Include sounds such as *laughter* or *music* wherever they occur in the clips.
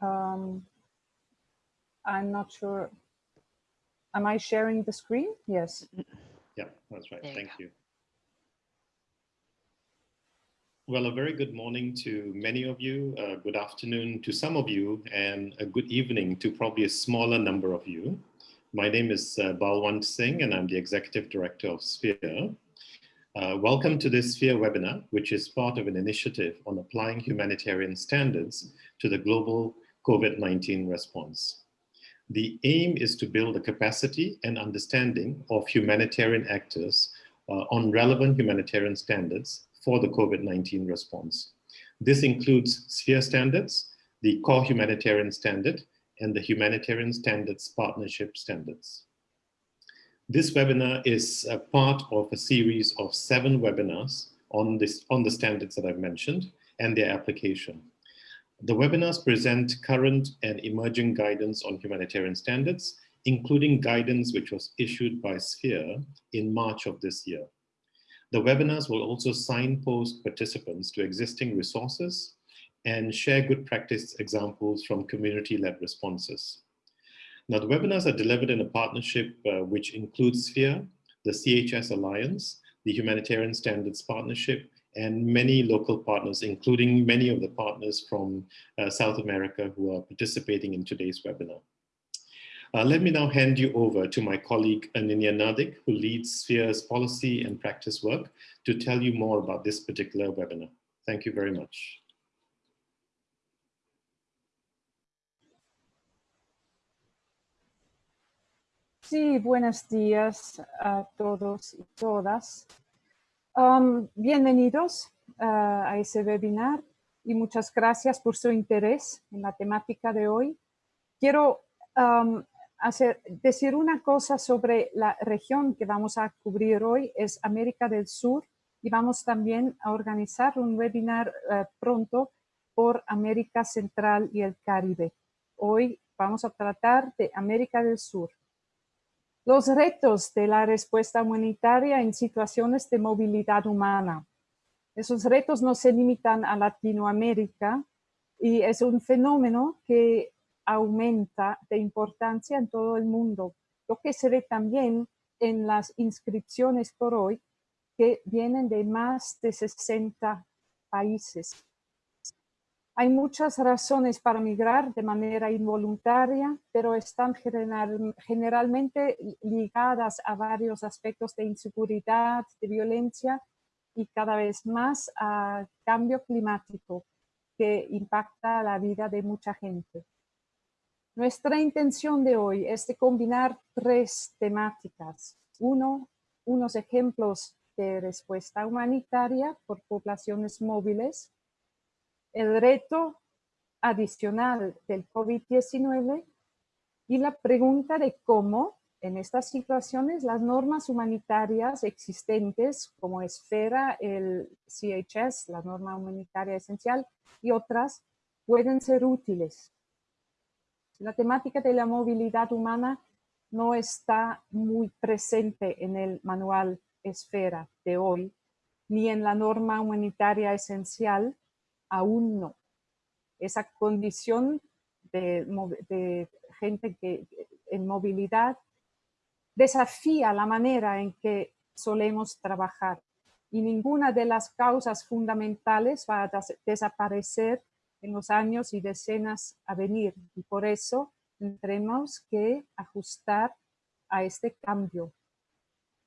Um, I'm not sure. Am I sharing the screen? Yes. Yeah, that's right. There Thank go. you. Well, a very good morning to many of you, uh, good afternoon to some of you, and a good evening to probably a smaller number of you. My name is uh, Balwant Singh, and I'm the Executive Director of Sphere. Uh, welcome to this Sphere webinar, which is part of an initiative on applying humanitarian standards to the global COVID-19 response. The aim is to build a capacity and understanding of humanitarian actors uh, on relevant humanitarian standards for the COVID-19 response. This includes SPHERE standards, the core humanitarian standard, and the humanitarian standards partnership standards. This webinar is a part of a series of seven webinars on, this, on the standards that I've mentioned and their application. The webinars present current and emerging guidance on humanitarian standards, including guidance which was issued by SPHERE in March of this year. The webinars will also signpost participants to existing resources and share good practice examples from community-led responses. Now, the webinars are delivered in a partnership uh, which includes SPHERE, the CHS Alliance, the Humanitarian Standards Partnership, and many local partners, including many of the partners from uh, South America who are participating in today's webinar. Uh, let me now hand you over to my colleague Ananya Nadik, who leads Sphere's policy and practice work to tell you more about this particular webinar. Thank you very much. Sí, buenos días a todos y todas. Bienvenidos uh, a ese webinar y muchas gracias por su interés en la temática de hoy. Quiero decir una cosa sobre la región que vamos a cubrir hoy, es América del Sur, y vamos también a organizar un webinar uh, pronto por América Central y el Caribe. Hoy vamos a tratar de América del Sur. Los retos de la respuesta humanitaria en situaciones de movilidad humana. Esos retos no se limitan a Latinoamérica y es un fenómeno que aumenta de importancia en todo el mundo, lo que se ve también en las inscripciones por hoy que vienen de más de 60 países. Hay muchas razones para migrar de manera involuntaria, pero están general, generalmente ligadas a varios aspectos de inseguridad, de violencia y cada vez más a cambio climático que impacta la vida de mucha gente. Nuestra intención de hoy es combinar tres temáticas. Uno, unos ejemplos de respuesta humanitaria por poblaciones móviles, el reto adicional del COVID-19 y la pregunta de cómo en estas situaciones las normas humanitarias existentes como Esfera, el CHS, la norma humanitaria esencial y otras pueden ser útiles. La temática de la movilidad humana no está muy presente en el manual Esfera de hoy, ni en la norma humanitaria esencial, aún no. Esa condición de, gente que en movilidad desafía la manera en que solemos trabajar y ninguna de las causas fundamentales va a desaparecer en los años y decenas a venir y por eso tendremos que ajustar a este cambio.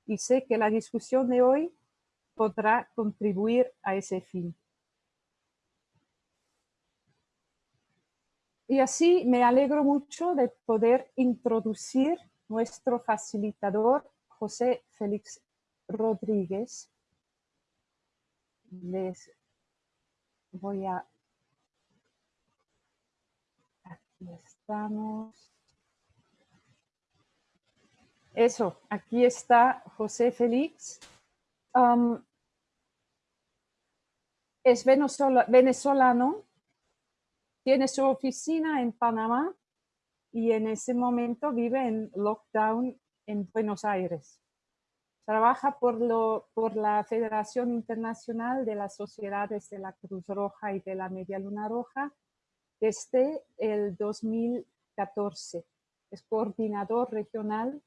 Y sé que la discusión de hoy podrá contribuir a ese fin. Y así me alegro mucho de poder introducir nuestro facilitador, José Félix Rodríguez. Les voy a... Aquí estamos. Eso, aquí está José Félix. Um, es venezolano, tiene su oficina en Panamá y en ese momento vive en lockdown en Buenos Aires. Trabaja por, la Federación Internacional de las Sociedades de la Cruz Roja y de la Media Luna Roja desde el 2014. Es coordinador regional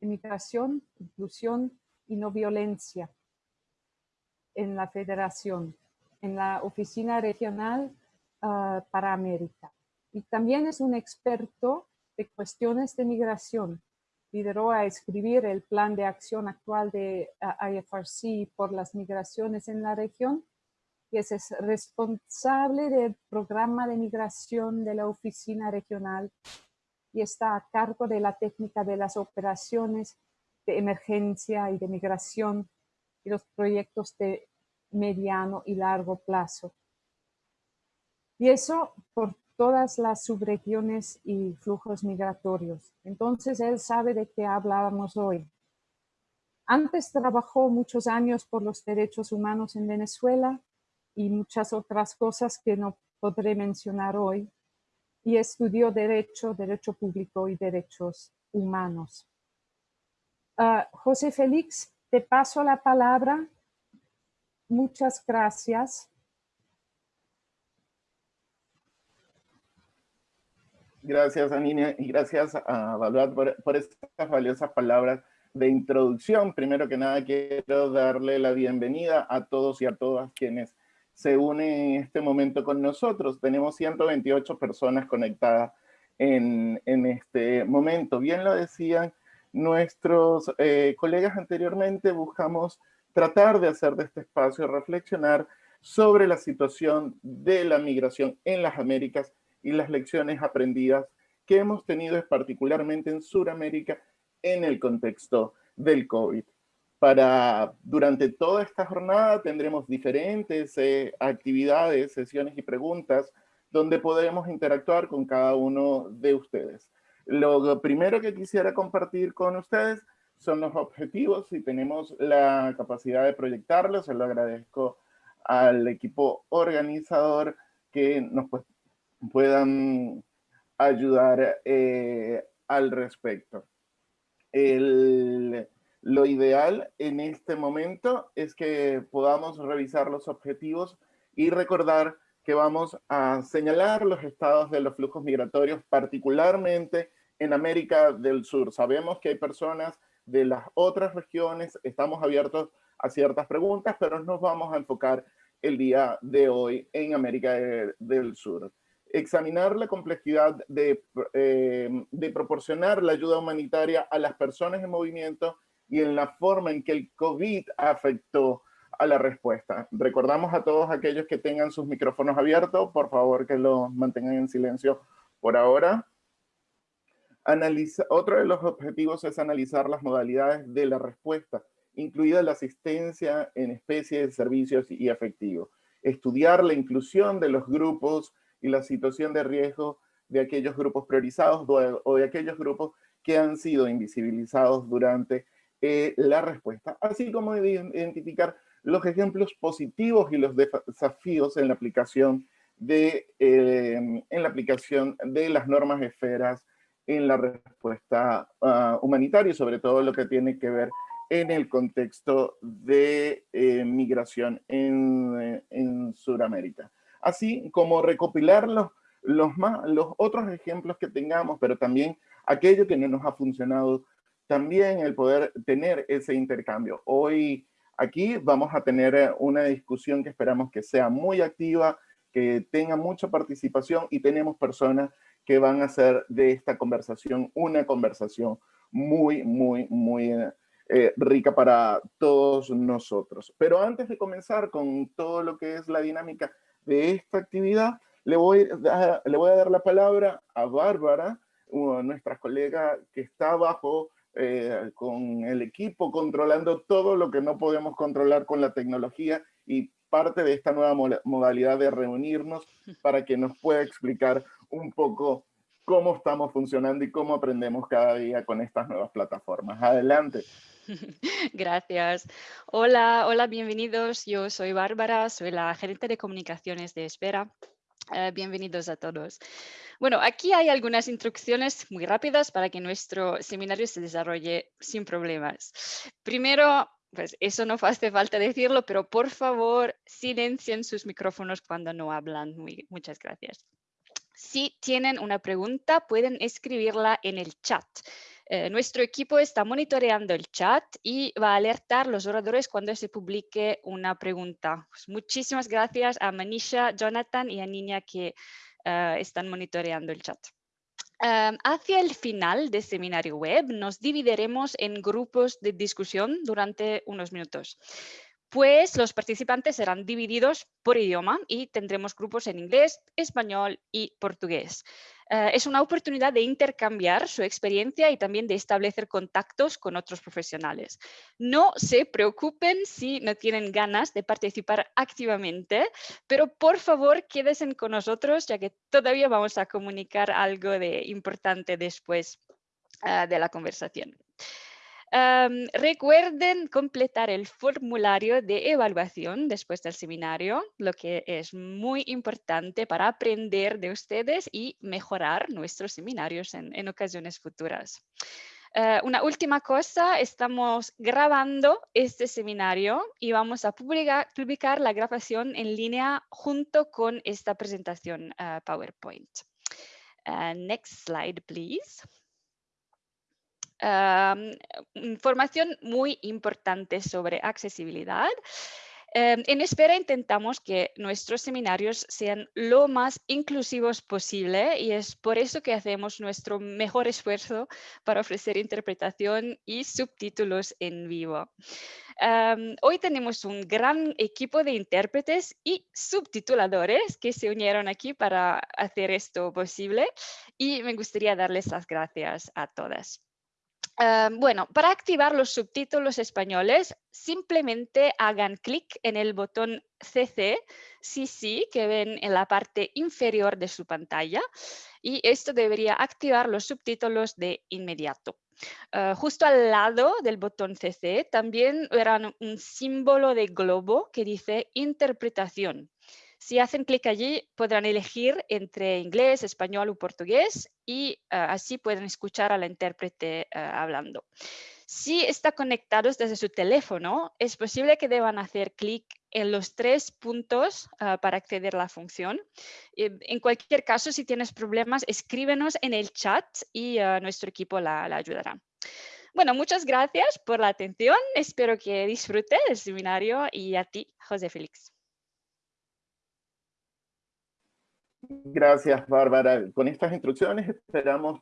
de migración, inclusión y no violencia en la federación, en la oficina regional ah, para América. Y también es un experto de cuestiones de migración. Lideró a escribir el plan de acción actual de uh, IFRC por las migraciones en la región y es responsable del programa de migración de la oficina regional y está a cargo de la técnica de las operaciones de emergencia y de migración y los proyectos de mediano y largo plazo. Y eso por todas las subregiones y flujos migratorios. Entonces él sabe de qué hablábamos hoy. Antes trabajó muchos años por los derechos humanos en Venezuela y muchas otras cosas que no podré mencionar hoy. Y estudió Derecho, Derecho Público y Derechos Humanos. Ah, José Félix, te paso la palabra. Muchas gracias. Gracias, Anina, y gracias a Valuat por, por estas valiosas palabras de introducción. Primero que nada, quiero darle la bienvenida a todos y a todas quienes se unen en este momento con nosotros. Tenemos 128 personas conectadas en, en este momento. Bien lo decían nuestros eh, colegas anteriormente, buscamos tratar de hacer de este espacio reflexionar sobre la situación de la migración en las Américas y las lecciones aprendidas que hemos tenido particularmente en Sudamérica en el contexto del COVID. Para, durante toda esta jornada tendremos diferentes eh, actividades, sesiones y preguntas donde podremos interactuar con cada uno de ustedes. Lo primero que quisiera compartir con ustedes son los objetivos y tenemos la capacidad de proyectarlos. Se lo agradezco al equipo organizador que nos puedan ayudar eh, al respecto. lo ideal en este momento es que podamos revisar los objetivos y recordar que vamos a señalar los estados de los flujos migratorios, particularmente en América del Sur. Sabemos que hay personas de las otras regiones, estamos abiertos a ciertas preguntas, pero nos vamos a enfocar el día de hoy en América del Sur examinar la complejidad de, eh, de, proporcionar la ayuda humanitaria a las personas en movimiento y en la forma en que el COVID afectó a la respuesta. Recordamos a todos aquellos que tengan sus micrófonos abiertos, por favor que los mantengan en silencio por ahora. Analiza, otro de los objetivos es analizar las modalidades de la respuesta, incluida la asistencia en especie de servicios y efectivos. Estudiar la inclusión de los grupos y la situación de riesgo de aquellos grupos priorizados o de aquellos grupos que han sido invisibilizados durante eh, la respuesta, así como identificar los ejemplos positivos y los desafíos en la aplicación de, eh, en la aplicación de las normas esferas en la respuesta uh, humanitaria y sobre todo lo que tiene que ver en el contexto de eh, migración en, en Sudamérica así como recopilar los, los, más, los otros ejemplos que tengamos, pero también aquello que no nos ha funcionado, también el poder tener ese intercambio. Hoy aquí vamos a tener eh, una discusión que esperamos que sea muy activa, que tenga mucha participación y tenemos personas que van a hacer de esta conversación una conversación muy, muy, muy eh, rica para todos nosotros. Pero antes de comenzar con todo lo que es la dinámica de esta actividad, le voy, a, le voy a dar la palabra a Bárbara, nuestra colega que está abajo eh, con el equipo controlando todo lo que no podemos controlar con la tecnología y parte de esta nueva modalidad de reunirnos *laughs* para que nos pueda explicar un poco cómo estamos funcionando y cómo aprendemos cada día con estas nuevas plataformas. Adelante. *laughs* Gracias. Hola, hola, bienvenidos. Yo soy Bárbara, soy la gerente de comunicaciones de Espera. Eh, bienvenidos a todos. Bueno, aquí hay algunas instrucciones muy rápidas para que nuestro seminario se desarrolle sin problemas. Primero, pues eso no hace falta decirlo, pero por favor silencien sus micrófonos cuando no hablan. muchas gracias. Si tienen una pregunta, pueden escribirla en el chat. Eh, nuestro equipo está monitoreando el chat y va a alertar a los oradores cuando se publique una pregunta. Pues muchísimas gracias a Manisha, Jonathan y a Niña que eh, están monitoreando el chat. Em, hacia el final del seminario web nos dividiremos en grupos de discusión durante unos minutos pues los participantes serán divididos por idioma y tendremos grupos en inglés, español y portugués. Eh, es una oportunidad de intercambiar su experiencia y también de establecer contactos con otros profesionales. No se preocupen si no tienen ganas de participar activamente, pero por favor quédense con nosotros ya que todavía vamos a comunicar algo de importante después eh, de la conversación recuerden completar el formulario de evaluación después del seminario, lo que es muy importante para aprender de ustedes y mejorar nuestros seminarios en, ocasiones futuras. Eh, una última cosa, estamos grabando este seminario y vamos a publicar, la grabación en línea junto con esta presentación eh, PowerPoint. Uh, next slide, please información muy importante sobre accesibilidad. Em, en Espera intentamos que nuestros seminarios sean lo más inclusivos posible y es por eso que hacemos nuestro mejor esfuerzo para ofrecer interpretación y subtítulos en vivo. hoy tenemos un gran equipo de intérpretes y subtituladores que se unieron aquí para hacer esto posible y me gustaría darles las gracias a todas. Em, bueno, para activar los subtítulos españoles, simplemente hagan clic en el botón CC, sí, que ven en la parte inferior de su pantalla y esto debería activar los subtítulos de inmediato. Eh, justo al lado del botón CC también verán un símbolo de globo que dice interpretación. Si hacen clic allí, podrán elegir entre inglés, español o portugués y eh, así pueden escuchar a la intérprete eh, hablando. Si está conectados desde su teléfono, es posible que deban hacer clic en los tres puntos eh, para acceder a la función. en cualquier caso, si tienes problemas, escríbenos en el chat y nuestro equipo la, la ayudará. Bueno, muchas gracias por la atención. Espero que disfrute del seminario y a ti, José Félix. Gracias, Bárbara. Con estas instrucciones esperamos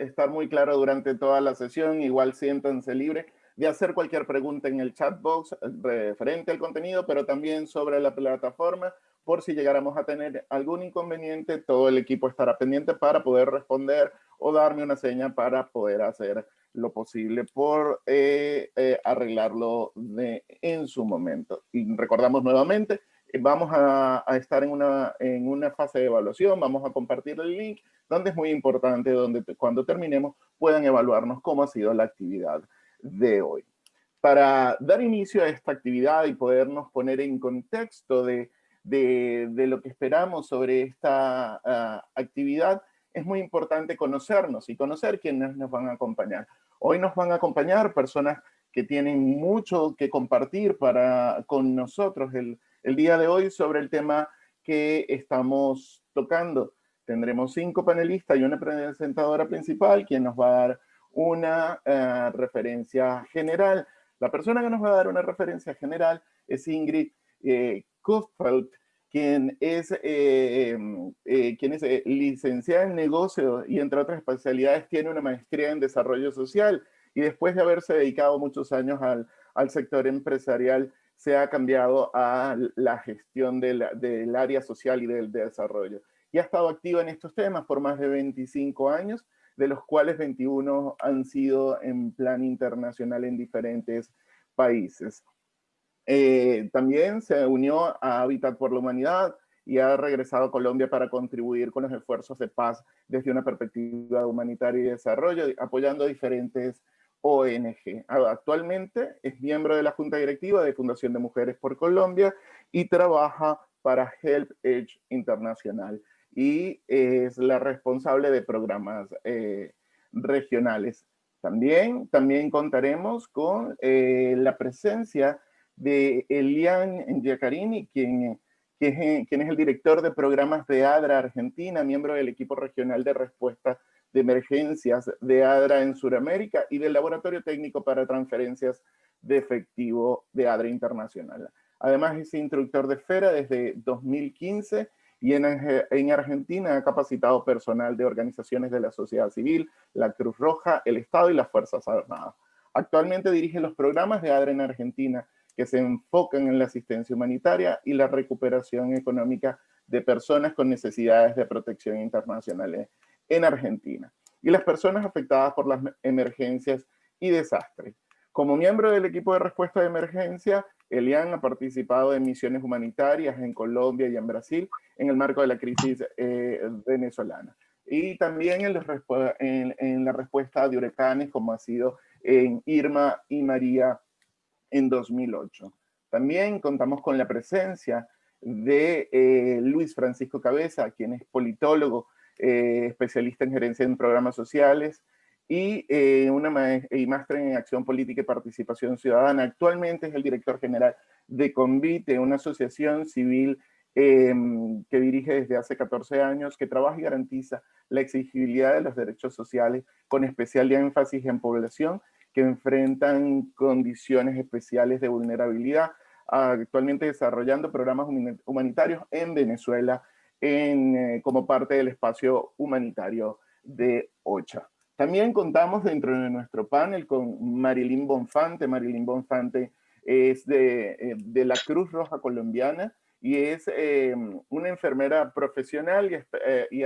estar muy claro durante toda la sesión. Igual siéntanse libre de hacer cualquier pregunta en el chat box referente al contenido, pero también sobre la plataforma. Por si llegáramos a tener algún inconveniente, todo el equipo estará pendiente para poder responder o darme una seña para poder hacer lo posible por eh, eh, arreglarlo de, en su momento. Y recordamos nuevamente, vamos a, estar en una, en una fase de evaluación, vamos a compartir el link, donde es muy importante, donde cuando terminemos puedan evaluarnos cómo ha sido la actividad de hoy. Para dar inicio a esta actividad y podernos poner en contexto de, de, lo que esperamos sobre esta ah, actividad, es muy importante conocernos y conocer quiénes nos van a acompañar. Hoy nos van a acompañar personas que tienen mucho que compartir para, con nosotros el, el día de hoy sobre el tema que estamos tocando. Tendremos cinco panelistas y una presentadora principal, quien nos va a dar una eh, referencia general. La persona que nos va a dar una referencia general es Ingrid eh, quien es, eh, eh, quien es licenciada en negocio y entre otras especialidades tiene una maestría en desarrollo social y después de haberse dedicado muchos años al, al sector empresarial, se ha cambiado a la gestión del, área social y del desarrollo. Y ha estado activa en estos temas por más de 25 años, de los cuales 21 han sido en plan internacional en diferentes países. Eh, también se unió a Habitat por la Humanidad y ha regresado a Colombia para contribuir con los esfuerzos de paz desde una perspectiva humanitaria y desarrollo, apoyando diferentes ONG. Actualmente es miembro de la Junta Directiva de Fundación de Mujeres por Colombia y trabaja para Help Edge Internacional y es la responsable de programas eh, regionales. También, también contaremos con eh, la presencia de Elian Giacarini, quien, quien es el director de programas de ADRA Argentina, miembro del equipo regional de respuesta de emergencias de ADRA en Sudamérica y del Laboratorio Técnico para Transferencias de Efectivo de ADRA Internacional. Además es instructor de FERA desde 2015 y en, en, Argentina ha capacitado personal de organizaciones de la sociedad civil, la Cruz Roja, el Estado y las Fuerzas Armadas. Actualmente dirige los programas de ADRA en Argentina que se enfocan en la asistencia humanitaria y la recuperación económica de personas con necesidades de protección internacional en Argentina y las personas afectadas por las emergencias y desastres. Como miembro del equipo de respuesta de emergencia, Elian ha participado en misiones humanitarias en Colombia y en Brasil en el marco de la crisis eh, venezolana. Y también en, en, la respuesta de huracanes como ha sido en Irma y María en 2008. También contamos con la presencia de eh, Luis Francisco Cabeza, quien es politólogo, eh, especialista en gerencia en programas sociales y, eh, una máster en acción política y participación ciudadana. Actualmente es el director general de Convite, una asociación civil em, que dirige desde hace 14 años, que trabaja y garantiza la exigibilidad de los derechos sociales con especial énfasis en población que enfrentan condiciones especiales de vulnerabilidad, actualmente desarrollando programas humanitarios en Venezuela en, eh, como parte del espacio humanitario de OCHA. También contamos dentro de nuestro panel con Marilyn Bonfante. Marilyn Bonfante es de, eh, de la Cruz Roja Colombiana y es eh, una enfermera profesional y, y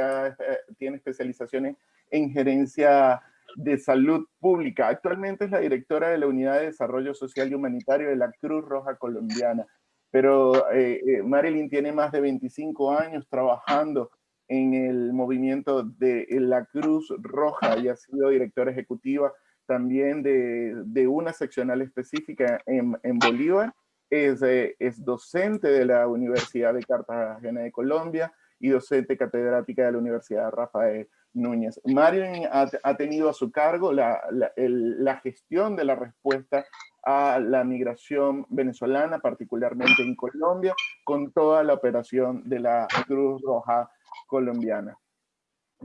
tiene especializaciones en gerencia de Salud Pública. Actualmente es la directora de la Unidad de Desarrollo Social y Humanitario de la Cruz Roja Colombiana. Pero eh, eh, Marilyn tiene más de 25 años trabajando en el movimiento de la Cruz Roja y ha sido directora ejecutiva también de, una seccional específica en, Bolívar. Es, eh, es docente de la Universidad de Cartagena de Colombia y docente catedrática de la Universidad Rafael Núñez. Marilyn ha, tenido a su cargo la, gestión de la respuesta a la migración venezolana, particularmente en Colombia, con toda la operación de la Cruz Roja colombiana.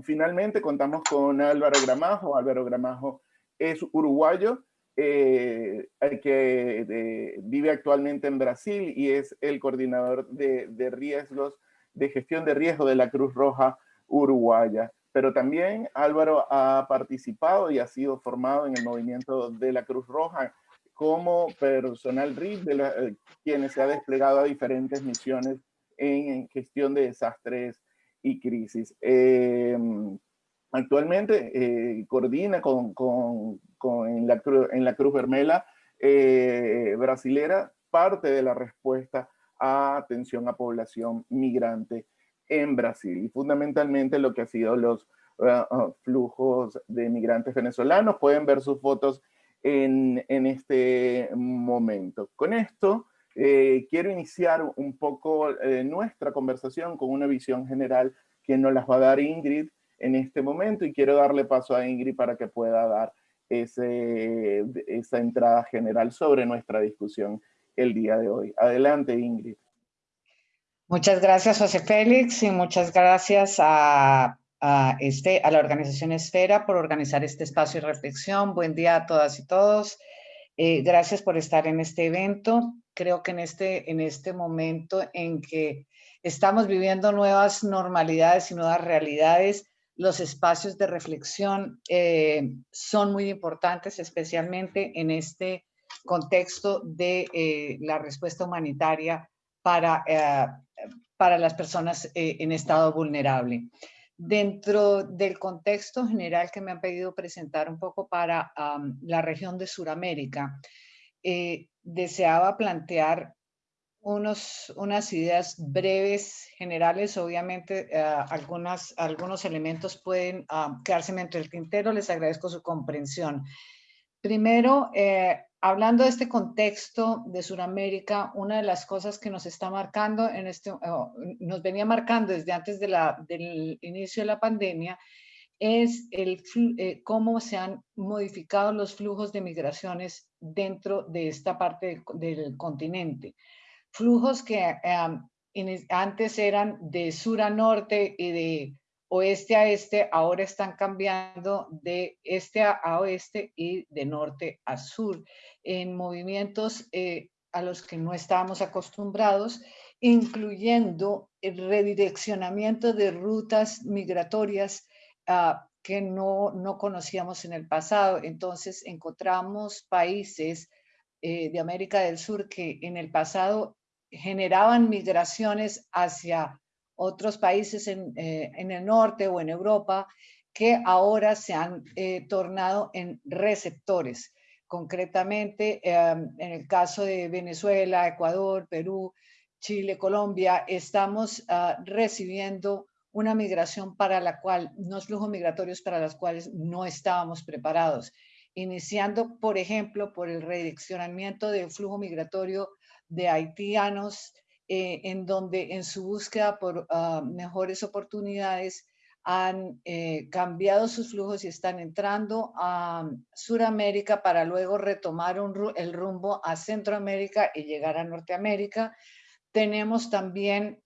Finalmente contamos con Álvaro Gramajo. Álvaro Gramajo es uruguayo, eh, que vive actualmente en Brasil y es el coordinador de, de riesgos, de gestión de riesgo de la Cruz Roja Uruguaya pero también Álvaro ha participado y ha sido formado en el movimiento de la Cruz Roja como personal RIF, de eh, quienes se ha desplegado a diferentes misiones en, gestión de desastres y crisis. Em, actualmente eh, coordina con, con, en, la, en, la, Cruz Vermela eh, brasilera parte de la respuesta a atención a población migrante en Brasil y fundamentalmente lo que ha sido los ah, flujos de migrantes venezolanos. Pueden ver sus fotos en, este momento. Con esto eh, quiero iniciar un poco eh, nuestra conversación con una visión general que nos las va a dar Ingrid en este momento y quiero darle paso a Ingrid para que pueda dar esa entrada general sobre nuestra discusión el día de hoy. Adelante, Ingrid. Muchas gracias, José Félix, y muchas gracias a, este, a la organización Esfera por organizar este espacio de reflexión. Buen día a todas y todos. Eh, gracias por estar en este evento. Creo que en este, en este momento en que estamos viviendo nuevas normalidades y nuevas realidades, los espacios de reflexión eh, son muy importantes, especialmente en este contexto de eh, la respuesta humanitaria para para las personas eh, en estado vulnerable. Dentro del contexto general que me han pedido presentar un poco para la región de Sudamérica, eh, deseaba plantear unos, unas ideas breves, generales. Obviamente, eh, algunas, algunos elementos pueden quedarse entre el tintero. Les agradezco su comprensión. Primero, hablando de este contexto de Sudamérica, una de las cosas que nos está marcando, en este, nos venía marcando desde antes de la, del inicio de la pandemia, es el, eh, cómo se han modificado los flujos de migraciones dentro de esta parte del, continente. Flujos que antes eran de sur a norte y de oeste a este, ahora están cambiando de este a, oeste y de norte a sur, en movimientos eh, a los que no estábamos acostumbrados, incluyendo el redireccionamiento de rutas migratorias ah, que no, no conocíamos en el pasado. Entonces encontramos países eh, de América del Sur que en el pasado generaban migraciones hacia otros países en, eh, en, el norte o en Europa que ahora se han eh, tornado en receptores. Concretamente, em, en el caso de Venezuela, Ecuador, Perú, Chile, Colombia, estamos ah, recibiendo una migración para la cual, unos flujos migratorios para los cuales no estábamos preparados, iniciando, por ejemplo, por el redireccionamiento del flujo migratorio de haitianos eh, en donde en su búsqueda por ah, mejores oportunidades han eh, cambiado sus flujos y están entrando a Sudamérica para luego retomar el rumbo a Centroamérica y llegar a Norteamérica. Tenemos también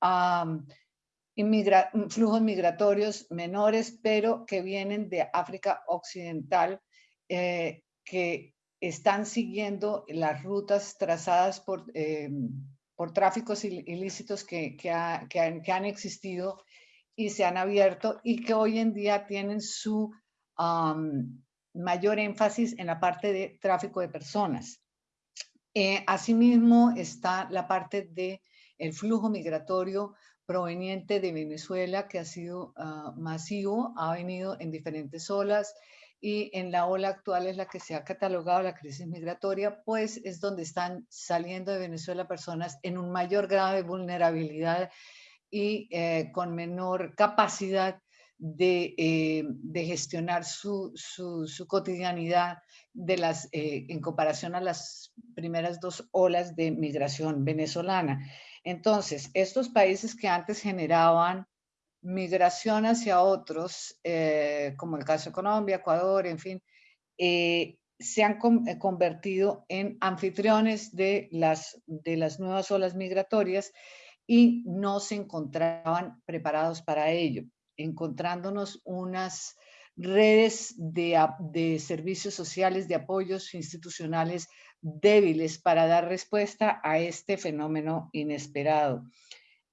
flujos migratorios menores, pero que vienen de África Occidental, eh, que están siguiendo las rutas trazadas por por tráficos ilícitos que, han, existido y se han abierto y que hoy en día tienen su mayor énfasis en la parte de tráfico de personas. Eh, asimismo está la parte de el flujo migratorio proveniente de Venezuela que ha sido ah, masivo, ha venido en diferentes olas y en la ola actual es la que se ha catalogado la crisis migratoria, pues es donde están saliendo de Venezuela personas en un mayor grado de vulnerabilidad y eh, con menor capacidad de, eh, de gestionar su, su, su, cotidianidad de las, eh, en comparación a las primeras dos olas de migración venezolana. Entonces, estos países que antes generaban migración hacia otros, eh, como el caso de Colombia, Ecuador, en fin, eh, se han eh, convertido en anfitriones de las, de las nuevas olas migratorias y no se encontraban preparados para ello, encontrándonos unas redes de, de servicios sociales, de apoyos institucionales débiles para dar respuesta a este fenómeno inesperado.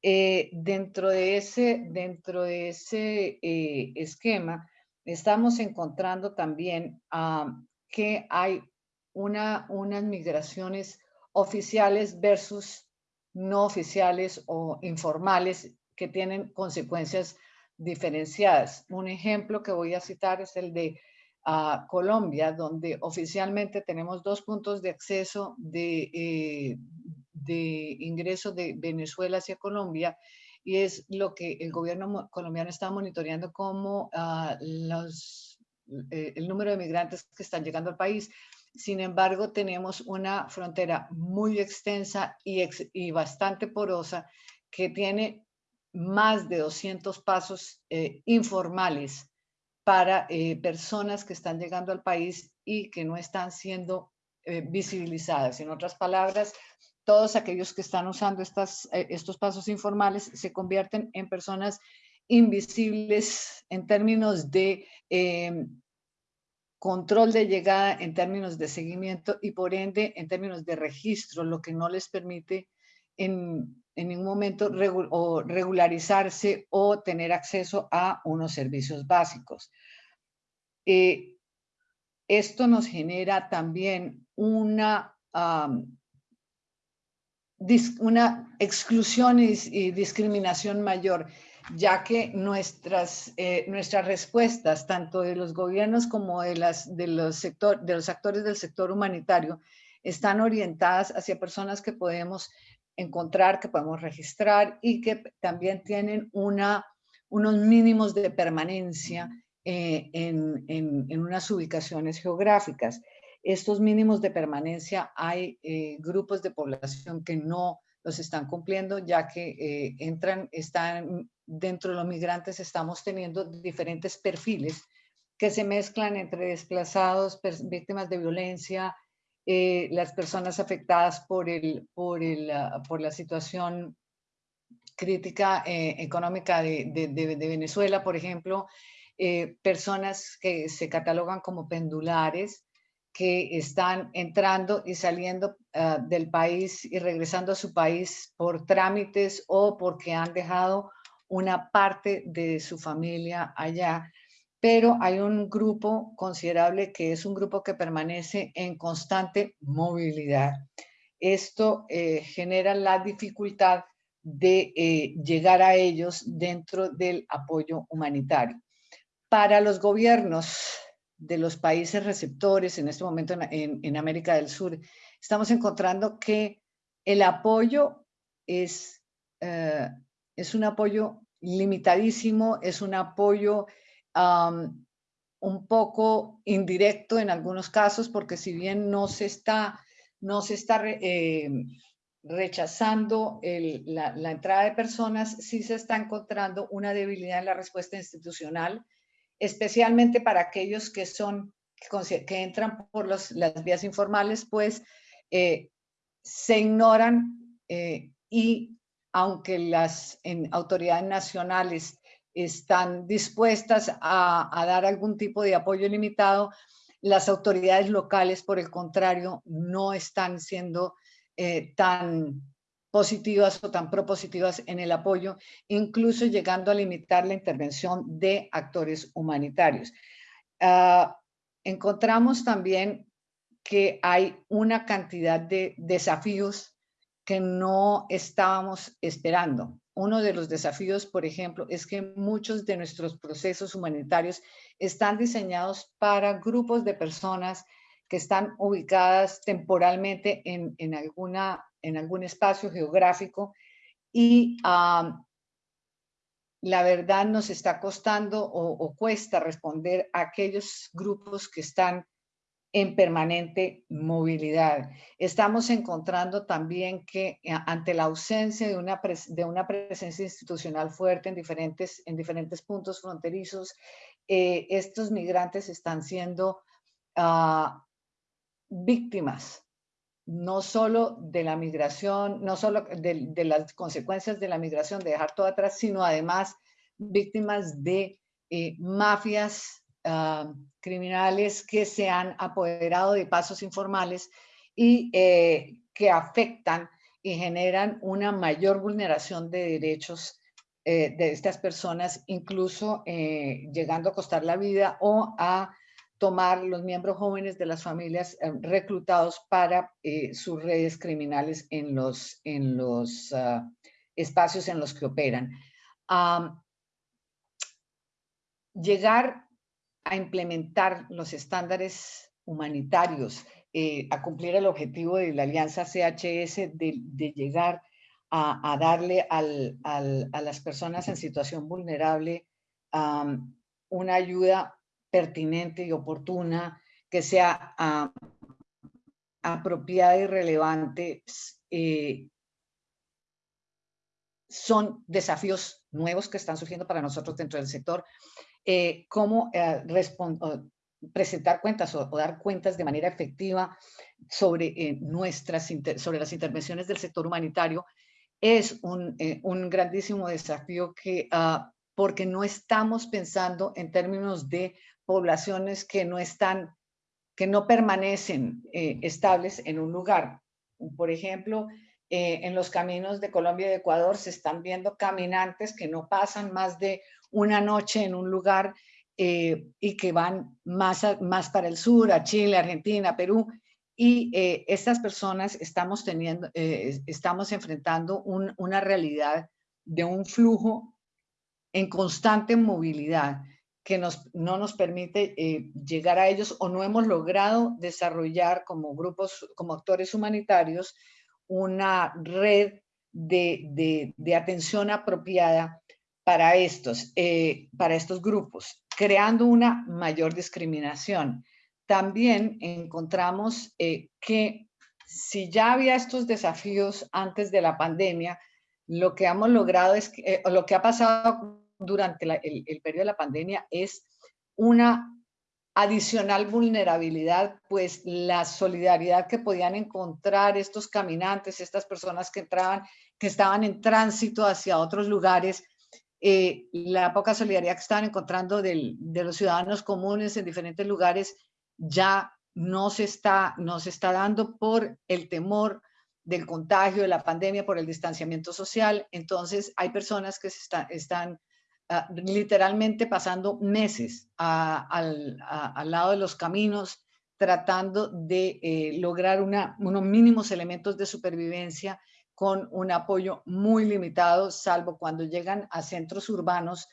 Eh, dentro de ese, dentro de ese eh, esquema, estamos encontrando también ah, que hay una, unas migraciones oficiales versus no oficiales o informales que tienen consecuencias diferenciadas. Un ejemplo que voy a citar es el de ah, Colombia, donde oficialmente tenemos dos puntos de acceso de, eh, de ingreso de Venezuela hacia Colombia y es lo que el gobierno colombiano está monitoreando como ah, los, eh, el número de migrantes que están llegando al país. Sin embargo, tenemos una frontera muy extensa y, y bastante porosa que tiene más de 200 pasos eh, informales para eh, personas que están llegando al país y que no están siendo visibilizadas. En otras palabras, todos aquellos que están usando eh, estos pasos informales se convierten en personas invisibles en términos de em, control de llegada, en términos de seguimiento y por ende en términos de registro, lo que no les permite en, ningún momento regularizarse o tener acceso a unos servicios básicos. Eh, esto nos genera también una una exclusión y, discriminación mayor, ya que nuestras, eh, nuestras respuestas, tanto de los gobiernos como de, las, de, los de los actores del sector humanitario, están orientadas hacia personas que podemos encontrar, que podemos registrar y que también tienen una, unos mínimos de permanencia eh, en, en unas ubicaciones geográficas estos mínimos de permanencia hay eh, grupos de población que no los están cumpliendo, ya que eh, entran, están dentro de los migrantes, estamos teniendo diferentes perfiles que se mezclan entre desplazados, víctimas de violencia, eh, las personas afectadas por, el, por, el, ah, por la situación crítica económica de, Venezuela, por ejemplo, personas que se catalogan como pendulares, que están entrando y saliendo ah, del país y regresando a su país por trámites o porque han dejado una parte de su familia allá. Pero hay un grupo considerable que es un grupo que permanece en constante movilidad. Esto eh, genera la dificultad de eh, llegar a ellos dentro del apoyo humanitario. Para los gobiernos de los países receptores en este momento en, América del Sur, estamos encontrando que el apoyo es, eh, es un apoyo limitadísimo, es un apoyo un poco indirecto en algunos casos, porque si bien no se está, no se está eh, rechazando la, la entrada de personas, sí se está encontrando una debilidad en la respuesta institucional, especialmente para aquellos que son, que, entran por las vías informales, pues eh, se ignoran eh, y aunque las autoridades nacionales están dispuestas a, dar algún tipo de apoyo limitado, las autoridades locales, por el contrario, no están siendo eh, tan positivas o tan propositivas en el apoyo, incluso llegando a limitar la intervención de actores humanitarios. Ah, encontramos también que hay una cantidad de desafíos que no estábamos esperando. Uno de los desafíos, por ejemplo, es que muchos de nuestros procesos humanitarios están diseñados para grupos de personas que están ubicadas temporalmente en, en alguna en algún espacio geográfico y la verdad nos está costando o, cuesta responder a aquellos grupos que están en permanente movilidad. Estamos encontrando también que eh, ante la ausencia de una, de una presencia institucional fuerte en diferentes, en diferentes puntos fronterizos, eh, estos migrantes están siendo ah, víctimas no solo de la migración, no solo de, las consecuencias de la migración, de dejar todo atrás, sino además víctimas de eh, mafias ah, criminales que se han apoderado de pasos informales y eh, que afectan y generan una mayor vulneración de derechos eh, de estas personas, incluso llegando a costar la vida o a tomar los miembros jóvenes de las familias eh, reclutados para eh, sus redes criminales en los, en los ah, espacios en los que operan. llegar a implementar los estándares humanitarios, eh, a cumplir el objetivo de la alianza CHS de, llegar a, darle a las personas en situación vulnerable una ayuda pertinente y oportuna, que sea ah, apropiada y relevante, eh, son desafíos nuevos que están surgiendo para nosotros dentro del sector. Eh, cómo eh, presentar cuentas o, dar cuentas de manera efectiva sobre, nuestras, sobre las intervenciones del sector humanitario es un, grandísimo desafío que, ah, porque no estamos pensando en términos de poblaciones que no están, que no permanecen eh, estables en un lugar. Por ejemplo, eh, en los caminos de Colombia y de Ecuador se están viendo caminantes que no pasan más de una noche en un lugar eh, y que van más, más para el sur, a Chile, Argentina, Perú, y estas personas estamos teniendo, estamos enfrentando una realidad de un flujo en constante movilidad que nos, no nos permite eh, llegar a ellos o no hemos logrado desarrollar como grupos, como actores humanitarios, una red de, de, atención apropiada para estos, eh, para estos grupos, creando una mayor discriminación. También encontramos eh, que si ya había estos desafíos antes de la pandemia, lo que hemos logrado es que, lo que ha pasado durante el, periodo de la pandemia es una adicional vulnerabilidad, pues la solidaridad que podían encontrar estos caminantes, estas personas que entraban, que estaban en tránsito hacia otros lugares, eh, la poca solidaridad que estaban encontrando de los ciudadanos comunes en diferentes lugares ya no se, está, no se está dando por el temor del contagio, de la pandemia, por el distanciamiento social. Entonces hay personas que están Ah, literalmente pasando meses al, lado de los caminos, tratando de eh, lograr una, unos mínimos elementos de supervivencia con un apoyo muy limitado, salvo cuando llegan a centros urbanos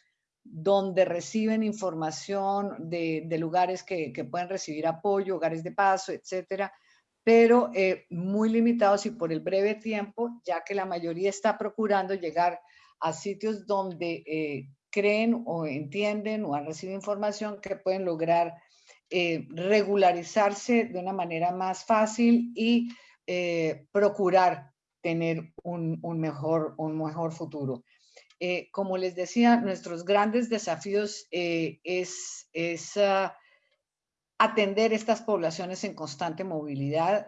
donde reciben información de, lugares que, pueden recibir apoyo, hogares de paso, etcétera, pero eh, muy limitados y por el breve tiempo, ya que la mayoría está procurando llegar a sitios donde eh, creen o entienden o han recibido información que pueden lograr eh, regularizarse de una manera más fácil y eh, procurar tener un, mejor, un mejor futuro. Eh, como les decía, nuestros grandes desafíos es, es ah, atender estas poblaciones en constante movilidad,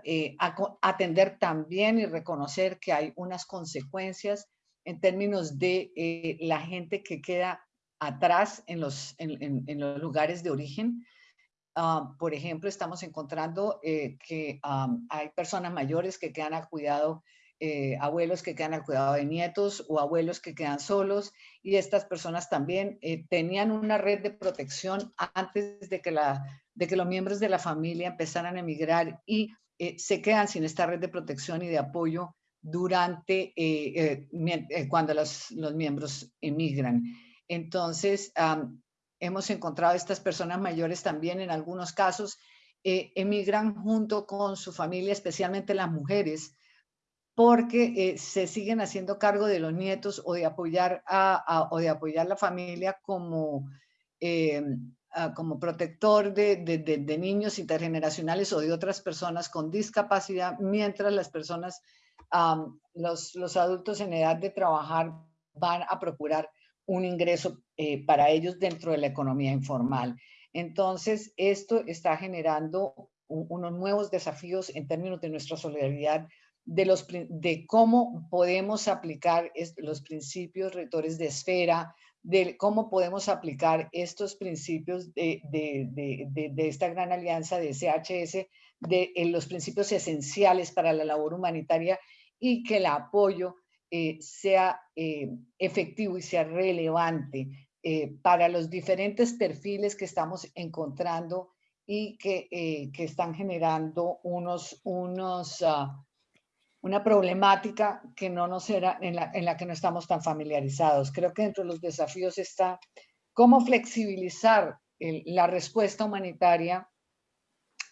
atender también y reconocer que hay unas consecuencias en términos de eh, la gente que queda atrás en los, en, los lugares de origen. Ah, por ejemplo, estamos encontrando eh, que hay personas mayores que quedan a cuidado, eh, abuelos que quedan al cuidado de nietos o abuelos que quedan solos y estas personas también tenían una red de protección antes de que, la, de que los miembros de la familia empezaran a emigrar y se quedan sin esta red de protección y de apoyo durante, eh, eh, eh, cuando los, los, miembros emigran. Entonces, hemos encontrado estas personas mayores también en algunos casos, emigran junto con su familia, especialmente las mujeres, porque se siguen haciendo cargo de los nietos o de apoyar a, o de apoyar la familia como, como protector de, de, de, niños intergeneracionales o de otras personas con discapacidad, mientras las personas los, los, adultos en edad de trabajar van a procurar un ingreso eh, para ellos dentro de la economía informal. Entonces, esto está generando unos nuevos desafíos en términos de nuestra solidaridad, de, los, de cómo podemos aplicar los principios rectores de esfera, de cómo podemos aplicar estos principios de, de, de, esta gran alianza de CHS, de los principios esenciales para la labor humanitaria y que el apoyo eh, sea eh, efectivo y sea relevante eh, para los diferentes perfiles que estamos encontrando y que, que están generando unos, unos, ah, una problemática que no nos era, en, la, en la que no estamos tan familiarizados. Creo que dentro de los desafíos está cómo flexibilizar la respuesta humanitaria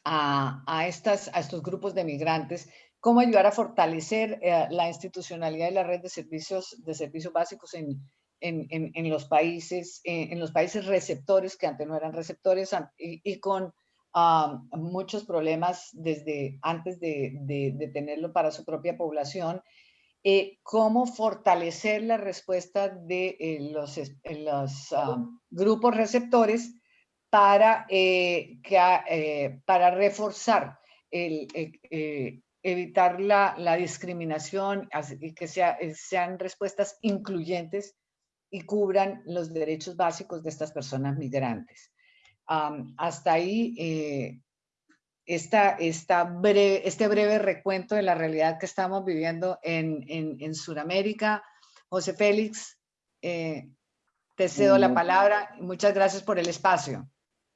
a, estos grupos de migrantes cómo ayudar a fortalecer eh, la institucionalidad de la red de servicios, de servicios básicos en, los países, eh, en los países receptores que antes no eran receptores y, con muchos problemas desde antes de, de, tenerlo para su propia población. Eh, cómo fortalecer la respuesta de los, los grupos receptores para, que, para reforzar el, evitar la, la discriminación y que sea, eh, sean respuestas incluyentes y cubran los derechos básicos de estas personas migrantes. hasta ahí, eh, esta, esta breve, este breve recuento de la realidad que estamos viviendo en, en, en Sudamérica. José Félix, eh, te cedo la palabra. Muchas gracias por el espacio.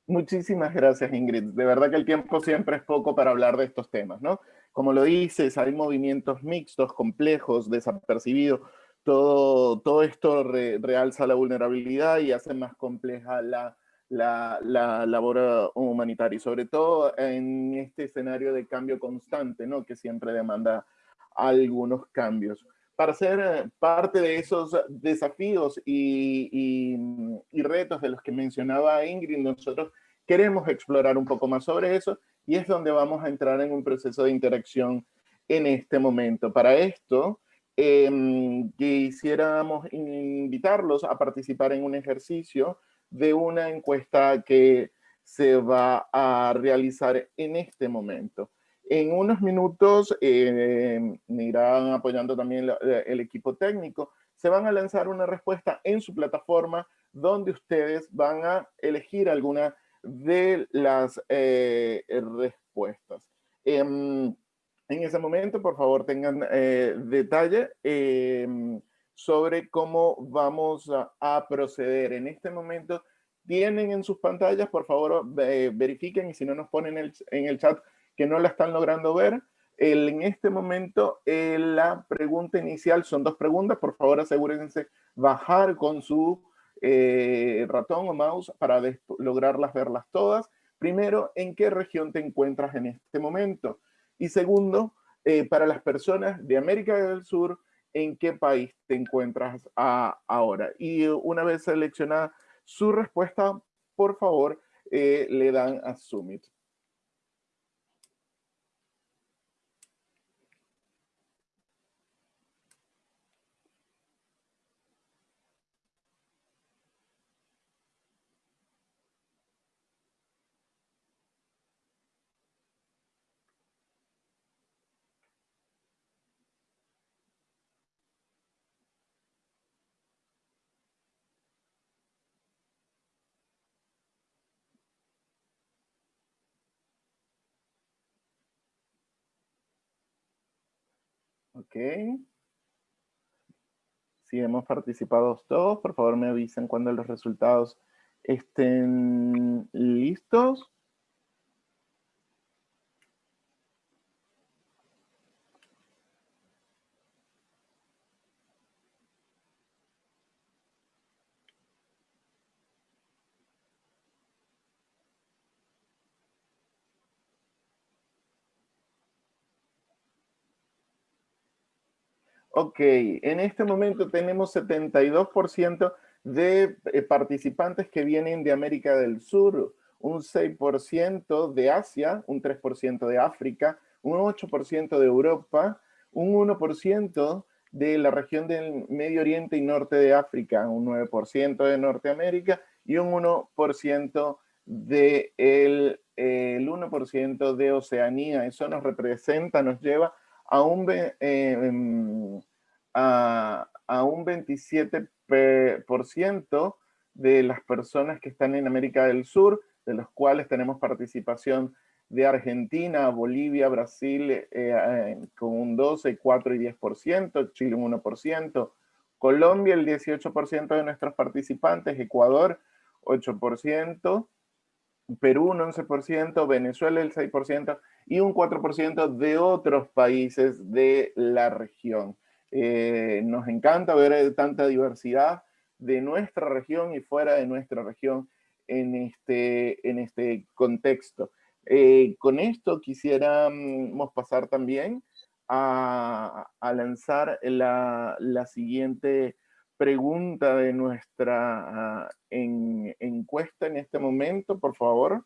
Muchísimas gracias, Ingrid. De verdad que el tiempo siempre es poco para hablar de estos temas, ¿no? Como lo dices, hay movimientos mixtos, complejos, desapercibidos. Todo, todo esto realza la vulnerabilidad y hace más compleja la, la, la, labor humanitaria, y sobre todo en este escenario de cambio constante, ¿no? que siempre demanda algunos cambios. Para ser parte de esos desafíos y, retos de los que mencionaba Ingrid, nosotros queremos explorar un poco más sobre eso y es donde vamos a entrar en un proceso de interacción en este momento. Para esto, em, quisiéramos invitarlos a participar en un ejercicio de una encuesta que se va a realizar en este momento. En unos minutos eh, me irán apoyando también el equipo técnico. Se van a lanzar una respuesta en su plataforma donde ustedes van a elegir alguna de las eh, respuestas. Em, en ese momento, por favor, tengan eh, detalle em, sobre cómo vamos a, proceder. En este momento, tienen en sus pantallas, por favor, verifiquen y si no nos ponen en el chat que no la están logrando ver. en este momento, la pregunta inicial son dos preguntas. Por favor, asegúrense bajar con su eh, ratón o mouse para lograrlas verlas todas. Primero, ¿en qué región te encuentras en este momento? Y segundo, eh, para las personas de América del Sur, ¿en qué país te encuentras ahora? Y una vez seleccionada su respuesta, por favor, eh, le dan a Submit. Ok. Si hemos participado todos, por favor me avisen cuando los resultados estén listos. Ok, en este momento tenemos 72% de eh, participantes que vienen de América del Sur, un 6% de Asia, un 3% de África, un 8% de Europa, un 1% de la región del Medio Oriente y Norte de África, un 9% de Norteamérica y un 1% de el, 1% de Oceanía. Eso nos representa, nos lleva a un, eh, a, un 27% de las personas que están en América del Sur, de los cuales tenemos participación de Argentina, Bolivia, Brasil eh, eh, con un 12, 4 y 10%, Chile un 1%, Colombia el 18% de nuestros participantes, Ecuador 8%, Perú un 11%, Venezuela el 6% y un 4% de otros países de la región. Eh, nos encanta ver eh, tanta diversidad de nuestra región y fuera de nuestra región en este, en este contexto. Eh, con esto quisiéramos pasar también a, lanzar la, siguiente pregunta de nuestra ah, encuesta en este momento, por favor.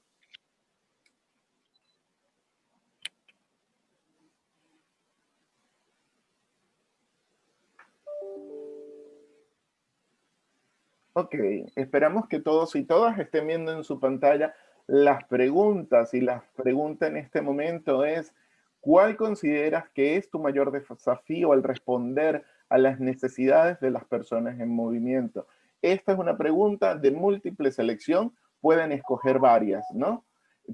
Ok, esperamos que todos y todas estén viendo en su pantalla las preguntas y la pregunta en este momento es ¿cuál consideras que es tu mayor desafío al responder a las necesidades de las personas en movimiento? Esta es una pregunta de múltiple selección, pueden escoger varias, ¿no?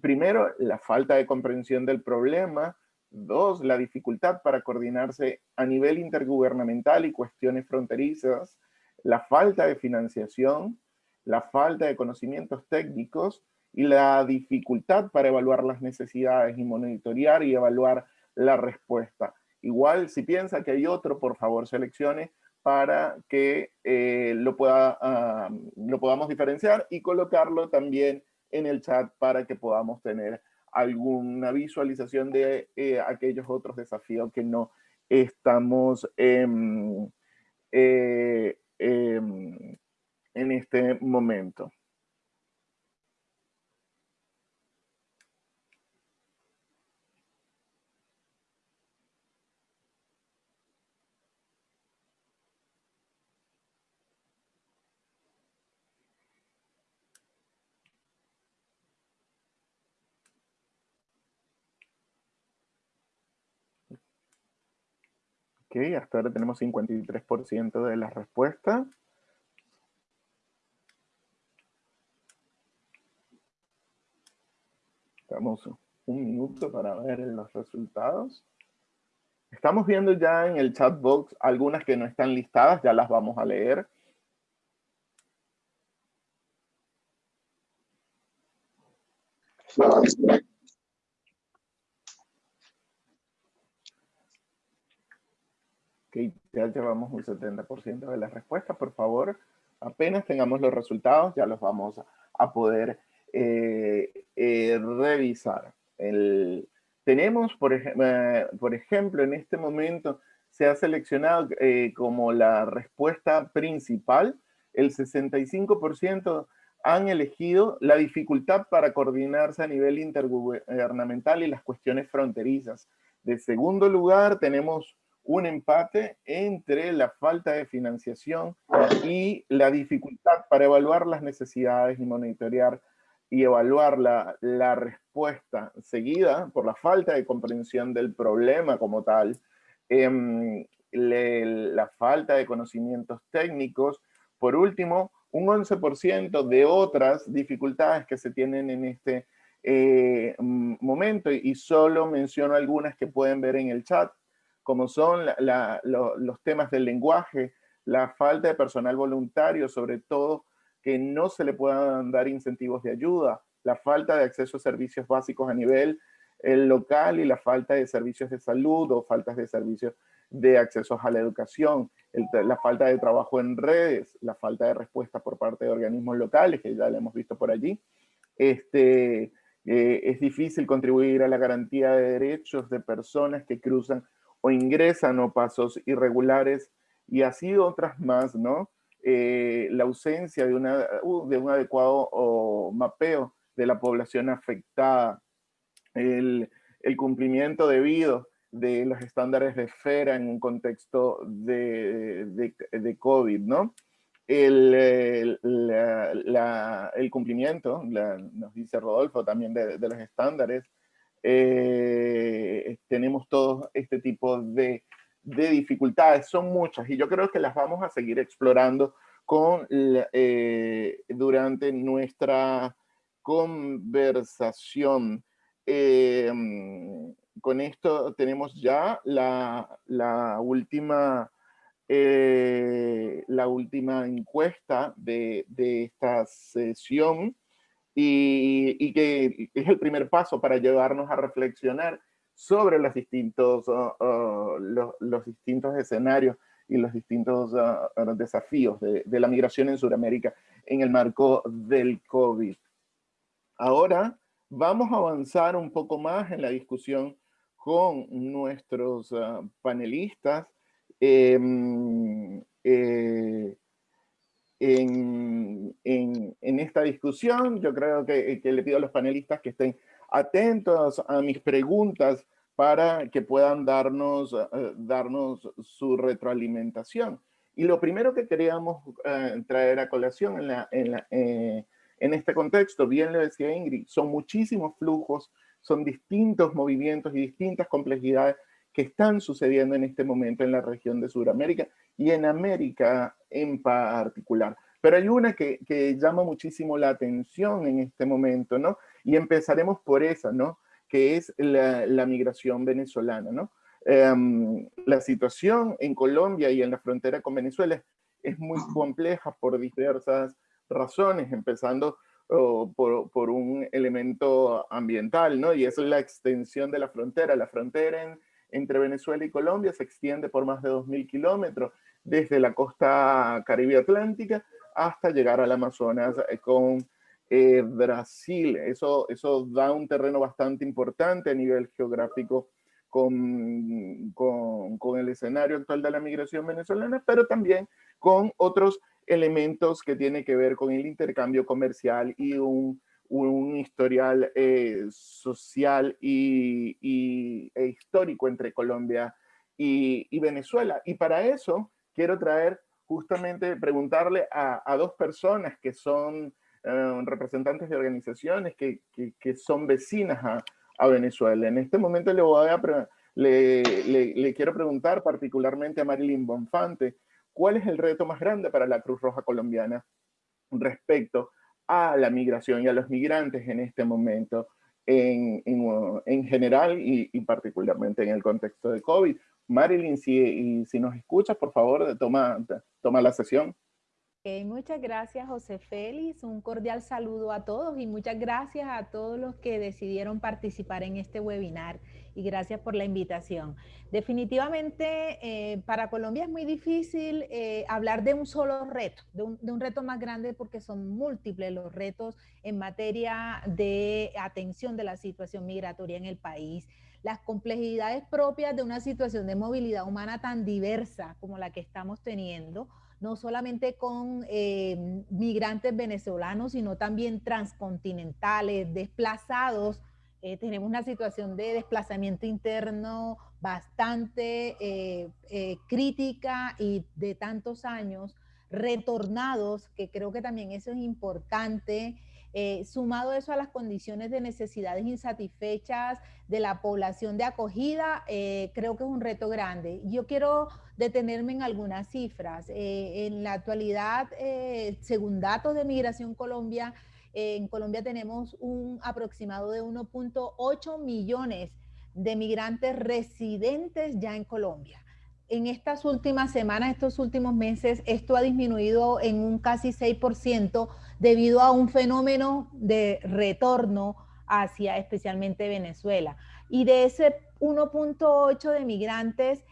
Primero, la falta de comprensión del problema. Dos, la dificultad para coordinarse a nivel intergubernamental y cuestiones fronterizas la falta de financiación, la falta de conocimientos técnicos y la dificultad para evaluar las necesidades y monitorear y evaluar la respuesta. Igual, si piensa que hay otro, por favor seleccione para que eh, lo, pueda, ah, lo podamos diferenciar y colocarlo también en el chat para que podamos tener alguna visualización de eh, aquellos otros desafíos que no estamos eh, Em, en este momento. Ok, hasta ahora tenemos 53% de la respuesta. Damos un minuto para ver los resultados. Estamos viendo ya en el chat box algunas que no están listadas, ya las vamos a leer. Ok, ya llevamos un 70% de las respuestas. Por favor, apenas tengamos los resultados, ya los vamos a poder eh, eh, revisar. El, tenemos, por, eh, por, ejemplo, en este momento se ha seleccionado como la respuesta principal, el 65% han elegido la dificultad para coordinarse a nivel intergubernamental y las cuestiones fronterizas. De segundo lugar, tenemos un empate entre la falta de financiación y la dificultad para evaluar las necesidades y monitorear y evaluar la, la respuesta seguida por la falta de comprensión del problema como tal, eh, la falta de conocimientos técnicos. Por último, un 11% de otras dificultades que se tienen en este eh, momento y solo menciono algunas que pueden ver en el chat como son los temas del lenguaje, la falta de personal voluntario, sobre todo que no se le puedan dar incentivos de ayuda, la falta de acceso a servicios básicos a nivel local y la falta de servicios de salud o faltas de servicios de acceso a la educación, la falta de trabajo en redes, la falta de respuesta por parte de organismos locales, que ya lo hemos visto por allí. Este, eh, es difícil contribuir a la garantía de derechos de personas que cruzan o ingresan o pasos irregulares y así otras más, ¿no? Eh, la ausencia de, una, uh, de un adecuado mapeo de la población afectada, el, el, cumplimiento debido de los estándares de esfera en un contexto de, de, de COVID, ¿no? El, el, la, el cumplimiento, nos dice Rodolfo, también de, los estándares, eh, tenemos todo este tipo de, dificultades, son muchas y yo creo que las vamos a seguir explorando con, eh, durante nuestra conversación. Eh, con esto tenemos ya la, la última, la última encuesta de, de esta sesión y, que es el primer paso para llevarnos a reflexionar sobre los distintos, uh, uh, los, distintos escenarios y los distintos uh, desafíos de, la migración en Sudamérica en el marco del COVID. Ahora vamos a avanzar un poco más en la discusión con nuestros panelistas. Em, eh, en, en, esta discusión. Yo creo que, que, le pido a los panelistas que estén atentos a mis preguntas para que puedan darnos, eh, darnos su retroalimentación. Y lo primero que queríamos eh, traer a colación en, la, en, la, eh, en este contexto, bien lo decía Ingrid, son muchísimos flujos, son distintos movimientos y distintas complejidades que están sucediendo en este momento en la región de Sudamérica y en América en particular. Pero hay una que, que, llama muchísimo la atención en este momento, ¿no? Y empezaremos por esa, ¿no? Que es la, la migración venezolana, ¿no? Um, la situación en Colombia y en la frontera con Venezuela es muy compleja por diversas razones, empezando oh, por, por, un elemento ambiental, ¿no? Y es la extensión de la frontera. La frontera en, entre Venezuela y Colombia se extiende por más de 2.000 kilómetros, desde la costa caribe atlántica hasta llegar al Amazonas eh, con eh, Brasil. Eso, eso da un terreno bastante importante a nivel geográfico con, con, con, el escenario actual de la migración venezolana, pero también con otros elementos que tienen que ver con el intercambio comercial y un un historial eh, social y, e histórico entre Colombia y, Venezuela. Y para eso quiero traer justamente, preguntarle a, dos personas que son eh, representantes de organizaciones que, son vecinas a, Venezuela. En este momento le voy a le, quiero preguntar particularmente a Marilyn Bonfante, ¿cuál es el reto más grande para la Cruz Roja Colombiana respecto a la migración y a los migrantes en este momento, en, en, general y, y, particularmente en el contexto de COVID? Marilyn, si, si nos escuchas, por favor, toma, toma la sesión muchas gracias, José Félix. Un cordial saludo a todos y muchas gracias a todos los que decidieron participar en este webinar y gracias por la invitación. Definitivamente eh, para Colombia es muy difícil eh, hablar de un solo reto, de un reto más grande porque son múltiples los retos en materia de atención de la situación migratoria en el país las complejidades propias de una situación de movilidad humana tan diversa como la que estamos teniendo, no solamente con eh, migrantes venezolanos, sino también transcontinentales, desplazados. Eh, tenemos una situación de desplazamiento interno bastante eh, crítica y de tantos años, retornados, que creo que también eso es importante, eh, sumado eso a las condiciones de necesidades insatisfechas de la población de acogida, eh, creo que es un reto grande. Yo quiero detenerme en algunas cifras. Eh, en la actualidad, según datos de Migración Colombia, en Colombia tenemos un aproximado de 1.8 millones de migrantes residentes ya en Colombia en estas últimas semanas, estos últimos meses, esto ha disminuido en un casi 6% debido a un fenómeno de retorno hacia especialmente Venezuela. Y de ese 1.8 de migrantes,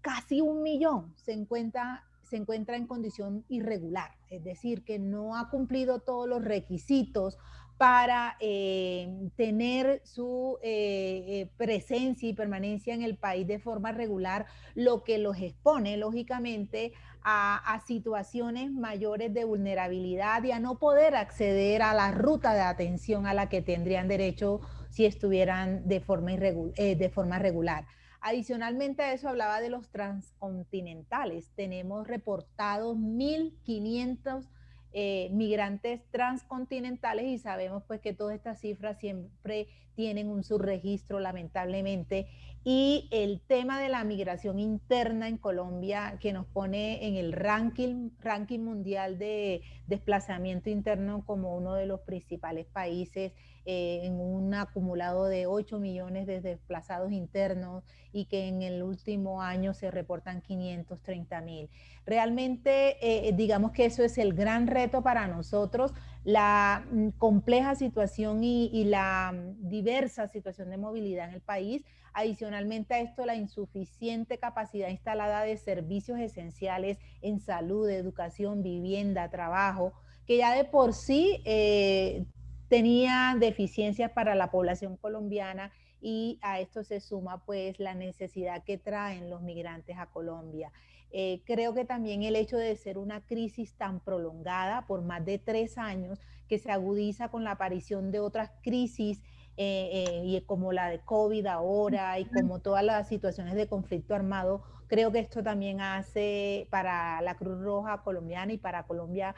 casi un millón se encuentra, se encuentra en condición irregular, es decir, que no ha cumplido todos los requisitos para eh, tener su eh, eh, presencia y permanencia en el país de forma regular, lo que los expone, lógicamente, a, situaciones mayores de vulnerabilidad y a no poder acceder a la ruta de atención a la que tendrían derecho si estuvieran de forma, de forma regular. Adicionalmente a eso hablaba de los transcontinentales. Tenemos reportados 1.500 eh, migrantes transcontinentales y sabemos pues que todas estas cifras siempre tienen un subregistro lamentablemente y el tema de la migración interna en Colombia que nos pone en el ranking, mundial de desplazamiento interno como uno de los principales países eh, en un acumulado de 8 millones de desplazados internos y que en el último año se reportan 530 mil. Realmente, eh, digamos que eso es el gran reto para nosotros, la mm, compleja situación y, la mm, diversa situación de movilidad en el país. Adicionalmente a esto, la insuficiente capacidad instalada de servicios esenciales en salud, educación, vivienda, trabajo, que ya de por sí eh, tenía deficiencias para la población colombiana y a esto se suma pues la necesidad que traen los migrantes a Colombia. Eh, creo que también el hecho de ser una crisis tan prolongada por más de tres años, que se agudiza con la aparición de otras crisis eh, eh, y como la de COVID ahora y como todas las situaciones de conflicto armado, creo que esto también hace para la Cruz Roja colombiana y para Colombia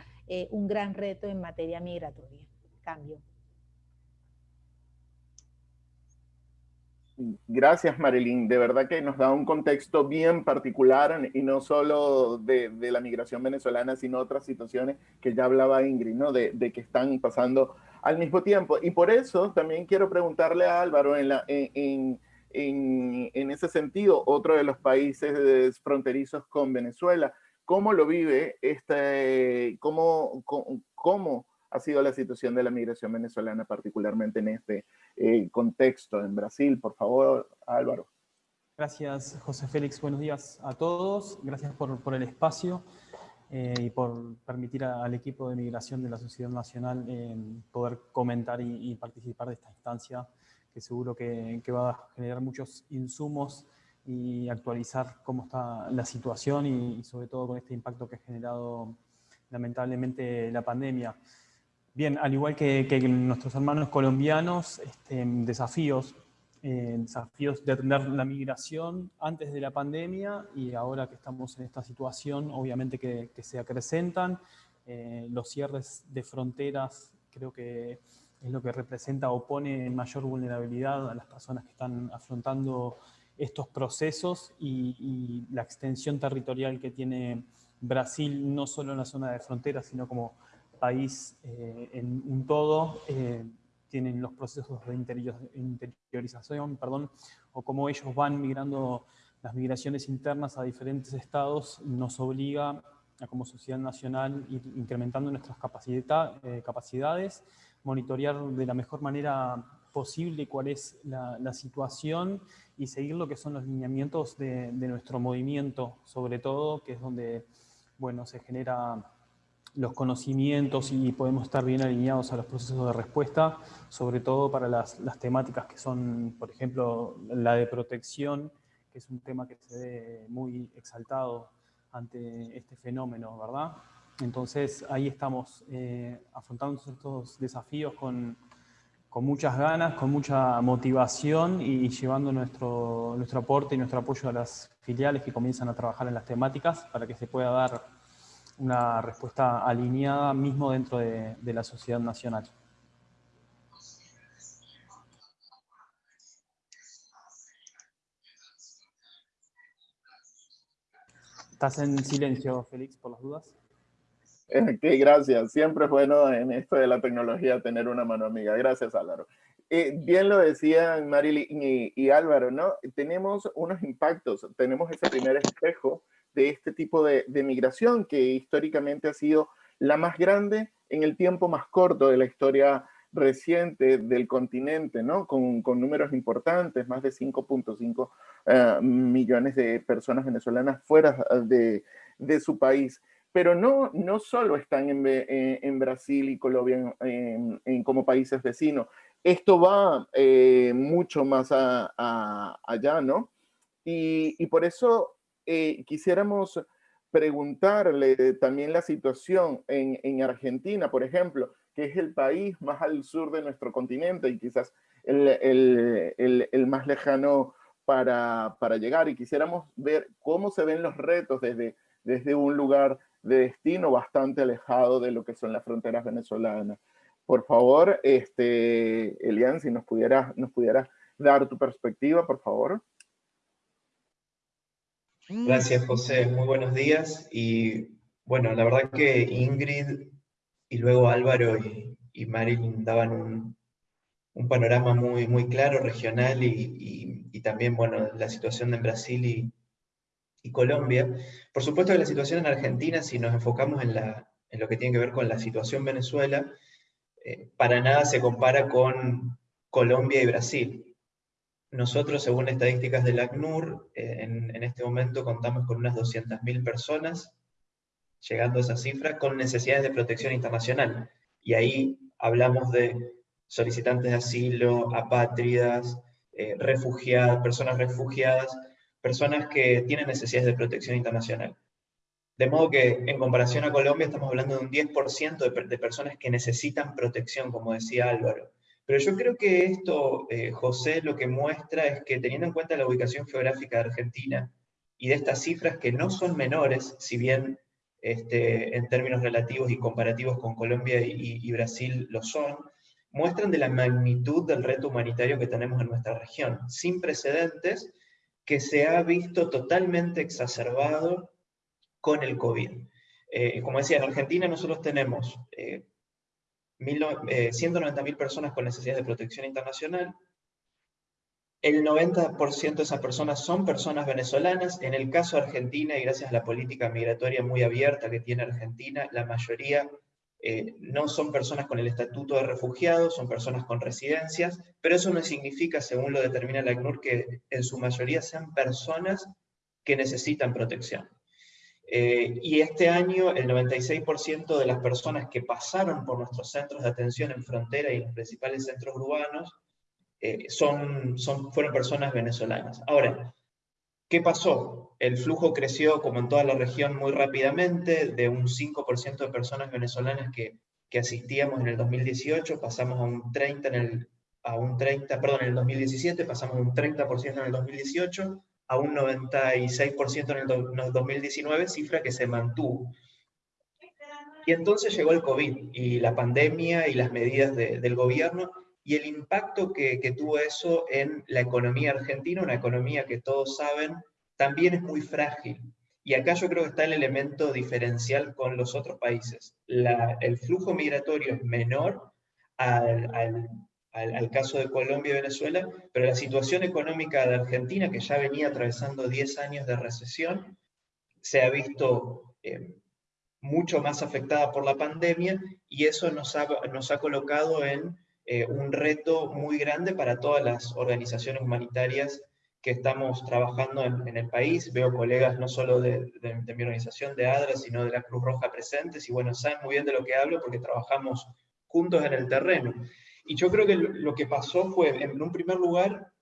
un gran reto en materia migratoria cambio. Gracias, Marilyn. De verdad que nos da un contexto bien particular y no solo de, la migración venezolana, sino otras situaciones que ya hablaba Ingrid, ¿no? De, que están pasando al mismo tiempo. Y por eso también quiero preguntarle a Álvaro en, la, en, en ese sentido, otro de los países fronterizos con Venezuela, ¿cómo lo vive este, cómo, cómo ha sido la situación de la migración venezolana, particularmente en este eh, contexto en Brasil. Por favor, Álvaro. Gracias, José Félix. Buenos días a todos. Gracias por, el espacio eh, y por permitir al equipo de migración de la Sociedad Nacional eh, poder comentar y, participar de esta instancia que seguro que, va a generar muchos insumos y actualizar cómo está la situación y sobre todo con este impacto que ha generado lamentablemente la pandemia. Bien, al igual que, nuestros hermanos colombianos, este, desafíos, eh, desafíos de atender la migración antes de la pandemia y ahora que estamos en esta situación, obviamente que, se acrecentan. Eh, los cierres de fronteras creo que es lo que representa o pone en mayor vulnerabilidad a las personas que están afrontando estos procesos y, la extensión territorial que tiene Brasil, no solo en la zona de frontera, sino como país eh, en un todo, eh, tienen los procesos de interiorización, perdón, o cómo ellos van migrando las migraciones internas a diferentes estados, nos obliga a como sociedad nacional ir incrementando nuestras eh, capacidades, monitorear de la mejor manera posible cuál es la, situación y seguir lo que son los lineamientos de, de, nuestro movimiento, sobre todo, que es donde bueno, se genera los conocimientos y podemos estar bien alineados a los procesos de respuesta, sobre todo para las, temáticas que son, por ejemplo, la de protección, que es un tema que se ve muy exaltado ante este fenómeno, ¿verdad? Entonces ahí estamos eh, afrontando estos desafíos con, con, muchas ganas, con mucha motivación y llevando nuestro, nuestro aporte y nuestro apoyo a las filiales que comienzan a trabajar en las temáticas para que se pueda dar una respuesta alineada mismo dentro de, la sociedad nacional. Estás en silencio, Félix, por las dudas. *laughs* Ok, gracias. Siempre es bueno en esto de la tecnología tener una mano amiga. Gracias, Álvaro. Eh, bien lo decían Marilyn y, y, Álvaro, ¿no? Tenemos unos impactos, tenemos ese primer espejo de este tipo de, migración que históricamente ha sido la más grande en el tiempo más corto de la historia reciente del continente, ¿no? Con, números importantes, más de 5.5 eh, millones de personas venezolanas fuera de, su país. Pero no, no solo están en, Brasil y Colombia como países vecinos, esto va eh, mucho más allá, ¿no? Y, y, por eso eh, quisiéramos preguntarle también la situación en, Argentina, por ejemplo, que es el país más al sur de nuestro continente y quizás el, más lejano para, llegar. Y quisiéramos ver cómo se ven los retos desde, desde un lugar de destino bastante alejado de lo que son las fronteras venezolanas. Por favor, este, Elian, si nos pudieras nos pudiera dar tu perspectiva, por favor. Gracias, José. Muy buenos días. Y bueno, la verdad que Ingrid y luego Álvaro y, Marilyn daban un, panorama muy, muy claro, regional y, y, también, bueno, la situación en Brasil y, Colombia. Por supuesto que la situación en Argentina, si nos enfocamos en, la, en lo que tiene que ver con la situación en Venezuela, eh, para nada se compara con Colombia y Brasil. Nosotros, según estadísticas del ACNUR, eh, en, este momento contamos con unas 200.000 personas, llegando a esa cifra, con necesidades de protección internacional. Y ahí hablamos de solicitantes de asilo, apátridas, eh, refugiadas, personas refugiadas, personas que tienen necesidades de protección internacional. De modo que, en comparación a Colombia, estamos hablando de un 10% de, de personas que necesitan protección, como decía Álvaro. Pero yo creo que esto, eh, José, lo que muestra es que teniendo en cuenta la ubicación geográfica de Argentina y de estas cifras que no son menores, si bien este, en términos relativos y comparativos con Colombia y, Brasil lo son, muestran de la magnitud del reto humanitario que tenemos en nuestra región, sin precedentes, que se ha visto totalmente exacerbado con el COVID. Eh, como decía, en Argentina nosotros tenemos eh, 190.000 eh, personas con necesidades de protección internacional. El 90% de esas personas son personas venezolanas. En el caso de Argentina, y gracias a la política migratoria muy abierta que tiene Argentina, la mayoría eh, no son personas con el estatuto de refugiados, son personas con residencias, pero eso no significa, según lo determina la ACNUR, que en su mayoría sean personas que necesitan protección. Eh, y este año el 96% de las personas que pasaron por nuestros centros de atención en frontera y los principales centros urbanos eh, son, fueron personas venezolanas. Ahora, ¿qué pasó? El flujo creció, como en toda la región, muy rápidamente, de un 5% de personas venezolanas que, que, asistíamos en el 2018, pasamos a un 30 en el, a un 30, perdón, en el 2017, pasamos a un 30% en el 2018, a un 96% en el 2019, cifra que se mantuvo. Y entonces llegó el COVID y la pandemia y las medidas del gobierno y el impacto que, tuvo eso en la economía argentina, una economía que todos saben también es muy frágil. Y acá yo creo que está el elemento diferencial con los otros países. el flujo migratorio es menor al, caso de Colombia y Venezuela, pero la situación económica de Argentina, que ya venía atravesando 10 años de recesión, se ha visto eh, mucho más afectada por la pandemia y eso nos ha, nos ha colocado en eh, un reto muy grande para todas las organizaciones humanitarias que estamos trabajando en, el país. Veo colegas no solo de, mi organización, de ADRA, sino de la Cruz Roja presentes, y bueno, saben muy bien de lo que hablo porque trabajamos juntos en el terreno. Y yo creo que lo que pasó fue, en un primer lugar,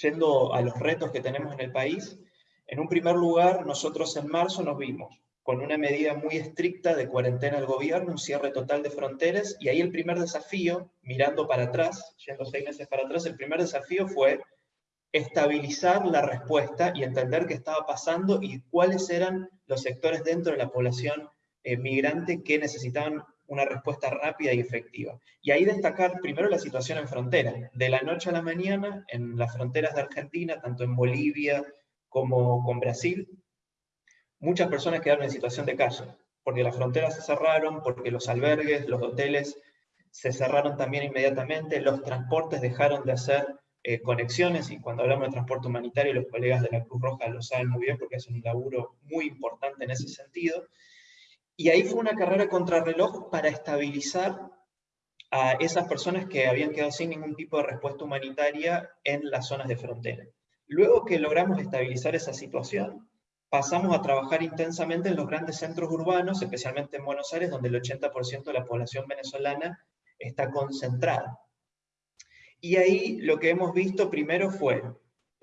yendo a los retos que tenemos en el país, en un primer lugar, nosotros en marzo nos vimos con una medida muy estricta de cuarentena del gobierno, un cierre total de fronteras, y ahí el primer desafío, mirando para atrás, yendo seis meses para atrás, el primer desafío fue estabilizar la respuesta y entender qué estaba pasando y cuáles eran los sectores dentro de la población eh, migrante que necesitaban una respuesta rápida y efectiva. Y ahí destacar primero la situación en frontera. De la noche a la mañana, en las fronteras de Argentina, tanto en Bolivia como con Brasil, muchas personas quedaron en situación de calle, porque las fronteras se cerraron, porque los albergues, los hoteles se cerraron también inmediatamente, los transportes dejaron de hacer eh, conexiones, y cuando hablamos de transporte humanitario, los colegas de la Cruz Roja lo saben muy bien, porque es un laburo muy importante en ese sentido, y ahí fue una carrera contrarreloj para estabilizar a esas personas que habían quedado sin ningún tipo de respuesta humanitaria en las zonas de frontera. Luego que logramos estabilizar esa situación, pasamos a trabajar intensamente en los grandes centros urbanos, especialmente en Buenos Aires, donde el 80% de la población venezolana está concentrada. Y ahí lo que hemos visto primero fue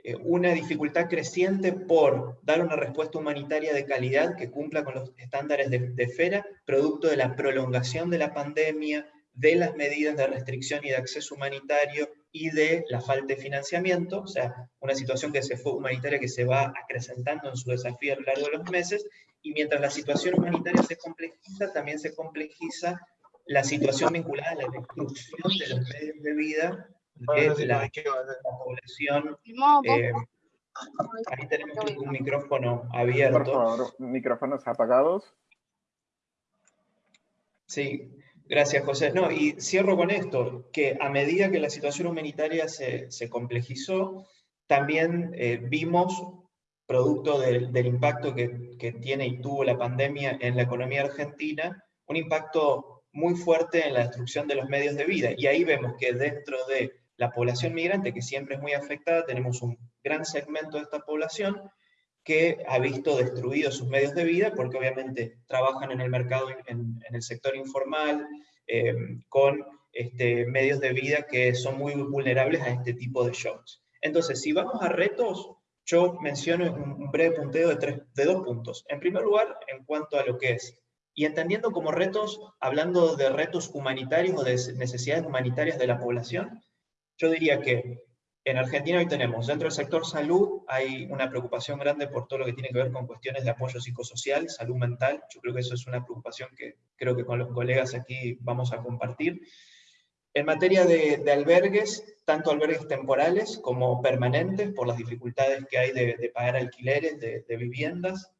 eh, una dificultad creciente por dar una respuesta humanitaria de calidad que cumpla con los estándares de, de FERA, producto de la prolongación de la pandemia, de las medidas de restricción y de acceso humanitario y de la falta de financiamiento, o sea, una situación que se fue humanitaria que se va acrecentando en su desafío a lo largo de los meses, y mientras la situación humanitaria se complejiza, también se complejiza la situación vinculada a la destrucción de los medios de vida de la, población. Eh, ahí tenemos un micrófono abierto. Por favor, micrófonos apagados. Sí, Gracias, José. No, y cierro con esto, que a medida que la situación humanitaria se, complejizó, también eh, vimos, producto del, impacto que, que, tiene y tuvo la pandemia en la economía argentina, un impacto muy fuerte en la destrucción de los medios de vida. Y ahí vemos que dentro de la población migrante, que siempre es muy afectada, tenemos un gran segmento de esta población que ha visto destruidos sus medios de vida porque obviamente trabajan en el mercado, en, el sector informal, eh, con este, medios de vida que son muy vulnerables a este tipo de shocks. Entonces, si vamos a retos, yo menciono un, breve punteo de, tres, de dos puntos. En primer lugar, en cuanto a lo que es, y entendiendo como retos, hablando de retos humanitarios o de necesidades humanitarias de la población, yo diría que en Argentina hoy tenemos, dentro del sector salud, hay una preocupación grande por todo lo que tiene que ver con cuestiones de apoyo psicosocial, salud mental. Yo creo que eso es una preocupación que creo que con los colegas aquí vamos a compartir. En materia de, albergues, tanto albergues temporales como permanentes, por las dificultades que hay de, pagar alquileres de, viviendas,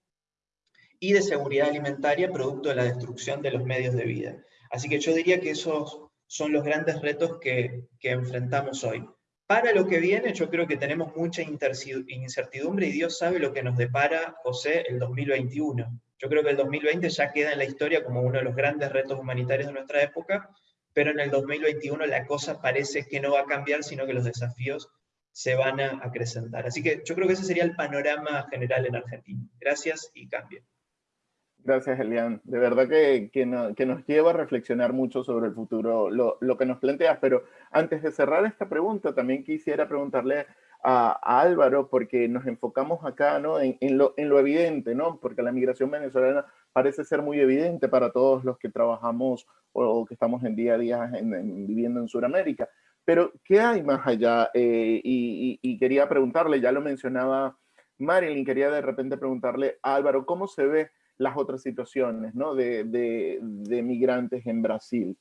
y de seguridad alimentaria, producto de la destrucción de los medios de vida. Así que yo diría que esos son los grandes retos que, que enfrentamos hoy. Para lo que viene, yo creo que tenemos mucha incertidumbre y Dios sabe lo que nos depara, José, el 2021. Yo creo que el 2020 ya queda en la historia como uno de los grandes retos humanitarios de nuestra época, pero en el 2021 la cosa parece que no va a cambiar, sino que los desafíos se van a acrecentar. Así que yo creo que ese sería el panorama general en Argentina. Gracias y cambio. Gracias, Elian. De verdad que, que, nos lleva a reflexionar mucho sobre el futuro, lo, lo, que nos planteas. Pero antes de cerrar esta pregunta, también quisiera preguntarle a, Álvaro, porque nos enfocamos acá ¿no? en, en, lo, en, lo, evidente, ¿no? porque la migración venezolana parece ser muy evidente para todos los que trabajamos o, que estamos en día a día en, viviendo en Sudamérica. Pero, ¿qué hay más allá? Eh, y, y, y quería preguntarle, ya lo mencionaba Marilyn, quería de repente preguntarle a Álvaro, ¿cómo se ve las otras situaciones ¿no? de, de, migrantes en Brasil.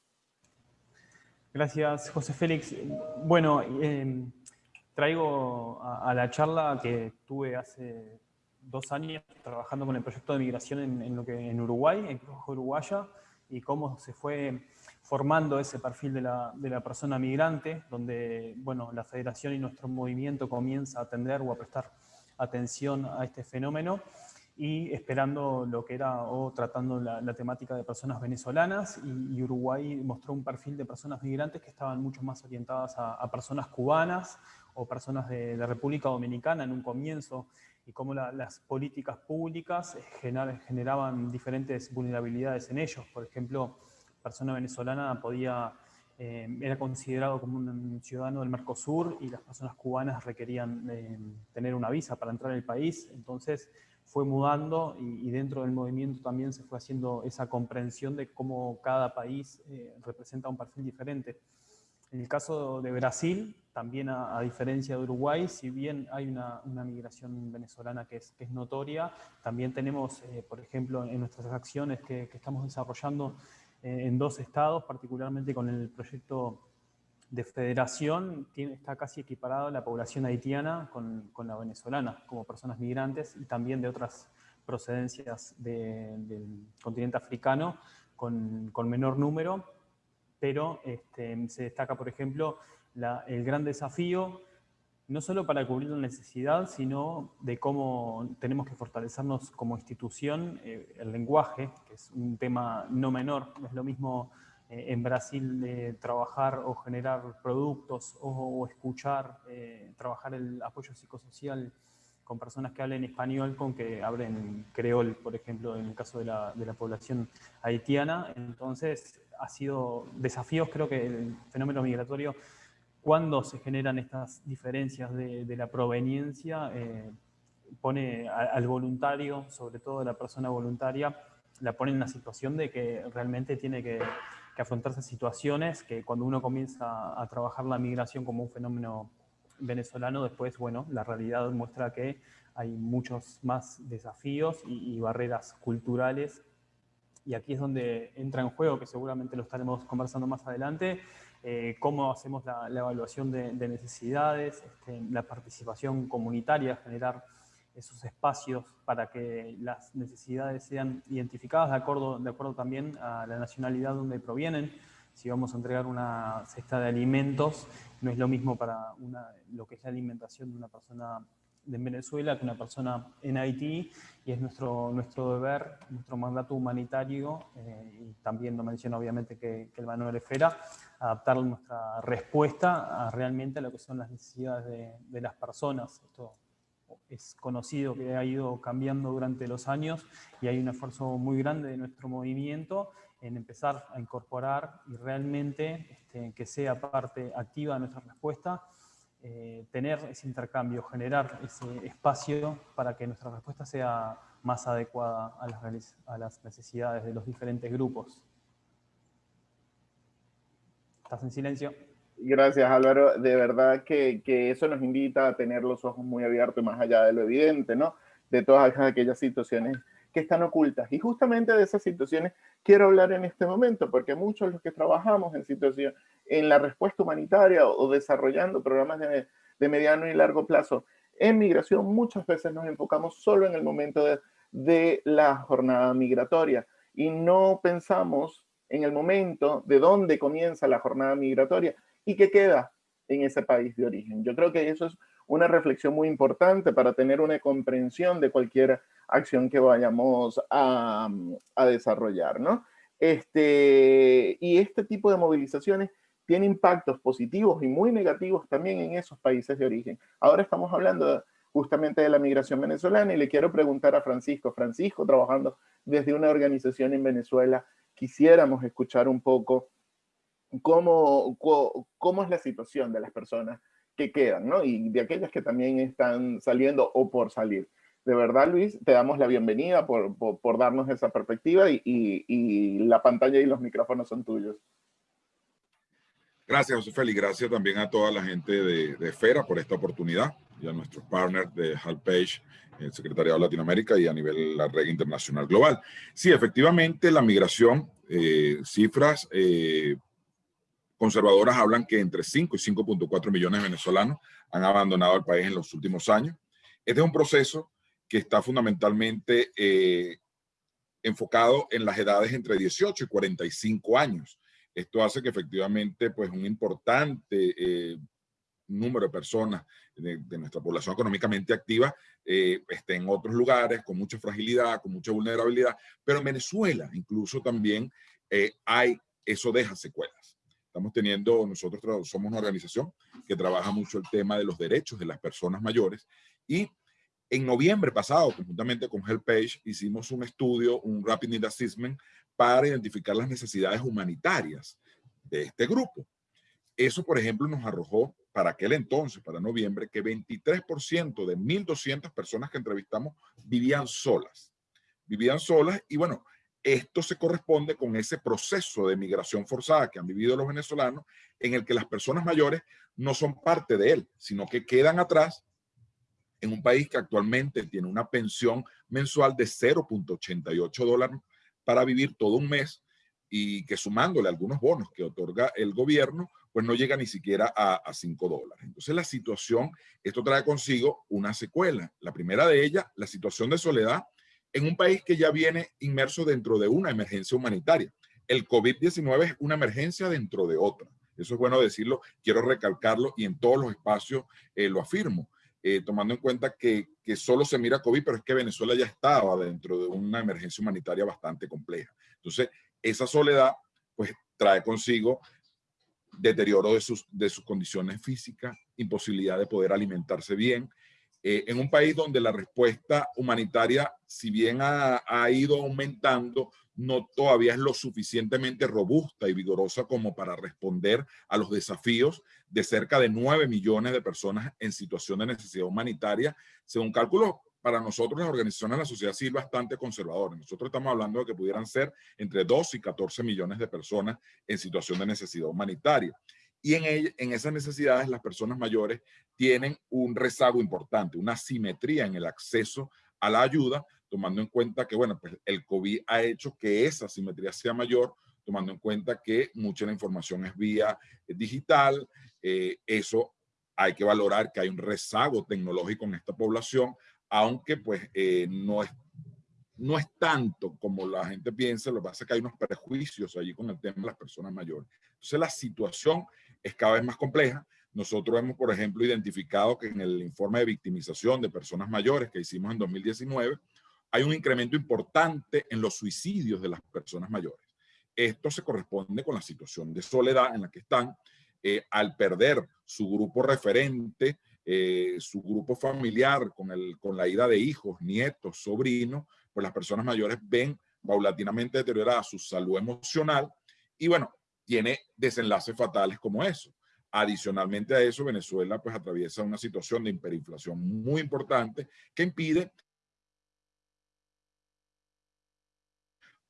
Gracias, José Félix. Bueno, em, traigo a, la charla que tuve hace dos años trabajando con el proyecto de migración en, lo que, en Uruguay, en Cruz Uruguaya, y cómo se fue formando ese perfil de la, de la, persona migrante, donde bueno, la federación y nuestro movimiento comienza a atender o a prestar atención a este fenómeno y esperando lo que era o tratando la, temática de personas venezolanas y, Uruguay mostró un perfil de personas migrantes que estaban mucho más orientadas a, personas cubanas o personas de la República Dominicana en un comienzo y cómo las políticas públicas generaban diferentes vulnerabilidades en ellos. Por ejemplo, persona venezolana podía, eh, era considerado como un ciudadano del Mercosur y las personas cubanas requerían eh, tener una visa para entrar al país. Entonces, fue mudando y, dentro del movimiento también se fue haciendo esa comprensión de cómo cada país eh, representa un perfil diferente. En el caso de Brasil, también a, diferencia de Uruguay, si bien hay una, migración venezolana que es, es, notoria, también tenemos, eh, por ejemplo, en nuestras acciones que, estamos desarrollando eh, en dos estados, particularmente con el proyecto de federación tiene, está casi equiparado la población haitiana con, con, la venezolana, como personas migrantes y también de otras procedencias del continente africano con, con menor número, pero este, se destaca, por ejemplo, la, el gran desafío, no solo para cubrir la necesidad, sino de cómo tenemos que fortalecernos como institución, eh, el lenguaje, que es un tema no menor, no es lo mismo en Brasil eh, trabajar o generar productos o, escuchar, eh, trabajar el apoyo psicosocial con personas que hablen español con que hablen creol, por ejemplo, en el caso de la, de la población haitiana. Entonces, ha sido desafíos, creo que el fenómeno migratorio, cuando se generan estas diferencias de, de la proveniencia, pone al voluntario, sobre todo la persona voluntaria, la pone en una situación de que realmente tiene que que afrontarse situaciones que cuando uno comienza a trabajar la migración como un fenómeno venezolano, después, bueno, la realidad muestra que hay muchos más desafíos y, barreras culturales. Y aquí es donde entra en juego, que seguramente lo estaremos conversando más adelante, eh, cómo hacemos la, evaluación de, necesidades, este, la participación comunitaria, generar esos espacios para que las necesidades sean identificadas de acuerdo, de acuerdo también a la nacionalidad donde provienen. Si vamos a entregar una cesta de alimentos, no es lo mismo para una, lo que es la alimentación de una persona de Venezuela que una persona en Haití y es nuestro, nuestro deber, nuestro mandato humanitario eh, y también lo menciona obviamente que, el Manuel Esfera, adaptar nuestra respuesta realmente a lo que son las necesidades de, de las personas. Esto es conocido que ha ido cambiando durante los años y hay un esfuerzo muy grande de nuestro movimiento en empezar a incorporar y realmente este, que sea parte activa de nuestra respuesta, eh, tener ese intercambio, generar ese espacio para que nuestra respuesta sea más adecuada a las, a las necesidades de los diferentes grupos. ¿Estás en silencio? Gracias Álvaro, de verdad que, eso nos invita a tener los ojos muy abiertos más allá de lo evidente, ¿no? De todas aquellas situaciones que están ocultas. Y justamente de esas situaciones quiero hablar en este momento, porque muchos de los que trabajamos en situación, en la respuesta humanitaria o, desarrollando programas de, de, mediano y largo plazo en migración, muchas veces nos enfocamos solo en el momento de, de la jornada migratoria y no pensamos en el momento de dónde comienza la jornada migratoria y qué queda en ese país de origen. Yo creo que eso es una reflexión muy importante para tener una comprensión de cualquier acción que vayamos a, desarrollar, ¿no? Este, y este tipo de movilizaciones tiene impactos positivos y muy negativos también en esos países de origen. Ahora estamos hablando justamente de la migración venezolana y le quiero preguntar a Francisco. Francisco, trabajando desde una organización en Venezuela, quisiéramos escuchar un poco cómo, cómo es la situación de las personas que quedan, ¿no? Y de aquellas que también están saliendo o por salir. De verdad, Luis, te damos la bienvenida por, por, darnos esa perspectiva y, y, la pantalla y los micrófonos son tuyos. Gracias, José Félix. Gracias también a toda la gente de, de Esfera por esta oportunidad y a nuestros partners de Halpage, el Secretariado de Latinoamérica y a nivel la red internacional global. Sí, efectivamente, la migración, eh, cifras eh, conservadoras hablan que entre 5 y 5.4 millones de venezolanos han abandonado el país en los últimos años. Este es un proceso que está fundamentalmente eh, enfocado en las edades entre 18 y 45 años. Esto hace que efectivamente pues, un importante eh, número de personas de, nuestra población económicamente activa eh, esté en otros lugares con mucha fragilidad, con mucha vulnerabilidad, pero en Venezuela incluso también hay, eso deja secuelas. Estamos teniendo, nosotros somos una organización que trabaja mucho el tema de los derechos de las personas mayores y en noviembre pasado, conjuntamente con HelpAge, hicimos un estudio, un Rapid Need Assessment, para identificar las necesidades humanitarias de este grupo. Eso, por ejemplo, nos arrojó para aquel entonces, para noviembre, que 23% de 1.200 personas que entrevistamos vivían solas. Vivían solas y bueno, esto se corresponde con ese proceso de migración forzada que han vivido los venezolanos, en el que las personas mayores no son parte de él, sino que quedan atrás en un país que actualmente tiene una pensión mensual de 0.88 dólares para vivir todo un mes y que sumándole algunos bonos que otorga el gobierno, pues no llega ni siquiera a, a 5 dólares. Entonces la situación, esto trae consigo una secuela. La primera de ellas, la situación de soledad en un país que ya viene inmerso dentro de una emergencia humanitaria. El COVID-19 es una emergencia dentro de otra. Eso es bueno decirlo, quiero recalcarlo y en todos los espacios eh, lo afirmo, eh, tomando en cuenta que, que solo se mira COVID, pero es que Venezuela ya estaba dentro de una emergencia humanitaria bastante compleja. Entonces, esa soledad pues trae consigo deterioro de sus, de sus condiciones físicas, imposibilidad de poder alimentarse bien, eh, en un país donde la respuesta humanitaria, si bien ha, ido aumentando, no todavía es lo suficientemente robusta y vigorosa como para responder a los desafíos de cerca de 9 millones de personas en situación de necesidad humanitaria. Según cálculos, para nosotros las organizaciones de la sociedad civil bastante conservadoras. Nosotros estamos hablando de que pudieran ser entre 2 y 14 millones de personas en situación de necesidad humanitaria. Y en, en esas necesidades las personas mayores tienen un rezago importante, una simetría en el acceso a la ayuda, tomando en cuenta que, bueno, pues el COVID ha hecho que esa simetría sea mayor, tomando en cuenta que mucha de la información es vía digital, eh, eso hay que valorar que hay un rezago tecnológico en esta población, aunque pues eh, no, es, no es tanto como la gente piensa, lo que pasa es que hay unos prejuicios allí con el tema de las personas mayores. Entonces la situación es cada vez más compleja. Nosotros hemos, por ejemplo, identificado que en el informe de victimización de personas mayores que hicimos en 2019, hay un incremento importante en los suicidios de las personas mayores. Esto se corresponde con la situación de soledad en la que están, eh, al perder su grupo referente, eh, su grupo familiar con, el, con la ida de hijos, nietos, sobrinos, pues las personas mayores ven paulatinamente deteriorada su salud emocional y bueno, tiene desenlaces fatales como eso. Adicionalmente a eso, Venezuela pues atraviesa una situación de hiperinflación muy importante que impide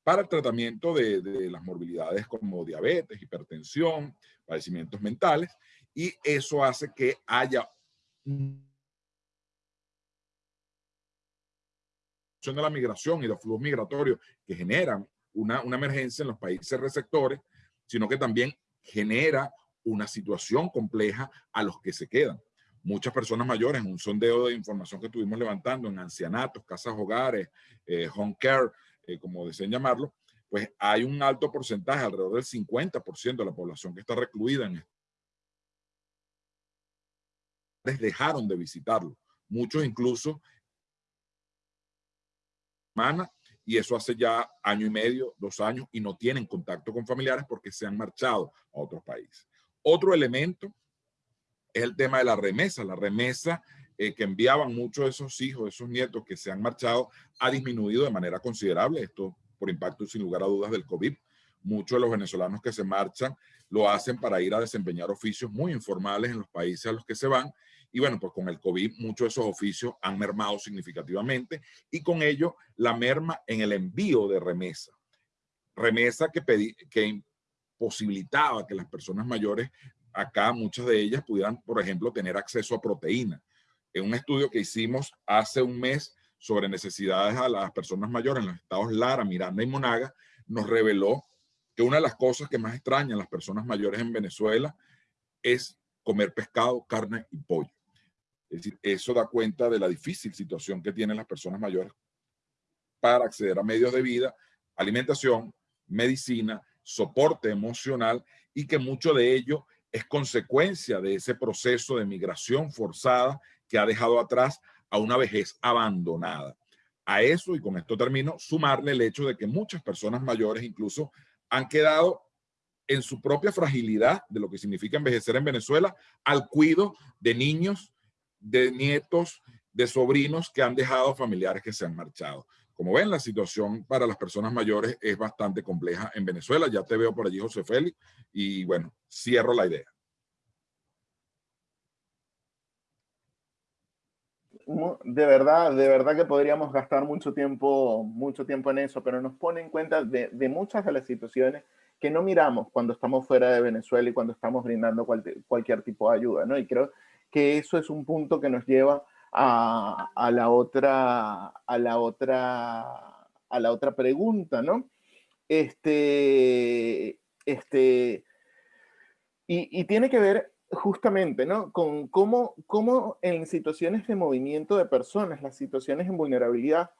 para el tratamiento de, las morbilidades como diabetes, hipertensión, padecimientos mentales, y eso hace que haya de la migración y los flujos migratorios que generan una, una emergencia en los países receptores, sino que también genera una situación compleja a los que se quedan. Muchas personas mayores, un sondeo de información que estuvimos levantando en ancianatos, casas hogares, eh, home care, eh, como deseen llamarlo, pues hay un alto porcentaje, alrededor del 50% de la población que está recluida en dejaron de visitarlo. Muchos incluso y eso hace ya año y medio, dos años, y no tienen contacto con familiares porque se han marchado a otros países. Otro elemento es el tema de la remesa. La remesa eh, que enviaban muchos de esos hijos, esos nietos que se han marchado, ha disminuido de manera considerable. Esto por impacto, sin lugar a dudas, del COVID. Muchos de los venezolanos que se marchan lo hacen para ir a desempeñar oficios muy informales en los países a los que se van y bueno, pues con el COVID muchos de esos oficios han mermado significativamente y con ello la merma en el envío de remesa. Remesa que, que imposibilitaba que las personas mayores, acá muchas de ellas pudieran, por ejemplo, tener acceso a proteína. En un estudio que hicimos hace un mes sobre necesidades a las personas mayores en los estados Lara, Miranda y Monaga, nos reveló que una de las cosas que más extrañan las personas mayores en Venezuela es comer pescado, carne y pollo. Es decir, eso da cuenta de la difícil situación que tienen las personas mayores para acceder a medios de vida, alimentación, medicina, soporte emocional y que mucho de ello es consecuencia de ese proceso de migración forzada que ha dejado atrás a una vejez abandonada. A eso, y con esto termino, sumarle el hecho de que muchas personas mayores incluso han quedado en su propia fragilidad de lo que significa envejecer en Venezuela al cuido de niños, de nietos, de sobrinos que han dejado familiares que se han marchado. Como ven, la situación para las personas mayores es bastante compleja en Venezuela. Ya te veo por allí, José Félix, y bueno, cierro la idea. De verdad, de verdad que podríamos gastar mucho tiempo, mucho tiempo en eso, pero nos pone en cuenta de, muchas de las situaciones que no miramos cuando estamos fuera de Venezuela y cuando estamos brindando cualquier tipo de ayuda, ¿no? Y creo que eso es un punto que nos lleva a, la otra, a la otra, a la otra pregunta, ¿no? Este, este, y, tiene que ver justamente, ¿no? Con cómo, cómo en situaciones de movimiento de personas, las situaciones en vulnerabilidad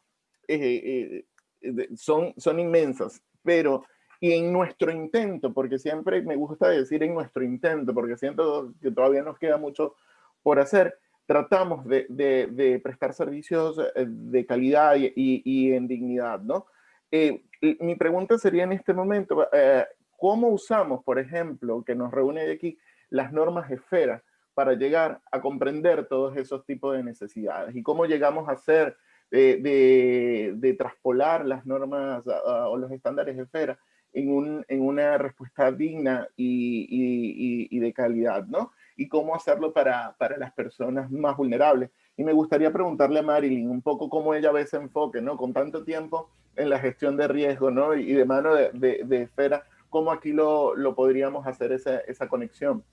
eh, eh, son, son inmensas, pero y en nuestro intento, porque siempre me gusta decir en nuestro intento, porque siento que todavía nos queda mucho por hacer, tratamos de, prestar servicios eh, de calidad y, en dignidad, ¿no? Eh, mi pregunta sería en este momento, eh, ¿cómo usamos, por ejemplo, que nos reúne aquí, las normas esfera para llegar a comprender todos esos tipos de necesidades? ¿Y cómo llegamos a hacer, de, traspolar las normas o los estándares esfera en, en, una respuesta digna y, y de calidad, ¿no? Y cómo hacerlo para, para, las personas más vulnerables. Y me gustaría preguntarle a Marilyn un poco cómo ella ve ese enfoque, ¿no? Con tanto tiempo en la gestión de riesgo, ¿no? Y de mano de, de, esfera, ¿cómo aquí lo, lo podríamos hacer esa, esa conexión?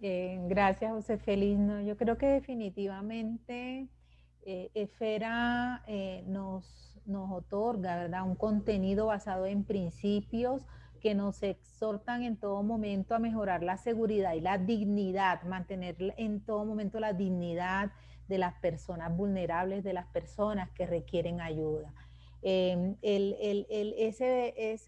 Eh, gracias, José Feliz. No, yo creo que definitivamente eh, Esfera eh, nos, nos otorga, ¿verdad? Un contenido basado en principios, que nos exhortan en todo momento a mejorar la seguridad y la dignidad, mantener en todo momento la dignidad de las personas vulnerables, de las personas que requieren ayuda. Em, el, ese,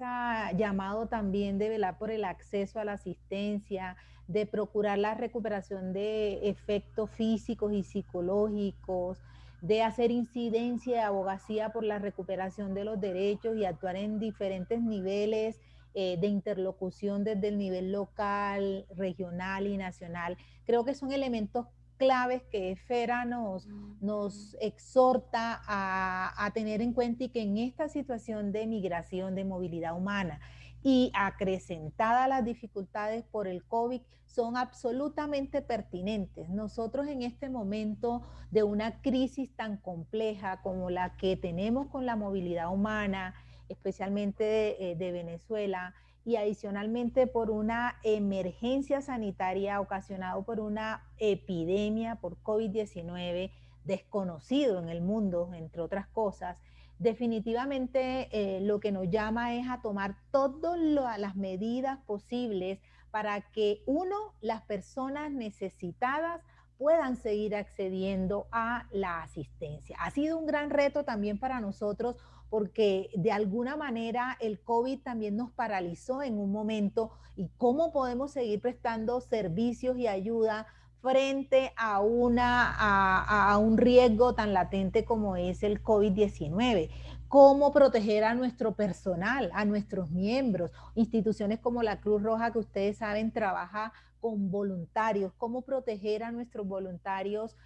llamado también de velar por el acceso a la asistencia, de procurar la recuperación de efectos físicos y psicológicos, de hacer incidencia y abogacía por la recuperación de los derechos y actuar en diferentes niveles eh, de interlocución desde el nivel local, regional y nacional. Creo que son elementos claves que EFERA nos, nos exhorta a, a, tener en cuenta y que en esta situación de migración, de movilidad humana y acrecentadas las dificultades por el COVID son absolutamente pertinentes. Nosotros en este momento de una crisis tan compleja como la que tenemos con la movilidad humana, especialmente eh, de, Venezuela, y adicionalmente por una emergencia sanitaria ocasionada por una epidemia por COVID-19 desconocido en el mundo, entre otras cosas, definitivamente eh, lo que nos llama es a tomar todas las medidas posibles para que, uno, las personas necesitadas puedan seguir accediendo a la asistencia. Ha sido un gran reto también para nosotros porque de alguna manera el COVID también nos paralizó en un momento y cómo podemos seguir prestando servicios y ayuda frente a, una, a, un riesgo tan latente como es el COVID-19 cómo proteger a nuestro personal, a nuestros miembros, instituciones como la Cruz Roja que ustedes saben trabaja con voluntarios, cómo proteger a nuestros voluntarios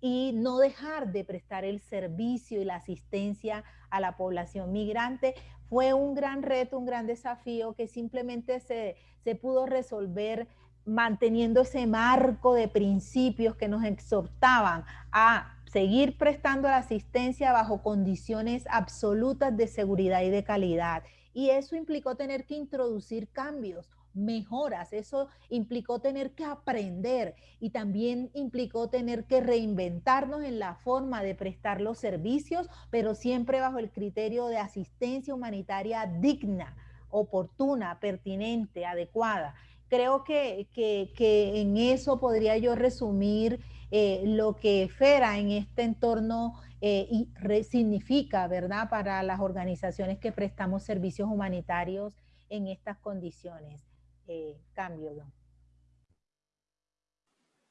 y no dejar de prestar el servicio y la asistencia a la población migrante. Fue un gran reto, un gran desafío que simplemente se, se pudo resolver manteniendo ese marco de principios que nos exhortaban a seguir prestando la asistencia bajo condiciones absolutas de seguridad y de calidad. Y eso implicó tener que introducir cambios mejoras. Eso implicó tener que aprender y también implicó tener que reinventarnos en la forma de prestar los servicios, pero siempre bajo el criterio de asistencia humanitaria digna oportuna, pertinente, adecuada. Creo que, en eso podría yo resumir eh, lo que FERA en este entorno eh, significa, ¿verdad?, para las organizaciones que prestamos servicios humanitarios en estas condiciones. Eh, cambio,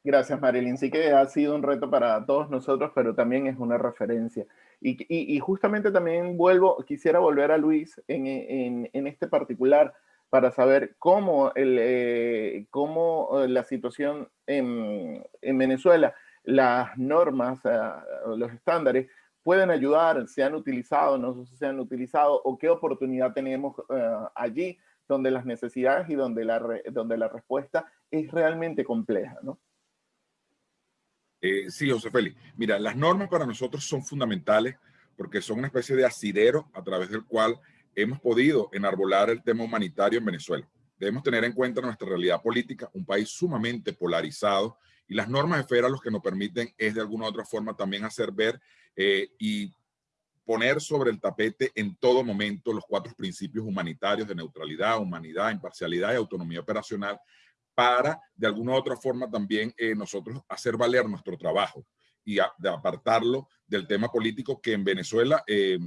Gracias, Marilyn. Sí que ha sido un reto para todos nosotros, pero también es una referencia. Y, justamente también vuelvo, quisiera volver a Luis en, este particular para saber cómo, el, eh, cómo eh, la situación en, Venezuela, las normas, eh, los estándares, pueden ayudar, se han utilizado, no se han utilizado, o qué oportunidad tenemos allí donde las necesidades y donde la, donde la respuesta es realmente compleja, ¿no? Eh, sí, José Félix. Mira, las normas para nosotros son fundamentales porque son una especie de asidero a través del cual hemos podido enarbolar el tema humanitario en Venezuela. Debemos tener en cuenta nuestra realidad política, un país sumamente polarizado, y las normas de FERA lo que nos permiten es de alguna u otra forma también hacer ver eh, y poner sobre el tapete en todo momento los cuatro principios humanitarios de neutralidad, humanidad, imparcialidad y autonomía operacional para de alguna otra forma también eh, nosotros hacer valer nuestro trabajo y de apartarlo del tema político que en Venezuela, eh,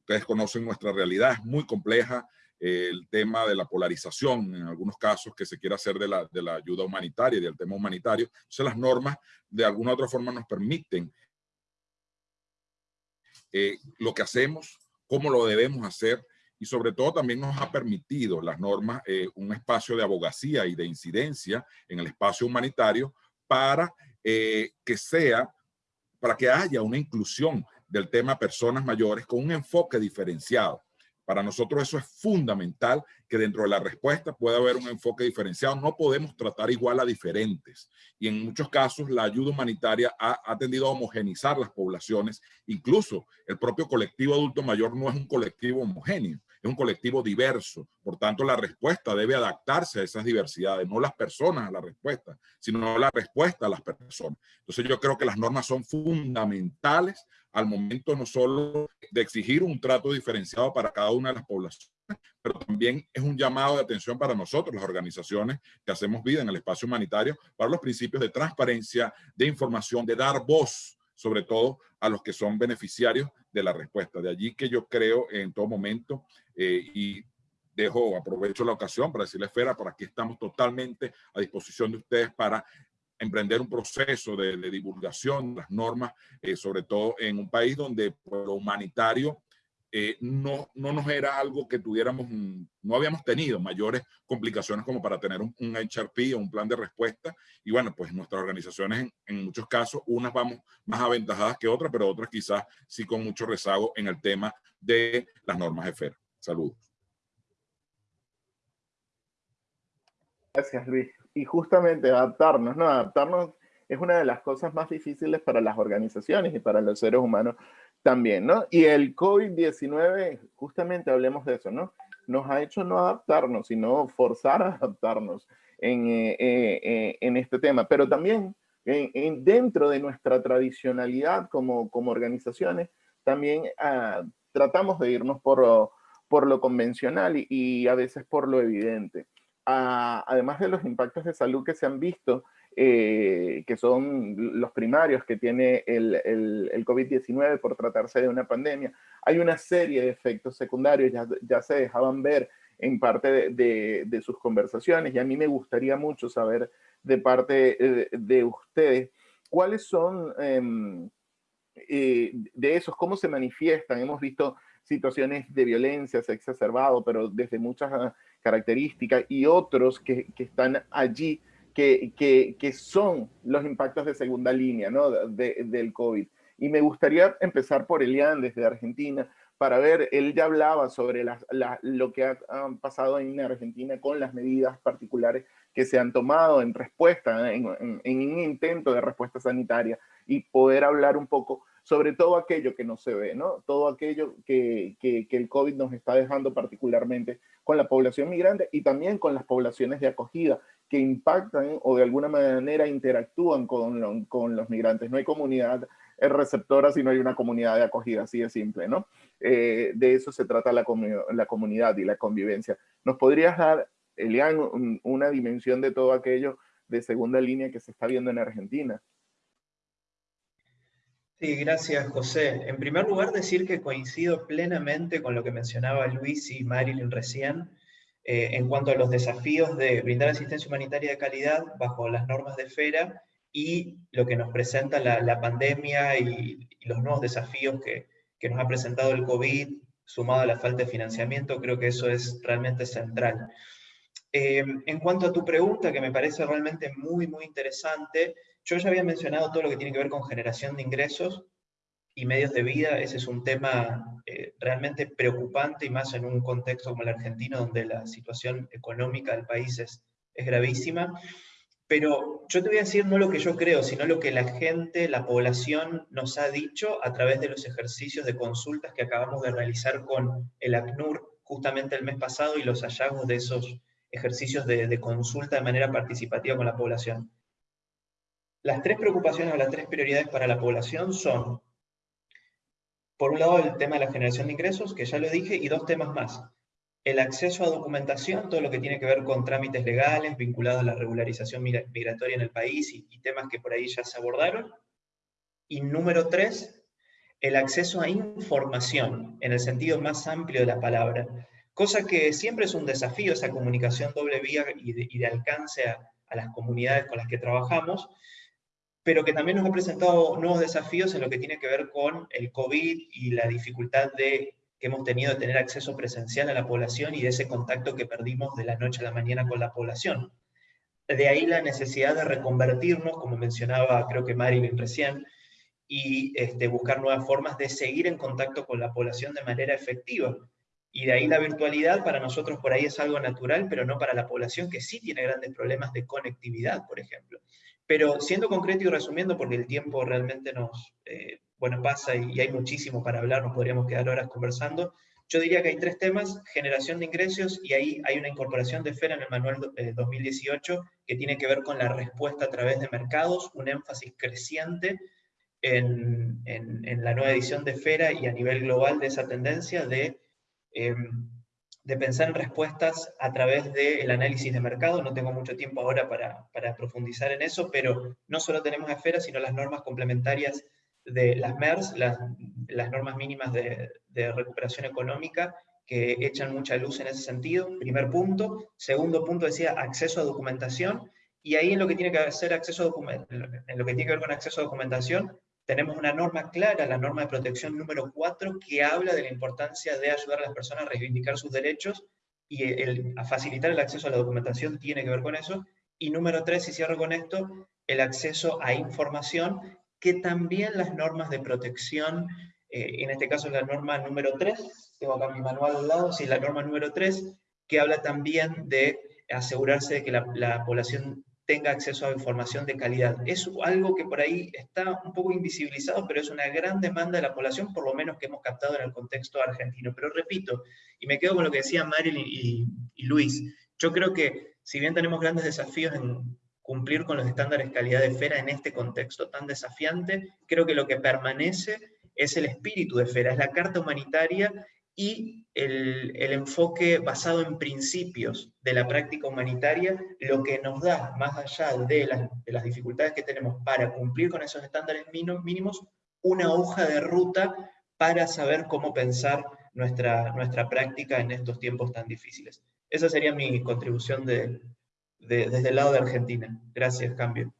ustedes conocen nuestra realidad, es muy compleja, eh, el tema de la polarización, en algunos casos que se quiere hacer de la, de la ayuda humanitaria y del tema humanitario. Entonces las normas de alguna otra forma nos permiten lo que hacemos, cómo lo debemos hacer y sobre todo también nos ha permitido las normas eh, un espacio de abogacía y de incidencia en el espacio humanitario para eh, que sea, para que haya una inclusión del tema personas mayores con un enfoque diferenciado. Para nosotros eso es fundamental, que dentro de la respuesta pueda haber un enfoque diferenciado. No podemos tratar igual a diferentes. Y en muchos casos la ayuda humanitaria ha, ha tendido a homogenizar las poblaciones. Incluso el propio colectivo adulto mayor no es un colectivo homogéneo es un colectivo diverso. Por tanto, la respuesta debe adaptarse a esas diversidades, no las personas a la respuesta, sino la respuesta a las personas. Entonces yo creo que las normas son fundamentales al momento no solo de exigir un trato diferenciado para cada una de las poblaciones, pero también es un llamado de atención para nosotros, las organizaciones que hacemos vida en el espacio humanitario, para los principios de transparencia, de información, de dar voz, sobre todo a los que son beneficiarios de la respuesta. De allí que yo creo en todo momento eh, y dejo, aprovecho la ocasión para decirle Esfera, por aquí estamos totalmente a disposición de ustedes para emprender un proceso de, divulgación de las normas, eh, sobre todo en un país donde lo humanitario eh, no, no nos era algo que tuviéramos, no habíamos tenido mayores complicaciones como para tener un, un HRP o un plan de respuesta. Y bueno, pues nuestras organizaciones en, en, muchos casos, unas vamos más aventajadas que otras, pero otras quizás sí con mucho rezago en el tema de las normas de FER. Saludos. Gracias, Luis. Y justamente adaptarnos, ¿no? Adaptarnos es una de las cosas más difíciles para las organizaciones y para los seres humanos también, ¿no? Y el COVID-19, justamente hablemos de eso, ¿no? Nos ha hecho no adaptarnos, sino forzar a adaptarnos en, eh, eh, eh, este tema. Pero también en, dentro de nuestra tradicionalidad como, como organizaciones, también ah, tratamos de irnos por, por lo convencional y, a veces por lo evidente. Ah, además de los impactos de salud que se han visto, eh, que son los primarios que tiene el, el, COVID-19 por tratarse de una pandemia, hay una serie de efectos secundarios, ya, ya se dejaban ver en parte de, de, sus conversaciones y a mí me gustaría mucho saber de parte de, de ustedes cuáles son em, eh, de esos, cómo se manifiestan. Hemos visto situaciones de violencia, se ha exacerbado, pero desde muchas ah, características y otros que, que están allí que, que, son los impactos de segunda línea ¿no? de, del COVID. Y me gustaría empezar por Elian desde Argentina para ver, él ya hablaba sobre lo que ha, pasado en Argentina con las medidas particulares que se han tomado en respuesta, en, en, un intento de respuesta sanitaria y poder hablar un poco sobre todo aquello que no se ve, ¿no? Todo aquello que, que, que el COVID nos está dejando particularmente con la población migrante y también con las poblaciones de acogida que impactan o de alguna manera interactúan con, con los migrantes. No hay comunidad el receptor si no hay una comunidad de acogida, así de simple, ¿no? Eh, de eso se trata la, la, comunidad y la convivencia. ¿Nos podrías dar, Elian, una dimensión de todo aquello de segunda línea que se está viendo en Argentina? Sí, gracias, José. En primer lugar, decir que coincido plenamente con lo que mencionaba Luis y Marilyn recién eh, en cuanto a los desafíos de brindar asistencia humanitaria de calidad bajo las normas de FERA y lo que nos presenta la, pandemia y, los nuevos desafíos que, nos ha presentado el COVID, sumado a la falta de financiamiento, creo que eso es realmente central. Eh, en cuanto a tu pregunta, que me parece realmente muy, muy interesante, yo ya había mencionado todo lo que tiene que ver con generación de ingresos y medios de vida. Ese es un tema eh, realmente preocupante y más en un contexto como el argentino, donde la situación económica del país es, es gravísima. Pero yo te voy a decir no lo que yo creo, sino lo que la gente, la población nos ha dicho a través de los ejercicios de consultas que acabamos de realizar con el ACNUR justamente el mes pasado y los hallazgos de esos ejercicios de, de consulta de manera participativa con la población. Las tres preocupaciones o las tres prioridades para la población son, por un lado, el tema de la generación de ingresos, que ya lo dije, y dos temas más. El acceso a documentación, todo lo que tiene que ver con trámites legales vinculados a la regularización migratoria en el país y, y temas que por ahí ya se abordaron. Y número tres, el acceso a información, en el sentido más amplio de la palabra. Cosa que siempre es un desafío, esa comunicación doble vía y de, alcance a, a las comunidades con las que trabajamos, pero que también nos ha presentado nuevos desafíos en lo que tiene que ver con el COVID y la dificultad de, que hemos tenido de tener acceso presencial a la población y de ese contacto que perdimos de la noche a la mañana con la población. De ahí la necesidad de reconvertirnos, como mencionaba creo que Marilyn recién, y este, buscar nuevas formas de seguir en contacto con la población de manera efectiva. Y de ahí la virtualidad para nosotros por ahí es algo natural, pero no para la población que sí tiene grandes problemas de conectividad, por ejemplo. Pero siendo concreto y resumiendo, porque el tiempo realmente nos, eh, bueno, pasa y, hay muchísimo para hablar, nos podríamos quedar horas conversando, yo diría que hay tres temas, generación de ingresos, y ahí hay una incorporación de FERA en el manual 2018 eh, que tiene que ver con la respuesta a través de mercados, un énfasis creciente en, en, la nueva edición de FERA y a nivel global de esa tendencia de em, de pensar en respuestas a través del análisis de mercado. No tengo mucho tiempo ahora para, para, profundizar en eso, pero no solo tenemos esferas, sino las normas complementarias de las MERS, las, las normas mínimas de, de, recuperación económica, que echan mucha luz en ese sentido. Primer punto. Segundo punto decía acceso a documentación. Y ahí en lo que tiene que hacer acceso a en lo que tiene que ver con acceso a documentación, tenemos una norma clara, la norma de protección número 4, que habla de la importancia de ayudar a las personas a reivindicar sus derechos y a facilitar el acceso a la documentación tiene que ver con eso. Y número 3, y cierro con esto, el acceso a información, que también las normas de protección, eh, en este caso la norma número 3, tengo acá mi manual al lado, sí, la norma número 3, que habla también de asegurarse de que la población tenga acceso a información de calidad. Es algo que por ahí está un poco invisibilizado, pero es una gran demanda de la población, por lo menos que hemos captado en el contexto argentino. Pero repito, y me quedo con lo que decían Marilyn y, y Luis, yo creo que si bien tenemos grandes desafíos en cumplir con los estándares calidad de FERA en este contexto tan desafiante, creo que lo que permanece es el espíritu de FERA, es la carta humanitaria y el, enfoque basado en principios de la práctica humanitaria, lo que nos da, más allá de las, dificultades que tenemos para cumplir con esos estándares mínimos, una hoja de ruta para saber cómo pensar nuestra, nuestra práctica en estos tiempos tan difíciles. Esa sería mi contribución de, desde el lado de Argentina. Gracias, Cambio.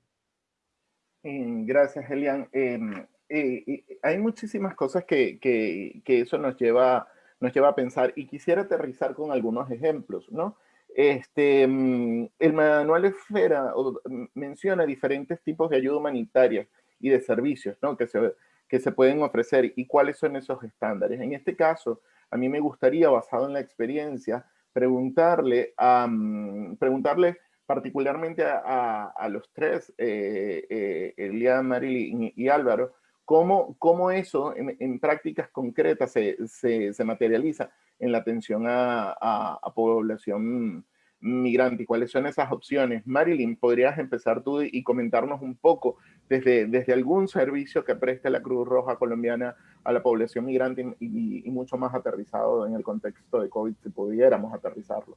Mm, gracias, Elian. Em, eh, hay muchísimas cosas que, que, que eso nos lleva nos lleva a pensar y quisiera aterrizar con algunos ejemplos, ¿no? Este, mm, el manual Esfera mm, menciona diferentes tipos de ayuda humanitaria y de servicios ¿no? que, se, que se pueden ofrecer y cuáles son esos estándares. En este caso, a mí me gustaría, basado en la experiencia, preguntarle, a, mm, preguntarle particularmente a, a, los tres, eh, eh, y Álvaro, cómo, cómo eso en, prácticas concretas se, se, se, materializa en la atención a, a, población migrante y cuáles son esas opciones. Marilyn, ¿podrías empezar tú y comentarnos un poco desde, desde algún servicio que preste la Cruz Roja colombiana a la población migrante y, mucho más aterrizado en el contexto de COVID, si pudiéramos aterrizarlo?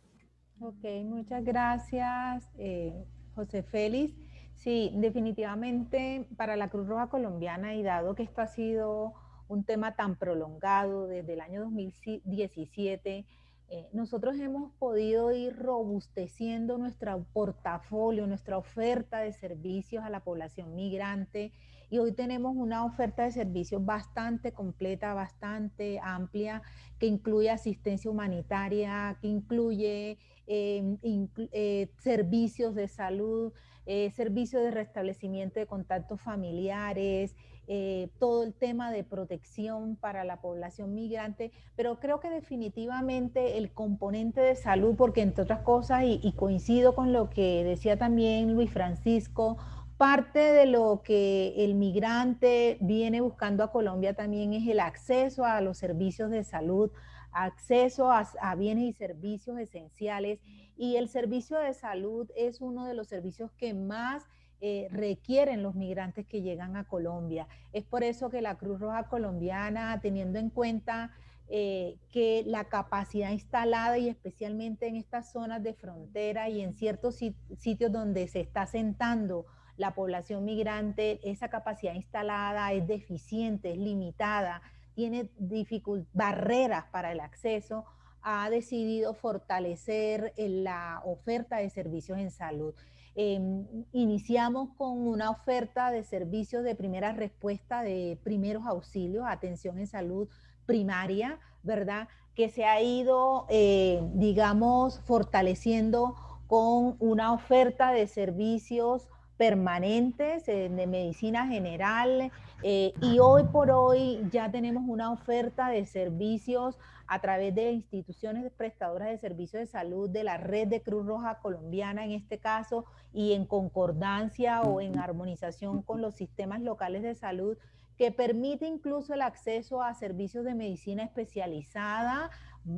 Ok, muchas gracias, eh, José Félix. Sí, definitivamente para la Cruz Roja colombiana y dado que esto ha sido un tema tan prolongado desde el año 2017, eh, nosotros hemos podido ir robusteciendo nuestro portafolio, nuestra oferta de servicios a la población migrante y hoy tenemos una oferta de servicios bastante completa, bastante amplia, que incluye asistencia humanitaria, que incluye em, eh, servicios de salud, eh, servicios de restablecimiento de contactos familiares, eh, todo el tema de protección para la población migrante, pero creo que definitivamente el componente de salud, porque entre otras cosas, y, coincido con lo que decía también Luis Francisco, parte de lo que el migrante viene buscando a Colombia también es el acceso a los servicios de salud, acceso a, a, bienes y servicios esenciales. Y el servicio de salud es uno de los servicios que más eh, requieren los migrantes que llegan a Colombia. Es por eso que la Cruz Roja Colombiana, teniendo en cuenta eh, que la capacidad instalada y especialmente en estas zonas de frontera y en ciertos sitios donde se está sentando la población migrante, esa capacidad instalada es deficiente, es limitada, tiene barreras para el acceso, ha decidido fortalecer la oferta de servicios en salud. Em, iniciamos con una oferta de servicios de primera respuesta de primeros auxilios, atención en salud primaria, ¿verdad? Que se ha ido, eh, digamos, fortaleciendo con una oferta de servicios permanentes eh, de medicina general eh, y hoy por hoy ya tenemos una oferta de servicios a través de instituciones prestadoras de servicios de salud de la red de Cruz Roja colombiana en este caso y en concordancia o en armonización con los sistemas locales de salud que permite incluso el acceso a servicios de medicina especializada,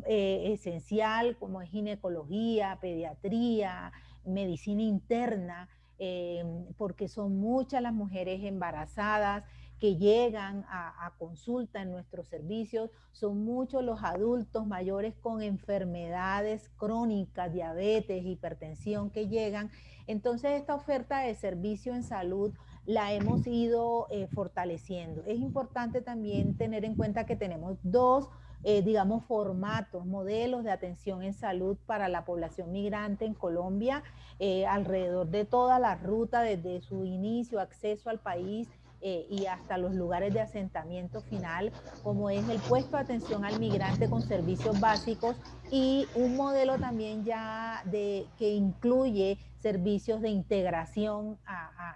eh, esencial, como es ginecología, pediatría, medicina interna, eh, porque son muchas las mujeres embarazadas que llegan a, consulta en nuestros servicios, son muchos los adultos mayores con enfermedades crónicas, diabetes, hipertensión que llegan. Entonces esta oferta de servicio en salud la hemos ido eh, fortaleciendo. Es importante también tener en cuenta que tenemos dos eh, digamos, formatos, modelos de atención en salud para la población migrante en Colombia, eh, alrededor de toda la ruta, desde su inicio, acceso al país, eh, y hasta los lugares de asentamiento final, como es el puesto de atención al migrante con servicios básicos y un modelo también ya de, que incluye servicios de integración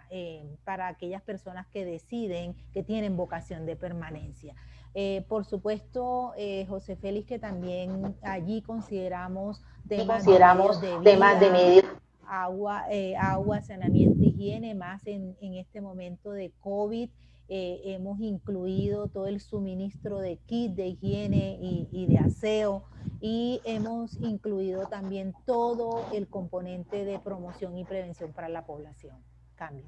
eh, para aquellas personas que deciden, que tienen vocación de permanencia. Eh, por supuesto, José Félix, que también allí consideramos temas, consideramos de, temas de agua, eh, agua, saneamiento, higiene, más en, en este momento de COVID. Eh, hemos incluido todo el suministro de kit de higiene y, y, de aseo y hemos incluido también todo el componente de promoción y prevención para la población. Cambio.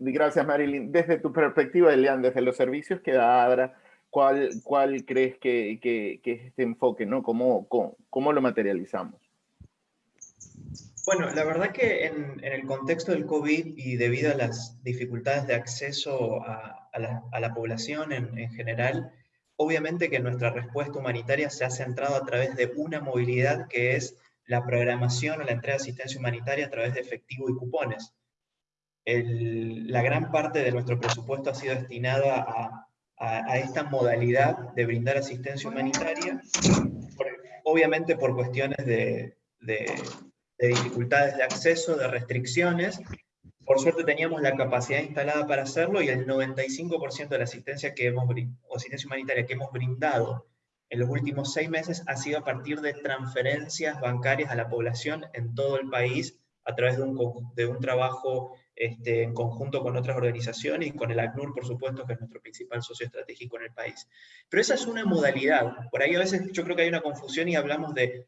gracias Marilyn. Desde tu perspectiva, Elian, desde los servicios que da ADRA, ¿cuál, cuál crees que, que, que, es este enfoque, ¿no? ¿Cómo, cómo, cómo lo materializamos? Bueno, la verdad que en, en, el contexto del COVID y debido a las dificultades de acceso a, a, la, a la, población en, en, general, obviamente que nuestra respuesta humanitaria se ha centrado a través de una movilidad que es la programación o la entrega de asistencia humanitaria a través de efectivo y cupones. El, la gran parte de nuestro presupuesto ha sido destinada a a, esta modalidad de brindar asistencia humanitaria, obviamente por cuestiones de, de, dificultades de acceso, de restricciones. Por suerte teníamos la capacidad instalada para hacerlo y el 95% de la asistencia, que hemos, asistencia humanitaria que hemos brindado en los últimos seis meses ha sido a partir de transferencias bancarias a la población en todo el país a través de un, de un trabajo este, en conjunto con otras organizaciones y con el ACNUR, por supuesto, que es nuestro principal socio estratégico en el país. Pero esa es una modalidad. Por ahí a veces yo creo que hay una confusión y hablamos de,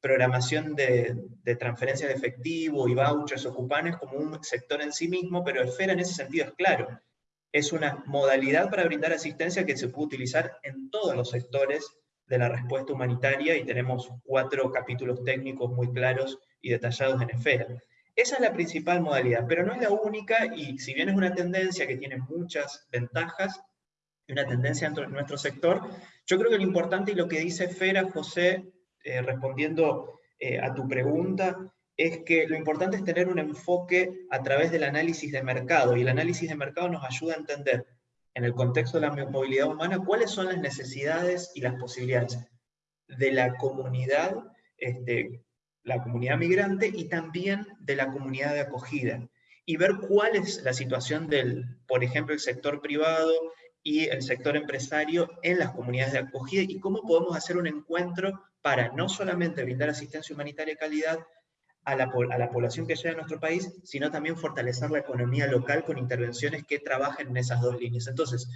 programación de, transferencia de efectivo y vouchers o cupones como un sector en sí mismo, pero Esfera en ese sentido es claro. Es una modalidad para brindar asistencia que se puede utilizar en todos los sectores de la respuesta humanitaria y tenemos cuatro capítulos técnicos muy claros y detallados en Esfera. Esa es la principal modalidad, pero no es la única y si bien es una tendencia que tiene muchas ventajas, una tendencia en nuestro sector, yo creo que lo importante y lo que dice Fera, José, eh, respondiendo eh, a tu pregunta, es que lo importante es tener un enfoque a través del análisis de mercado, y el análisis de mercado nos ayuda a entender, en el contexto de la movilidad humana, cuáles son las necesidades y las posibilidades de la comunidad este, la comunidad migrante y también de la comunidad de acogida. Y ver cuál es la situación del, por ejemplo, el sector privado y el sector empresario en las comunidades de acogida y cómo podemos hacer un encuentro para no solamente brindar asistencia humanitaria de calidad a la, a la población que llega a nuestro país, sino también fortalecer la economía local con intervenciones que trabajen en esas dos líneas. Entonces,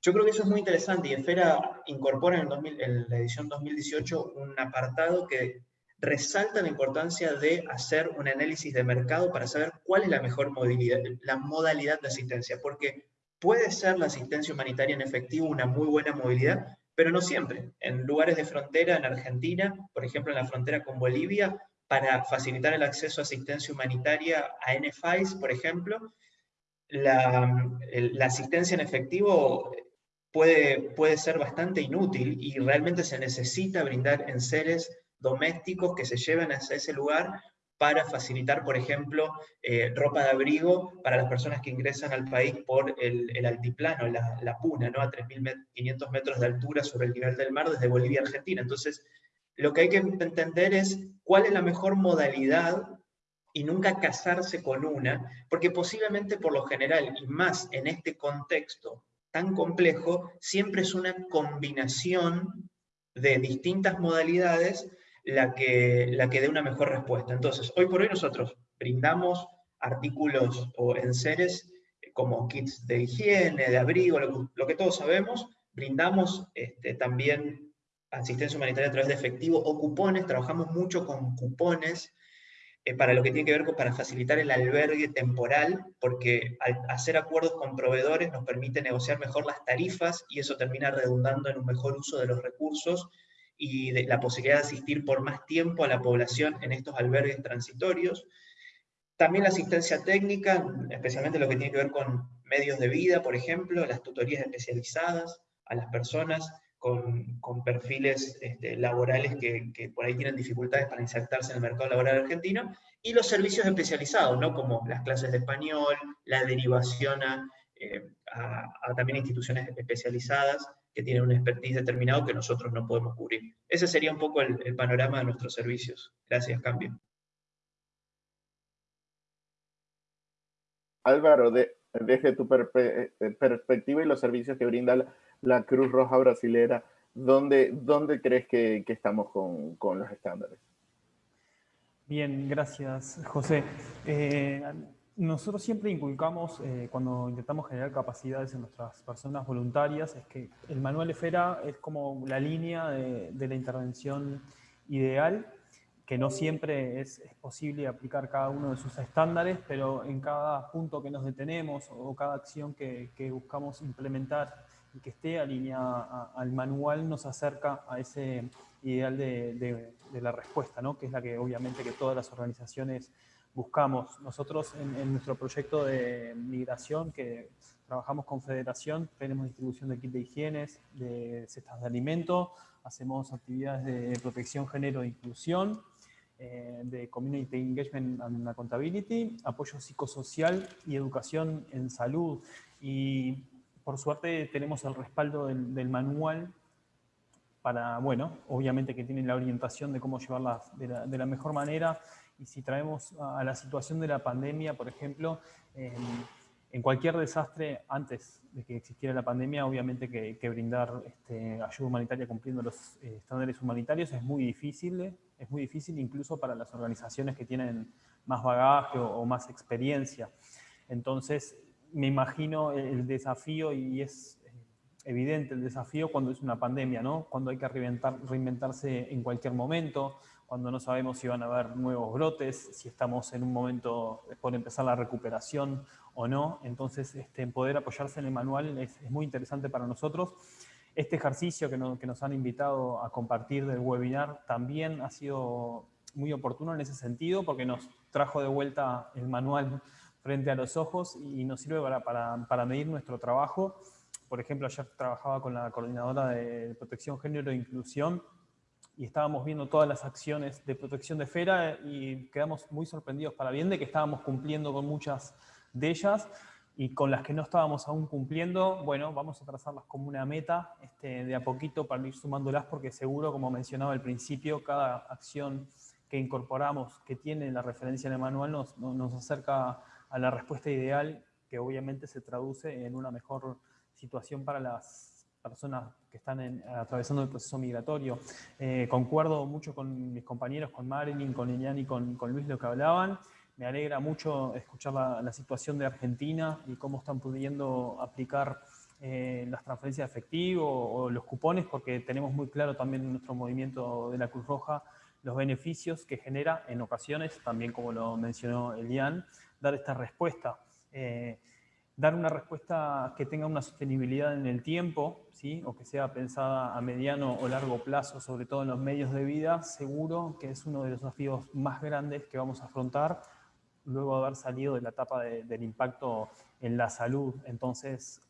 yo creo que eso es muy interesante y Esfera incorpora en, en la edición 2018 un apartado que resalta la importancia de hacer un análisis de mercado para saber cuál es la mejor modalidad, de asistencia, porque puede ser la asistencia humanitaria en efectivo una muy buena movilidad, pero no siempre. En lugares de frontera, en Argentina, por ejemplo en la frontera con Bolivia, para facilitar el acceso a asistencia humanitaria a NFIs, por ejemplo, la, la asistencia en efectivo puede, puede ser bastante inútil y realmente se necesita brindar en seres domésticos que se lleven a ese lugar para facilitar, por ejemplo, eh, ropa de abrigo para las personas que ingresan al país por el, altiplano, la, puna, ¿no? a 3.500 metros de altura sobre el nivel del mar desde Bolivia a Argentina. Entonces, lo que hay que entender es cuál es la mejor modalidad y nunca casarse con una, porque posiblemente por lo general, y más en este contexto tan complejo, siempre es una combinación de distintas modalidades la que, la que dé una mejor respuesta. Entonces, hoy por hoy nosotros brindamos artículos o enseres eh, como kits de higiene, de abrigo, lo, que todos sabemos, brindamos este, también asistencia humanitaria a través de efectivo o cupones, trabajamos mucho con cupones eh, para lo que tiene que ver con para facilitar el albergue temporal, porque al hacer acuerdos con proveedores nos permite negociar mejor las tarifas y eso termina redundando en un mejor uso de los recursos y de la posibilidad de asistir por más tiempo a la población en estos albergues transitorios. También la asistencia técnica, especialmente lo que tiene que ver con medios de vida, por ejemplo, las tutorías especializadas a las personas con, con perfiles este, laborales que, que, por ahí tienen dificultades para insertarse en el mercado laboral argentino, y los servicios especializados, ¿no? como las clases de español, la derivación a, eh, a, a también instituciones especializadas, que tienen un expertise determinado que nosotros no podemos cubrir. Ese sería un poco el, panorama de nuestros servicios. Gracias, Cambio. Álvaro, desde tu eh, perspectiva y los servicios que brinda la, Cruz Roja Brasilera, ¿dónde, dónde crees que, estamos con, los estándares? Bien, gracias, José. Eh, nosotros siempre inculcamos, eh, cuando intentamos generar capacidades en nuestras personas voluntarias, es que el manual EFERA es como la línea de, la intervención ideal, que no siempre es, posible aplicar cada uno de sus estándares, pero en cada punto que nos detenemos o cada acción que, buscamos implementar y que esté alineada al manual nos acerca a ese ideal de, de la respuesta, ¿no? que es la que obviamente que todas las organizaciones buscamos. Nosotros en, nuestro proyecto de migración, que trabajamos con Federación, tenemos distribución de kit de higiene, de cestas de alimento, hacemos actividades de protección, género e inclusión, eh, de Community Engagement and Accountability, apoyo psicosocial y educación en salud. Y por suerte tenemos el respaldo del, manual para, bueno, obviamente que tienen la orientación de cómo llevarlas de la, de la mejor manera y si traemos a la situación de la pandemia, por ejemplo, em, en cualquier desastre, antes de que existiera la pandemia, obviamente que, brindar este, ayuda humanitaria cumpliendo los eh, estándares humanitarios es muy difícil, es muy difícil incluso para las organizaciones que tienen más bagaje o, más experiencia. Entonces, me imagino el desafío y es eh, evidente el desafío cuando es una pandemia, ¿no? Cuando hay que reinventarse en cualquier momento, cuando no sabemos si van a haber nuevos brotes, si estamos en un momento por empezar la recuperación o no. Entonces, este, poder apoyarse en el manual es, muy interesante para nosotros. Este ejercicio que, que, nos han invitado a compartir del webinar también ha sido muy oportuno en ese sentido porque nos trajo de vuelta el manual frente a los ojos y nos sirve para, para, para medir nuestro trabajo. Por ejemplo, ayer trabajaba con la coordinadora de protección, género e inclusión y estábamos viendo todas las acciones de protección de FERA y quedamos muy sorprendidos para bien de que estábamos cumpliendo con muchas de ellas y con las que no estábamos aún cumpliendo, bueno, vamos a trazarlas como una meta este, de a poquito para ir sumándolas porque seguro, como mencionaba al principio, cada acción que incorporamos que tiene la referencia en el manual nos, nos acerca a la respuesta ideal que obviamente se traduce en una mejor situación para las personas que están atravesando el proceso migratorio. Eh, concuerdo mucho con mis compañeros, con Marilyn, con Elian y con, con, Luis lo que hablaban. Me alegra mucho escuchar la, situación de Argentina y cómo están pudiendo aplicar eh, las transferencias de efectivo o, los cupones, porque tenemos muy claro también en nuestro movimiento de la Cruz Roja los beneficios que genera en ocasiones, también como lo mencionó Elian, dar esta respuesta. Eh, dar una respuesta que tenga una sostenibilidad en el tiempo, ¿sí? o que sea pensada a mediano o largo plazo, sobre todo en los medios de vida, seguro que es uno de los desafíos más grandes que vamos a afrontar luego de haber salido de la etapa del impacto en la salud. Entonces,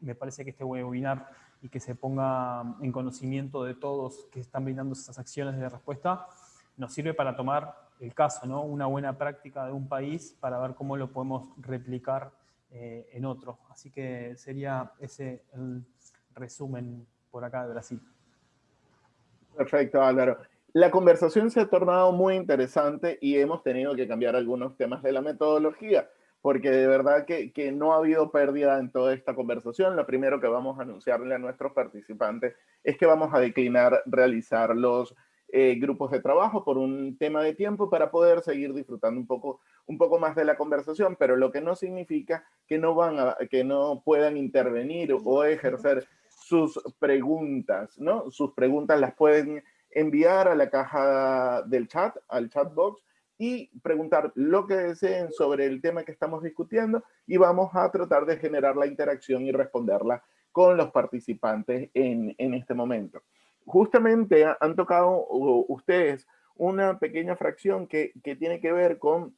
me parece que este webinar y que se ponga en conocimiento de todos que están brindando estas acciones de respuesta, nos sirve para tomar el caso, ¿no? una buena práctica de un país para ver cómo lo podemos replicar eh, en otro. Así que sería ese el resumen por acá de Brasil. Perfecto, Álvaro. La conversación se ha tornado muy interesante y hemos tenido que cambiar algunos temas de la metodología, porque de verdad que, que no ha habido pérdida en toda esta conversación. Lo primero que vamos a anunciarle a nuestros participantes es que vamos a declinar realizar los eh, grupos de trabajo por un tema de tiempo para poder seguir disfrutando un poco, un poco más de la conversación, pero lo que no significa que no, van a, que no puedan intervenir o ejercer sus preguntas, ¿no? Sus preguntas las pueden enviar a la caja del chat, al chat box, y preguntar lo que deseen sobre el tema que estamos discutiendo y vamos a tratar de generar la interacción y responderla con los participantes en, en este momento justamente han tocado ustedes una pequeña fracción que, tiene que ver con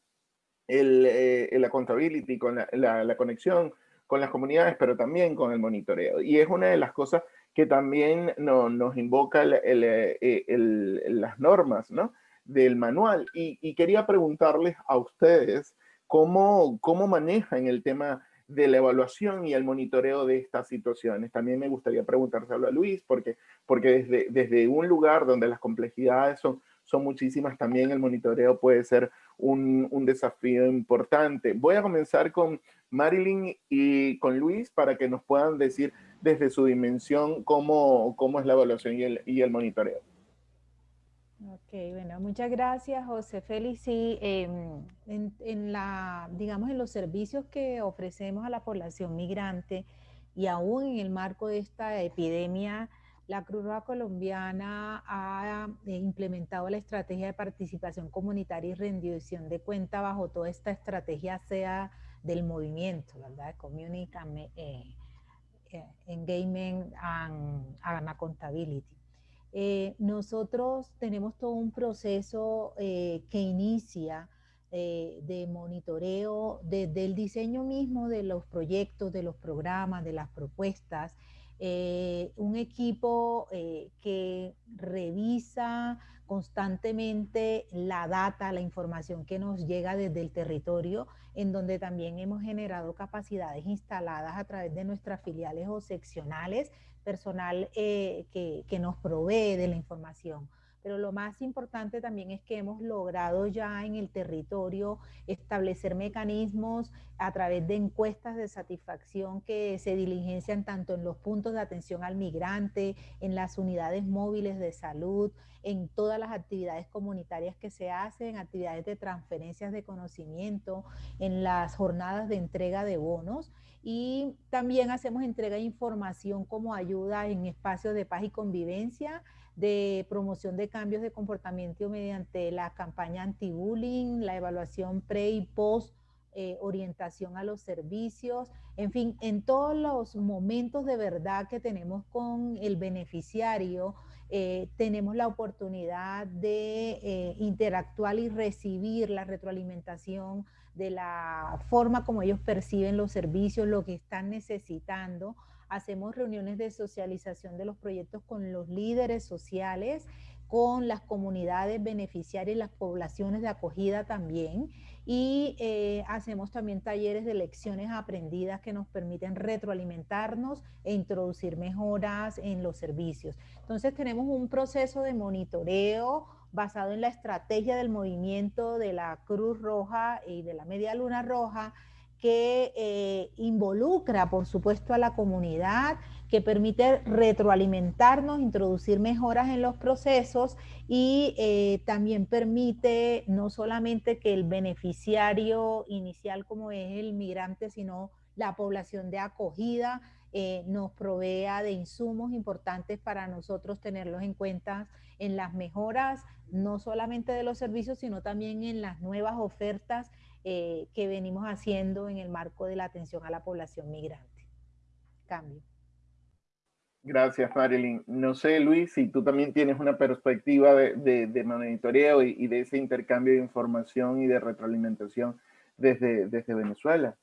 el, eh, la accountability, con la, conexión con las comunidades, pero también con el monitoreo. Y es una de las cosas que también nos invoca eh, las normas ¿no? del manual. Y, quería preguntarles a ustedes cómo, cómo manejan el tema de la evaluación y el monitoreo de estas situaciones. También me gustaría preguntárselo a Luis, porque, porque desde, desde un lugar donde las complejidades son, son muchísimas, también el monitoreo puede ser un, un, desafío importante. Voy a comenzar con Marilyn y con Luis para que nos puedan decir desde su dimensión cómo, cómo es la evaluación y el, y el monitoreo. Ok, bueno, muchas gracias, José Félix. Sí, em, en, la, digamos, en los servicios que ofrecemos a la población migrante y aún en el marco de esta epidemia, la Cruz Roja Colombiana ha eh, implementado la estrategia de participación comunitaria y rendición de cuenta bajo toda esta estrategia sea del movimiento, ¿verdad? Community eh, eh, Engagement and Accountability. Eh, nosotros tenemos todo un proceso eh, que inicia eh, de monitoreo desde el diseño mismo de los proyectos, de los programas, de las propuestas, un equipo que revisa constantemente la data, la información que nos llega desde el territorio, en donde también hemos generado capacidades instaladas a través de nuestras filiales o seccionales personal eh, que, nos provee de la información pero lo más importante también es que hemos logrado ya en el territorio establecer mecanismos a través de encuestas de satisfacción que se diligencian tanto en los puntos de atención al migrante, en las unidades móviles de salud, en todas las actividades comunitarias que se hacen, actividades de transferencias de conocimiento, en las jornadas de entrega de bonos. Y también hacemos entrega de información como ayuda en espacios de paz y convivencia, de promoción de cambios de comportamiento mediante la campaña anti-bullying, la evaluación pre y post eh, orientación a los servicios, en fin, en todos los momentos de verdad que tenemos con el beneficiario, eh, tenemos la oportunidad de eh, interactuar y recibir la retroalimentación de la forma como ellos perciben los servicios, lo que están necesitando. Hacemos reuniones de socialización de los proyectos con los líderes sociales, con las comunidades beneficiarias y las poblaciones de acogida también. Y eh, hacemos también talleres de lecciones aprendidas que nos permiten retroalimentarnos e introducir mejoras en los servicios. Entonces tenemos un proceso de monitoreo, basado en la estrategia del movimiento de la Cruz Roja y de la Media Luna Roja, que eh, involucra, por supuesto, a la comunidad, que permite retroalimentarnos, introducir mejoras en los procesos y eh, también permite no solamente que el beneficiario inicial, como es el migrante, sino la población de acogida, eh, nos provea de insumos importantes para nosotros tenerlos en cuenta en las mejoras, no solamente de los servicios, sino también en las nuevas ofertas eh, que venimos haciendo en el marco de la atención a la población migrante. Cambio. Gracias, Marilyn. No sé, Luis, si tú también tienes una perspectiva de, de, monitoreo y, y, de ese intercambio de información y de retroalimentación desde, desde Venezuela.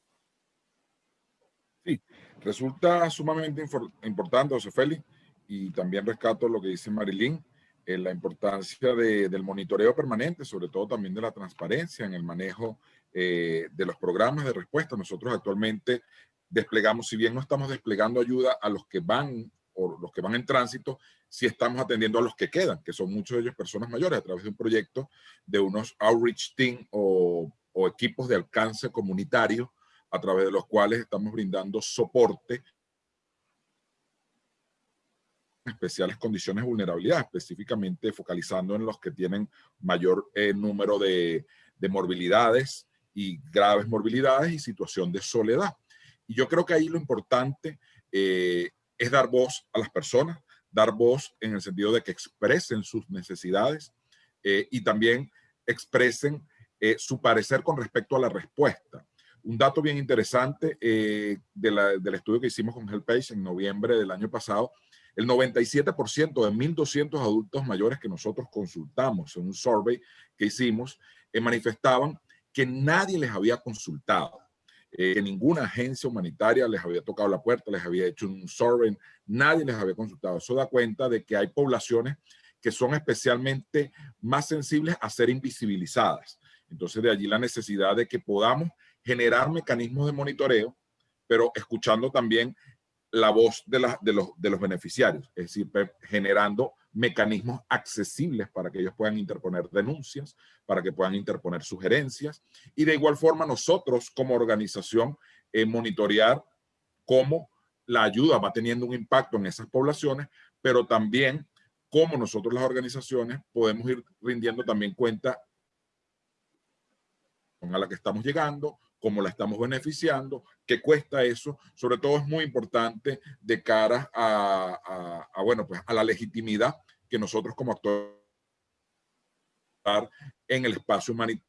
Sí, resulta sumamente importante, José Félix, y también rescato lo que dice Marilyn, eh, la importancia del monitoreo permanente, sobre todo también de la transparencia en el manejo eh, de los programas de respuesta. Nosotros actualmente desplegamos, si bien no estamos desplegando ayuda a los que van o los que van en tránsito, sí estamos atendiendo a los que quedan, que son muchos de ellos personas mayores, a través de un proyecto de unos outreach team o, o equipos de alcance comunitario a través de los cuales estamos brindando soporte especiales condiciones de vulnerabilidad, específicamente focalizando en los que tienen mayor eh, número de, de, morbilidades y graves morbilidades y situación de soledad. Y yo creo que ahí lo importante eh, es dar voz a las personas, dar voz en el sentido de que expresen sus necesidades eh, y también expresen su parecer con respecto a la respuesta. Un dato bien interesante eh, del estudio que hicimos con HelpAge en noviembre del año pasado, el 97% de 1.200 adultos mayores que nosotros consultamos en un survey que hicimos, eh, manifestaban que nadie les había consultado, eh, que ninguna agencia humanitaria les había tocado la puerta, les había hecho un survey, nadie les había consultado. Eso da cuenta de que hay poblaciones que son especialmente más sensibles a ser invisibilizadas. Entonces de allí la necesidad de que podamos generar mecanismos de monitoreo, pero escuchando también la voz de, de, los, de los beneficiarios, es decir, generando mecanismos accesibles para que ellos puedan interponer denuncias, para que puedan interponer sugerencias. Y de igual forma nosotros como organización eh, monitorear cómo la ayuda va teniendo un impacto en esas poblaciones, pero también cómo nosotros las organizaciones podemos ir rindiendo también cuenta a la que estamos llegando, cómo la estamos beneficiando, qué cuesta eso, sobre todo es muy importante de cara a, bueno, pues a la legitimidad que nosotros como actores en el espacio humanitario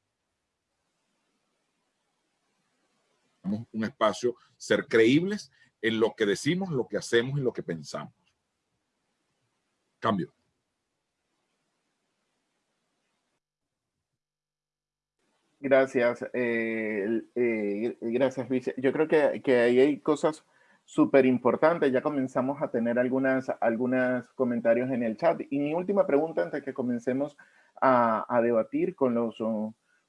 un espacio ser creíbles en lo que decimos, lo que hacemos y lo que pensamos. Cambio. Gracias, eh, eh, gracias, Vice. Yo creo que, ahí hay cosas súper importantes. Ya comenzamos a tener algunas, algunos comentarios en el chat. Y mi última pregunta antes que comencemos a, a debatir con los,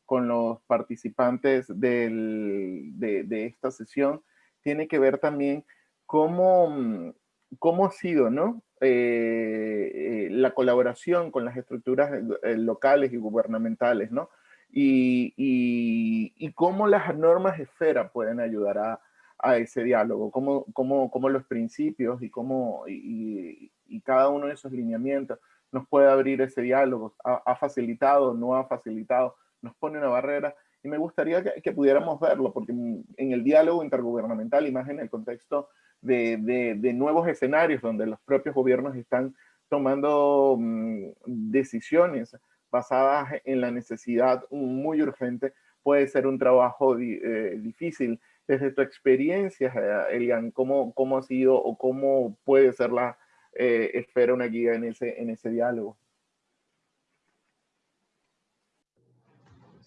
con los participantes de, de, esta sesión tiene que ver también cómo, cómo ha sido, ¿no? la colaboración con las estructuras locales y gubernamentales, ¿no? Y, y, cómo las normas esfera pueden ayudar a, a ese diálogo, cómo, cómo, cómo, los principios y, cómo, y, y, cada uno de esos lineamientos nos puede abrir ese diálogo, ha, ha facilitado, no ha facilitado, nos pone una barrera. Y me gustaría que, pudiéramos verlo, porque en el diálogo intergubernamental y más en el contexto de, de, nuevos escenarios donde los propios gobiernos están tomando mm, decisiones basadas en la necesidad muy urgente, puede ser un trabajo eh, difícil. Desde tu experiencia, eh, Elian, ¿cómo, ¿cómo ha sido o cómo puede ser la eh, esfera una guía en ese, en ese diálogo?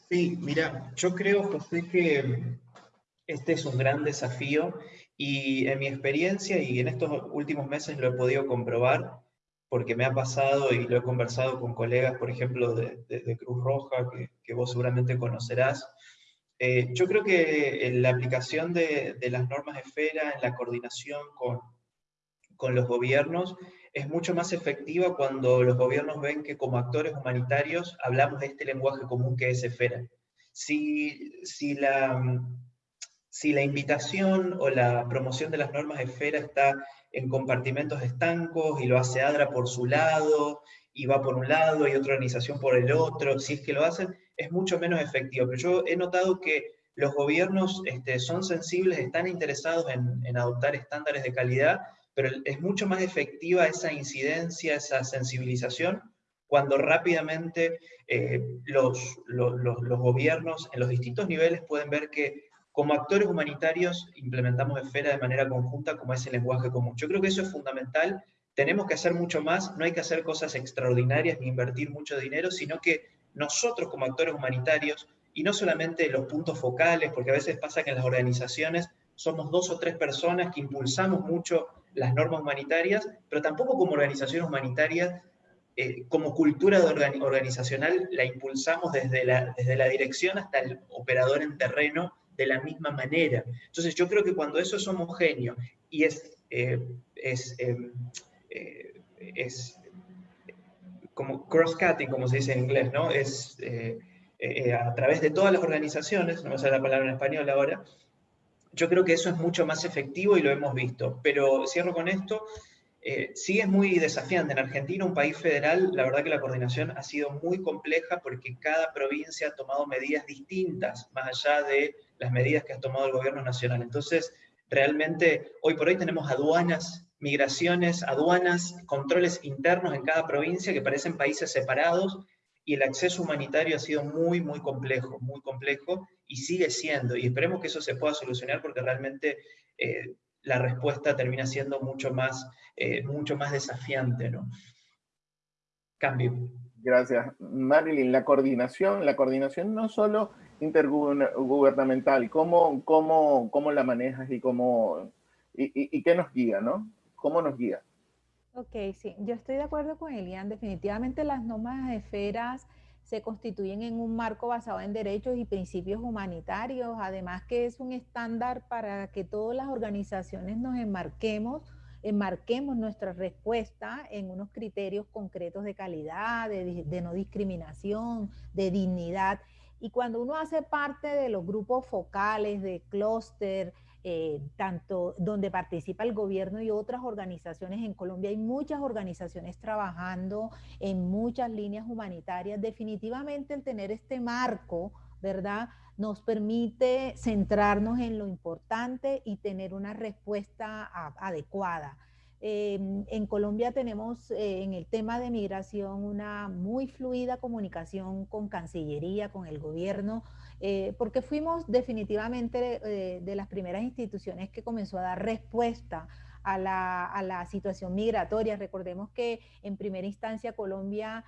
Sí, mira, yo creo, José, que este es un gran desafío y en mi experiencia y en estos últimos meses lo he podido comprobar porque me ha pasado y lo he conversado con colegas, por ejemplo, de, Cruz Roja, que, vos seguramente conocerás. Eh, yo creo que la aplicación de, las normas esfera, en la coordinación con, con los gobiernos, es mucho más efectiva cuando los gobiernos ven que como actores humanitarios hablamos de este lenguaje común que es esfera. Si, si, la, si la invitación o la promoción de las normas esfera está en compartimentos estancos y lo hace ADRA por su lado y va por un lado y otra organización por el otro, si es que lo hacen, es mucho menos efectivo. Pero yo he notado que los gobiernos este, son sensibles, están interesados en, adoptar estándares de calidad, pero es mucho más efectiva esa incidencia, esa sensibilización, cuando rápidamente eh, los, gobiernos en los distintos niveles pueden ver que como actores humanitarios implementamos esfera de manera conjunta como es el lenguaje común. Yo creo que eso es fundamental, tenemos que hacer mucho más, no hay que hacer cosas extraordinarias ni invertir mucho dinero, sino que nosotros como actores humanitarios, y no solamente los puntos focales, porque a veces pasa que en las organizaciones somos dos o tres personas que impulsamos mucho las normas humanitarias, pero tampoco como organizaciones humanitarias, eh, como cultura organizacional, la impulsamos desde la, desde la dirección hasta el operador en terreno de la misma manera. Entonces yo creo que cuando eso es homogéneo y es, eh, es, em, eh, es como cross-cutting, como se dice en inglés, ¿no? Es a través de todas las organizaciones, no me sale la palabra en español ahora, yo creo que eso es mucho más efectivo y lo hemos visto. Pero cierro con esto, eh, sí es muy desafiante. En Argentina, un país federal, la verdad que la coordinación ha sido muy compleja porque cada provincia ha tomado medidas distintas, más allá de las medidas que ha tomado el gobierno nacional. Entonces, realmente, hoy por hoy tenemos aduanas, migraciones, aduanas, controles internos en cada provincia que parecen países separados y el acceso humanitario ha sido muy, muy complejo, muy complejo y sigue siendo. Y esperemos que eso se pueda solucionar porque realmente eh, la respuesta termina siendo mucho más, eh, mucho más desafiante. ¿no? Cambio. Gracias. Marilyn, la coordinación, la coordinación no solo intergubernamental, ¿cómo, cómo, cómo la manejas y, cómo, y, y qué nos guía, ¿no? ¿Cómo nos guía? Ok, sí, yo estoy de acuerdo con Elian. Definitivamente las normas de esferas se constituyen en un marco basado en derechos y principios humanitarios, además que es un estándar para que todas las organizaciones nos enmarquemos, enmarquemos nuestra respuesta en unos criterios concretos de calidad, de, de no discriminación, de dignidad. Y cuando uno hace parte de los grupos focales, de clúster, eh, tanto donde participa el gobierno y otras organizaciones. En Colombia hay muchas organizaciones trabajando en muchas líneas humanitarias. Definitivamente el tener este marco, ¿verdad? Nos permite centrarnos en lo importante y tener una respuesta adecuada. Em, en Colombia tenemos eh, en el tema de migración una muy fluida comunicación con Cancillería, con el gobierno, eh, porque fuimos definitivamente eh, de las primeras instituciones que comenzó a dar respuesta a la, a la situación migratoria. Recordemos que en primera instancia Colombia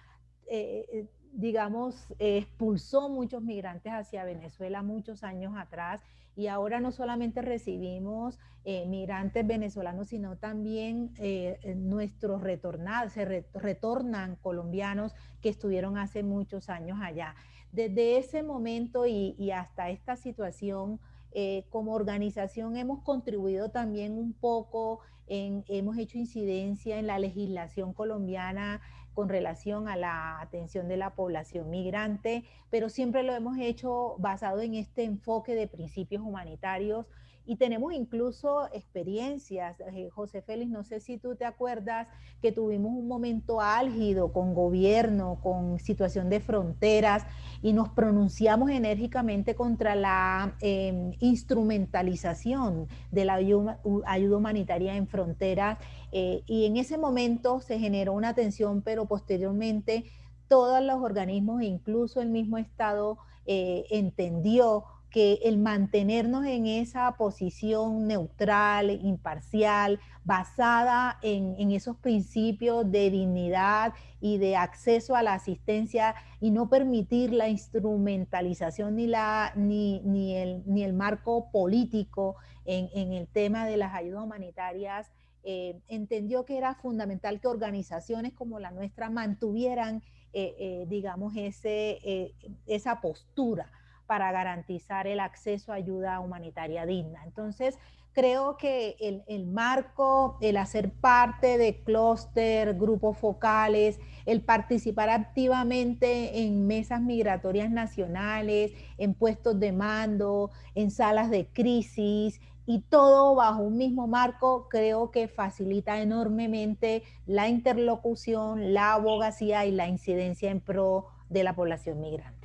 digamos, expulsó muchos migrantes hacia Venezuela muchos años atrás y ahora no solamente recibimos eh, migrantes venezolanos, sino también eh, nuestros retornados, se retornan colombianos que estuvieron hace muchos años allá. Desde ese momento y, hasta esta situación, eh, como organización hemos contribuido también un poco, en, hemos hecho incidencia en la legislación colombiana con relación a la atención de la población migrante, pero siempre lo hemos hecho basado en este enfoque de principios humanitarios y tenemos incluso experiencias. Eh, José Félix, no sé si tú te acuerdas que tuvimos un momento álgido con gobierno, con situación de fronteras y nos pronunciamos enérgicamente contra la em, instrumentalización de la ayuda, humanitaria en fronteras. Eh, y en ese momento se generó una tensión, pero posteriormente todos los organismos, incluso el mismo Estado, eh, entendió que el mantenernos en esa posición neutral, imparcial, basada en, esos principios de dignidad y de acceso a la asistencia y no permitir la instrumentalización ni, la, ni, ni, el, ni el marco político en, el tema de las ayudas humanitarias, eh, entendió que era fundamental que organizaciones como la nuestra mantuvieran, eh, eh, digamos, ese, esa postura para garantizar el acceso a ayuda humanitaria digna. Entonces, creo que el, marco, el hacer parte de clúster, grupos focales, el participar activamente en mesas migratorias nacionales, en puestos de mando, en salas de crisis y todo bajo un mismo marco, creo que facilita enormemente la interlocución, la abogacía y la incidencia en pro de la población migrante.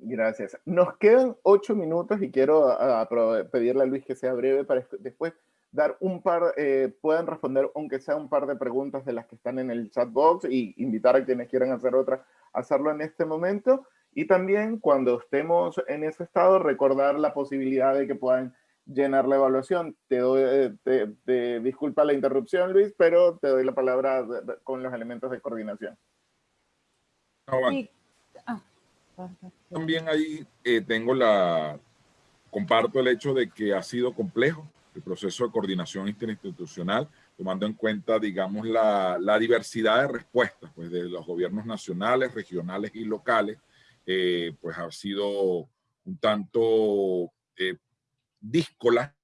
Gracias. Nos quedan ocho minutos y quiero pedirle a Luis que sea breve para después dar un par, eh, puedan responder aunque sea un par de preguntas de las que están en el chat box y invitar a quienes quieran hacer otra a hacerlo en este momento. Y también cuando estemos en ese estado, recordar la posibilidad de que puedan llenar la evaluación. Te doy, eh, te, disculpa la interrupción, Luis, pero te doy la palabra con los elementos de coordinación. También ahí eh, tengo la, comparto el hecho de que ha sido complejo el proceso de coordinación interinstitucional, tomando en cuenta, digamos, la, la diversidad de respuestas pues, de los gobiernos nacionales, regionales y locales, eh, pues ha sido un tanto eh, díscola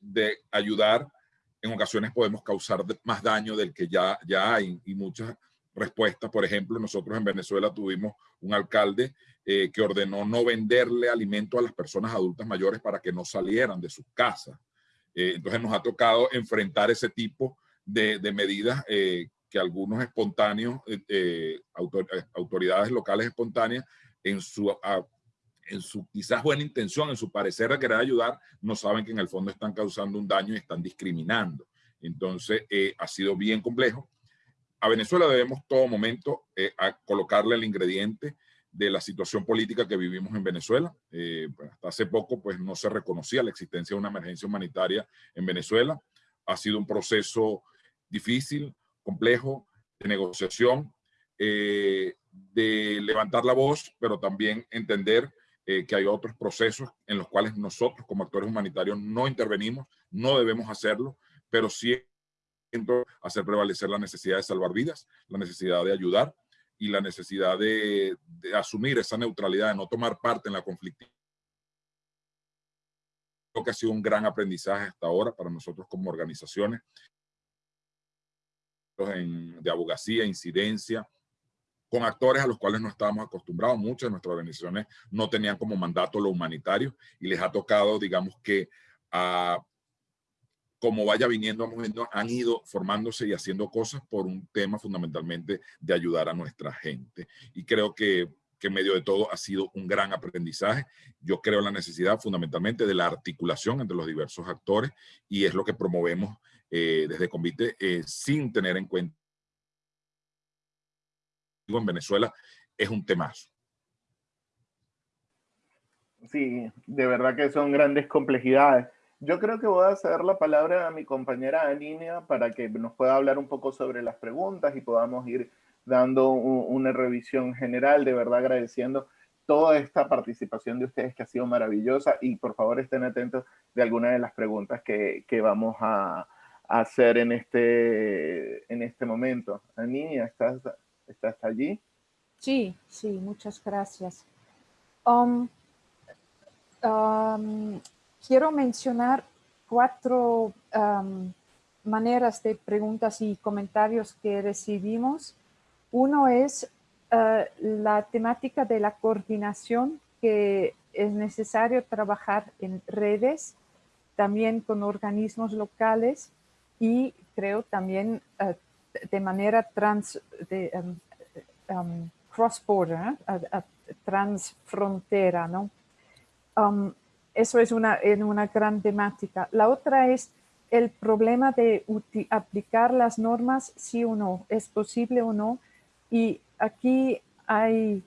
de ayudar, en ocasiones podemos causar más daño del que ya, ya hay y muchas respuesta. Por ejemplo, nosotros en Venezuela tuvimos un alcalde eh, que ordenó no venderle alimento a las personas adultas mayores para que no salieran de sus casas. Eh, entonces nos ha tocado enfrentar ese tipo de, medidas eh, que algunos espontáneos, autoridades locales espontáneas, en su, en su quizás buena intención, en su parecer de querer ayudar, no saben que en el fondo están causando un daño y están discriminando. Entonces ha sido bien complejo a Venezuela debemos todo momento eh, colocarle el ingrediente de la situación política que vivimos en Venezuela. Eh, pues, hasta hace poco pues, no se reconocía la existencia de una emergencia humanitaria en Venezuela. Ha sido un proceso difícil, complejo, de negociación, eh, de levantar la voz, pero también entender que hay otros procesos en los cuales nosotros como actores humanitarios no intervenimos, no debemos hacerlo, pero sí hacer prevalecer la necesidad de salvar vidas, la necesidad de ayudar y la necesidad de, asumir esa neutralidad, de no tomar parte en la conflictividad. Creo que ha sido un gran aprendizaje hasta ahora para nosotros como organizaciones de abogacía, incidencia, con actores a los cuales no estábamos acostumbrados. Muchas de nuestras organizaciones no tenían como mandato lo humanitario y les ha tocado, digamos que, a como vaya viniendo, han ido formándose y haciendo cosas por un tema fundamentalmente de ayudar a nuestra gente. Y creo que, que en medio de todo ha sido un gran aprendizaje. Yo creo en la necesidad fundamentalmente de la articulación entre los diversos actores y es lo que promovemos eh, desde Convite eh, sin tener en cuenta en Venezuela es un temazo. Sí, de verdad que son grandes complejidades. Yo creo que voy a ceder la palabra a mi compañera Aninia para que nos pueda hablar un poco sobre las preguntas y podamos ir dando una revisión general, de verdad agradeciendo toda esta participación de ustedes que ha sido maravillosa y por favor estén atentos de alguna de las preguntas que, que vamos a, hacer en este, en este momento. Aninia, ¿estás, ¿estás allí? Sí, sí, muchas gracias. Um, um, quiero mencionar cuatro maneras de preguntas y comentarios que recibimos. Uno es uh, la temática de la coordinación, que es necesario trabajar en redes, también con organismos locales y creo también uh, de manera trans, de, um, cross-border, transfrontera, eso es una, una gran temática. La otra es el problema de aplicar las normas, sí o no, es posible o no. Y aquí hay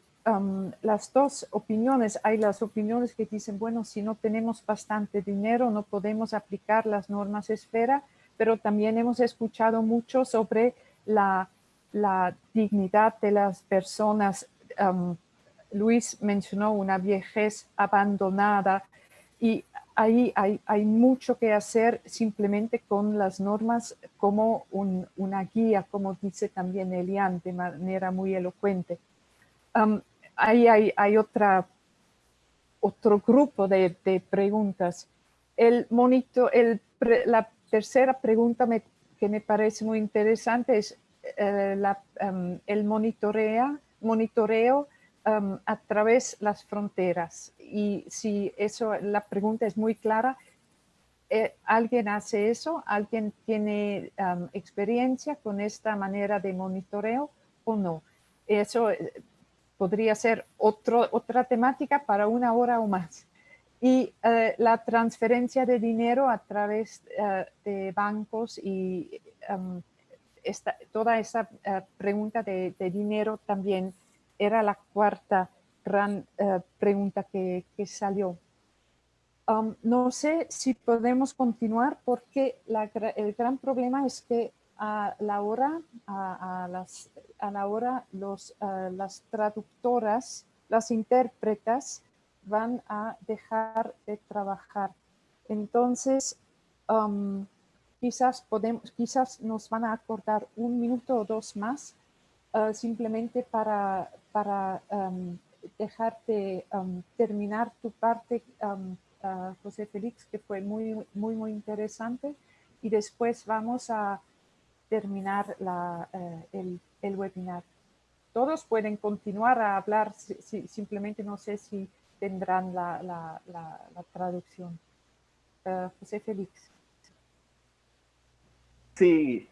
las dos opiniones. Hay las opiniones que dicen, bueno, si no tenemos bastante dinero, no podemos aplicar las normas esfera, pero también hemos escuchado mucho sobre la, la dignidad de las personas. Luis mencionó una viejez abandonada y ahí hay, hay, mucho que hacer simplemente con las normas como un, una guía, como dice también Elian de manera muy elocuente. Um, ahí hay, hay, otra, otro grupo de, de preguntas. El monitor, el, la tercera pregunta me, que me parece muy interesante es eh, la, um, el monitorea, monitoreo um, a través las fronteras. Y si eso, la pregunta es muy clara, eh, ¿alguien hace eso? ¿Alguien tiene um, experiencia con esta manera de monitoreo o no? Eso eh, podría ser otro, otra temática para una hora o más. Y uh, la transferencia de dinero a través uh, de bancos y um, esta, toda esa uh, pregunta de, de, dinero también era la cuarta gran uh, pregunta que, que salió. Um, no sé si podemos continuar porque el gran problema es que a la hora, a, las, a la hora los, uh, las traductoras, las intérpretas van a dejar de trabajar. Entonces, um, quizás, podemos, quizás nos van a acordar un minuto o dos más uh, simplemente para, para dejarte terminar tu parte, um, uh, José Félix, que fue muy, muy, muy interesante. Y después vamos a terminar la, uh, el, el, webinar. Todos pueden continuar a hablar, si, si, simplemente no sé si tendrán la, la, la, traducción. Uh, José Félix. Sí,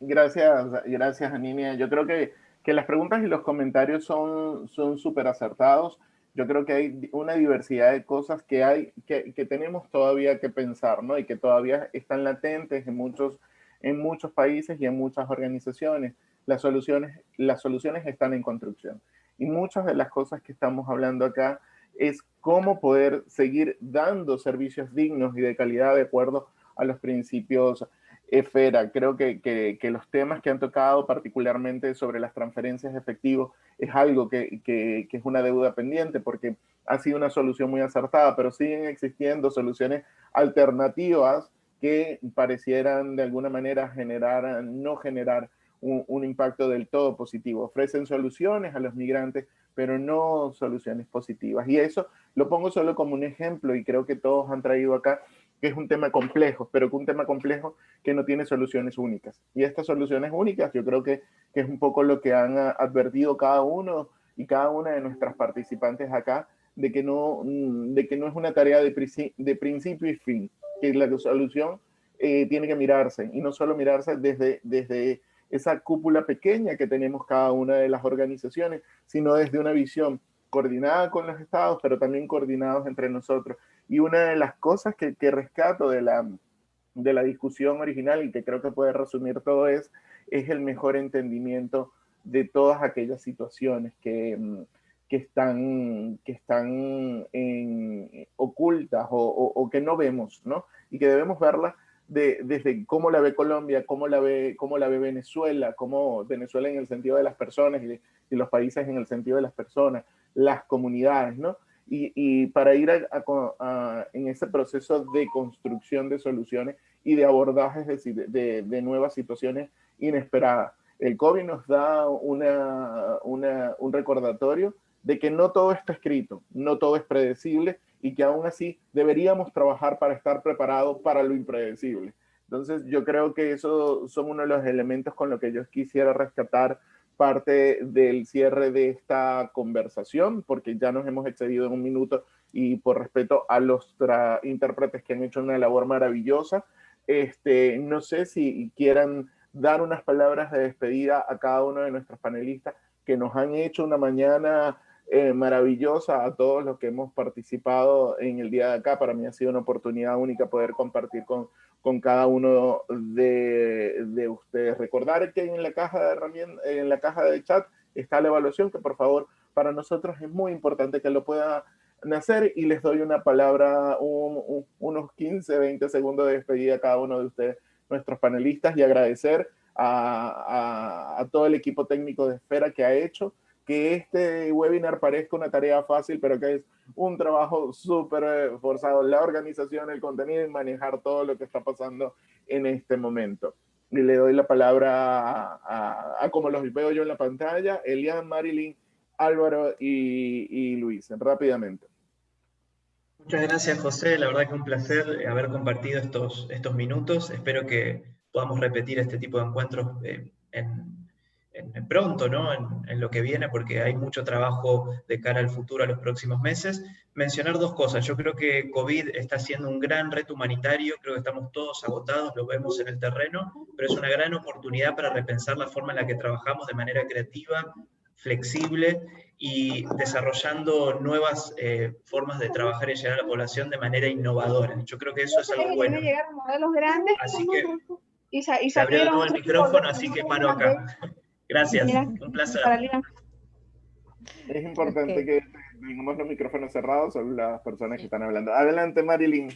gracias, gracias Aninia. Yo creo que que las preguntas y los comentarios son súper acertados. Yo creo que hay una diversidad de cosas que, hay, que, que, tenemos todavía que pensar, ¿no? Y que todavía están latentes en muchos, en muchos países y en muchas organizaciones. Las soluciones, las soluciones están en construcción. Y muchas de las cosas que estamos hablando acá es cómo poder seguir dando servicios dignos y de calidad de acuerdo a los principios Esfera, creo que, los temas que han tocado particularmente sobre las transferencias de efectivo es algo que, que, es una deuda pendiente porque ha sido una solución muy acertada, pero siguen existiendo soluciones alternativas que parecieran de alguna manera generar, no generar un, un impacto del todo positivo. Ofrecen soluciones a los migrantes, pero no soluciones positivas. Y eso lo pongo solo como un ejemplo y creo que todos han traído acá que es un tema complejo, pero que un tema complejo que no tiene soluciones únicas. Y estas soluciones únicas yo creo que, es un poco lo que han advertido cada uno y cada una de nuestras participantes acá, de que no, mm, de que no es una tarea de, de principio y fin, que la solución eh, tiene que mirarse, y no solo mirarse desde, desde esa cúpula pequeña que tenemos cada una de las organizaciones, sino desde una visión coordinada con los estados, pero también coordinados entre nosotros. Y una de las cosas que, que rescato de la, de la discusión original y que creo que puede resumir todo es, es el mejor entendimiento de todas aquellas situaciones que, mm, que están, que están en, ocultas o, que no vemos, ¿no? Y que debemos verlas de, desde cómo la ve Colombia, cómo la ve, cómo la ve Venezuela, cómo Venezuela en el sentido de las personas y los países en el sentido de las personas, las comunidades, ¿no? Y, y para ir a, a, a, en ese proceso de construcción de soluciones y de abordajes de, de, de, nuevas situaciones inesperadas. El COVID nos da una, una, un recordatorio de que no todo está escrito, no todo es predecible y que aún así deberíamos trabajar para estar preparados para lo impredecible. Entonces yo creo que eso son uno de los elementos con los que yo quisiera rescatar parte del cierre de esta conversación, porque ya nos hemos excedido en un minuto y por respeto a los intérpretes que han hecho una labor maravillosa, este, no sé si quieran dar unas palabras de despedida a cada uno de nuestros panelistas que nos han hecho una mañana eh, maravillosa a todos los que hemos participado en el día de acá. Para mí ha sido una oportunidad única poder compartir con, con cada uno de, de ustedes. Recordar que en la caja de herramientas, en la caja de chat está la evaluación, que por favor para nosotros es muy importante que lo puedan hacer y les doy una palabra, unos 15, 20 segundos de despedida a cada uno de ustedes nuestros panelistas y agradecer a, todo el equipo técnico de Esfera que ha hecho que este webinar parezca una tarea fácil, pero que es un trabajo súper eh, forzado, la organización, el contenido y manejar todo lo que está pasando en este momento. Y le doy la palabra a, como los veo yo en la pantalla, Elian, Marilyn, Álvaro y, y Luis, rápidamente. Muchas gracias, José. La verdad que un placer haber compartido estos, estos minutos. Espero que podamos repetir este tipo de encuentros eh, en, pronto, ¿no? En, lo que viene, porque hay mucho trabajo de cara al futuro, a los próximos meses. Mencionar dos cosas. Yo creo que COVID está siendo un gran reto humanitario, creo que estamos todos agotados, lo vemos en el terreno, pero es una gran oportunidad para repensar la forma en la que trabajamos de manera creativa, flexible y desarrollando nuevas eh, formas de trabajar y llegar a la población de manera innovadora. Yo creo que eso es algo bueno. Así que se abrió todo el micrófono, así que paro acá. Gracias, un placer. Es importante que tengamos los micrófonos cerrados, son las personas que están hablando. Adelante, Marilyn.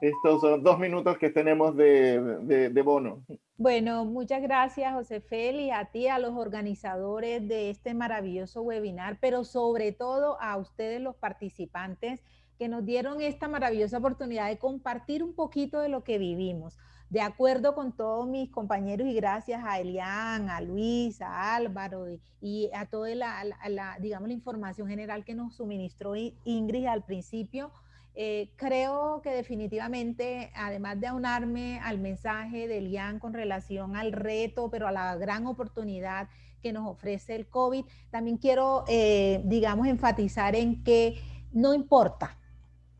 Estos son dos minutos que tenemos de, de, bono. Bueno, muchas gracias, José Feli, a ti, a los organizadores de este maravilloso webinar, pero sobre todo a ustedes, los participantes, que nos dieron esta maravillosa oportunidad de compartir un poquito de lo que vivimos. De acuerdo con todos mis compañeros y gracias a Elian, a Luis, a Álvaro y, a toda la, digamos, la información general que nos suministró Ingrid al principio, eh, creo que definitivamente, además de aunarme al mensaje de Lian con relación al reto, pero a la gran oportunidad que nos ofrece el COVID, también quiero, eh, digamos, enfatizar en que no importa,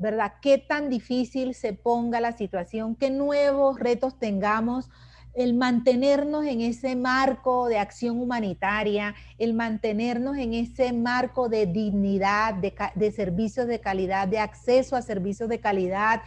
¿verdad? Qué tan difícil se ponga la situación, qué nuevos retos tengamos, el mantenernos en ese marco de acción humanitaria, el mantenernos en ese marco de dignidad, de, servicios de calidad, de acceso a servicios de calidad,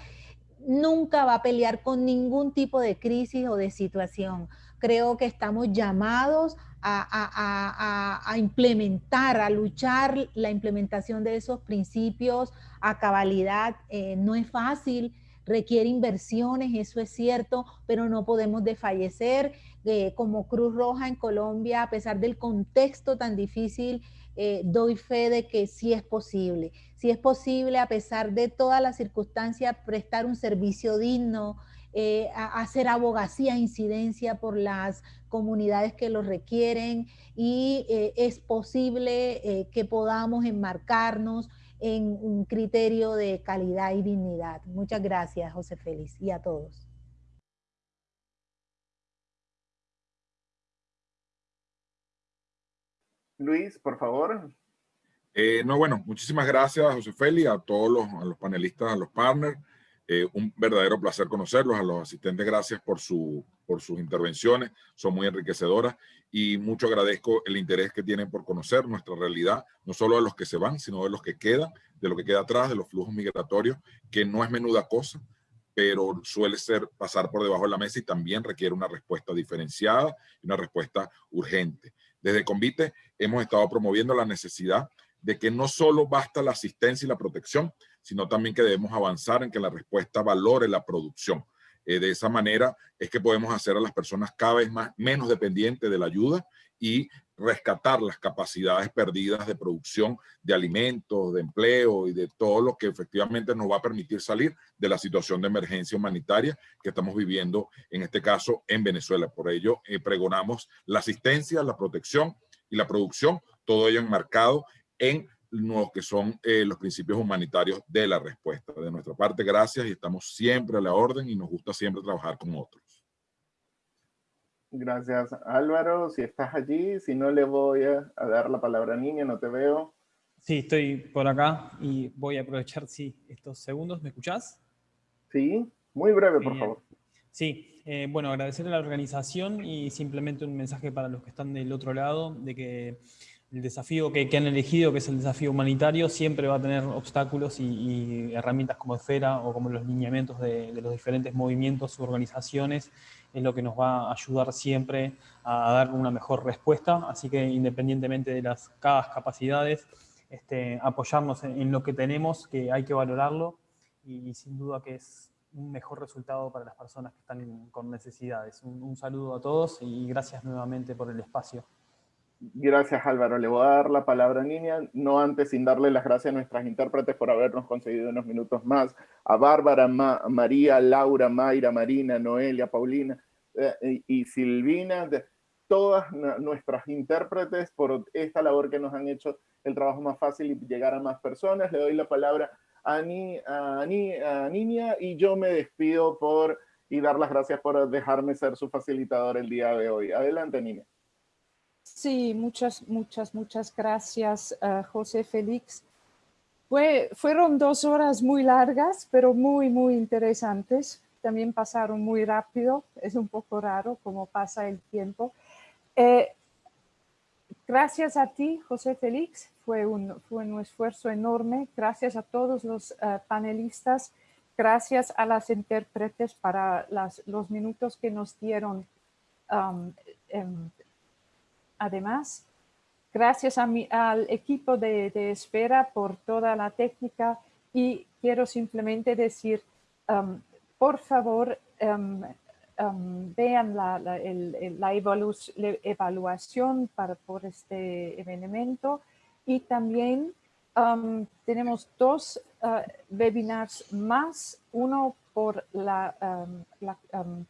nunca va a pelear con ningún tipo de crisis o de situación. Creo que estamos llamados a, implementar, a luchar la implementación de esos principios a cabalidad. Eh, no es fácil, requiere inversiones, eso es cierto, pero no podemos desfallecer. Eh, como Cruz Roja en Colombia, a pesar del contexto tan difícil, eh, doy fe de que sí es posible. Sí es posible, a pesar de todas las circunstancias, prestar un servicio digno, eh, hacer abogacía, incidencia por las comunidades que lo requieren y es posible que podamos enmarcarnos en un criterio de calidad y dignidad. Muchas gracias, José Félix, y a todos. Luis, por favor. Eh, no, bueno, muchísimas gracias, José Félix, a todos los, a los panelistas, a los partners. Eh, un verdadero placer conocerlos, a los asistentes, gracias por, su, por sus intervenciones, son muy enriquecedoras y mucho agradezco el interés que tienen por conocer nuestra realidad, no solo de los que se van, sino de los que quedan, de lo que queda atrás, de los flujos migratorios, que no es menuda cosa, pero suele ser pasar por debajo de la mesa y también requiere una respuesta diferenciada y una respuesta urgente. Desde Convite hemos estado promoviendo la necesidad de que no solo basta la asistencia y la protección, sino también que debemos avanzar en que la respuesta valore la producción. Eh, de esa manera es que podemos hacer a las personas cada vez más, menos dependientes de la ayuda y rescatar las capacidades perdidas de producción de alimentos, de empleo y de todo lo que efectivamente nos va a permitir salir de la situación de emergencia humanitaria que estamos viviendo, en este caso, en Venezuela. Por ello, eh, pregonamos la asistencia, la protección y la producción, todo ello enmarcado en lo que son eh, los principios humanitarios de la respuesta. De nuestra parte, gracias y estamos siempre a la orden y nos gusta siempre trabajar con otros. Gracias, Álvaro. Si estás allí, si no le voy a, dar la palabra a Niña, no te veo. Sí, estoy por acá y voy a aprovechar sí, estos segundos. ¿Me escuchás? Sí, muy breve, por favor. Sí, eh, bueno, agradecer a la organización y simplemente un mensaje para los que están del otro lado, de que el desafío que, han elegido, que es el desafío humanitario, siempre va a tener obstáculos y, herramientas como esfera o como los lineamientos de, los diferentes movimientos u organizaciones, es lo que nos va a ayudar siempre a dar una mejor respuesta. Así que independientemente de las cada capacidades, este, apoyarnos en, lo que tenemos, que hay que valorarlo y, sin duda que es un mejor resultado para las personas que están con necesidades. un saludo a todos y gracias nuevamente por el espacio. Gracias Álvaro, le voy a dar la palabra a Niña, no antes sin darle las gracias a nuestras intérpretes por habernos concedido unos minutos más, a Bárbara, María, Laura, Mayra, Marina, Noelia, Paulina eh, y, Silvina, de, todas nuestras intérpretes por esta labor que nos han hecho el trabajo más fácil y llegar a más personas. Le doy la palabra a, Ni, Niña y yo me despido por y dar las gracias por dejarme ser su facilitador el día de hoy. Adelante, Niña. Sí, muchas, muchas, muchas gracias, uh, José Félix. Fue, fueron dos horas muy largas, pero muy, muy interesantes. También pasaron muy rápido. Es un poco raro cómo pasa el tiempo. Eh, gracias a ti, José Félix. Fue un, fue un esfuerzo enorme. Gracias a todos los uh, panelistas. Gracias a las intérpretes para los minutos que nos dieron um, em, Además, gracias a mi, al equipo de, espera por toda la técnica y quiero simplemente decir, um, por favor, um, um, vean la, evaluación para, por este evento y también tenemos dos uh, webinars más, uno por la, la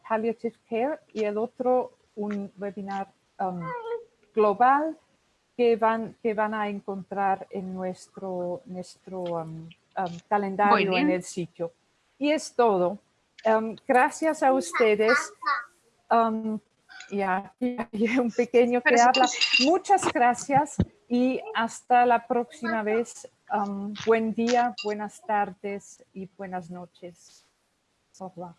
palliative care y el otro un webinar global que van, que van a encontrar en nuestro, nuestro um, um, calendario en el sitio. Y es todo. Um, gracias a ustedes. ya, hay un pequeño que habla. Muchas gracias y hasta la próxima vez. buen día, buenas tardes y buenas noches. Au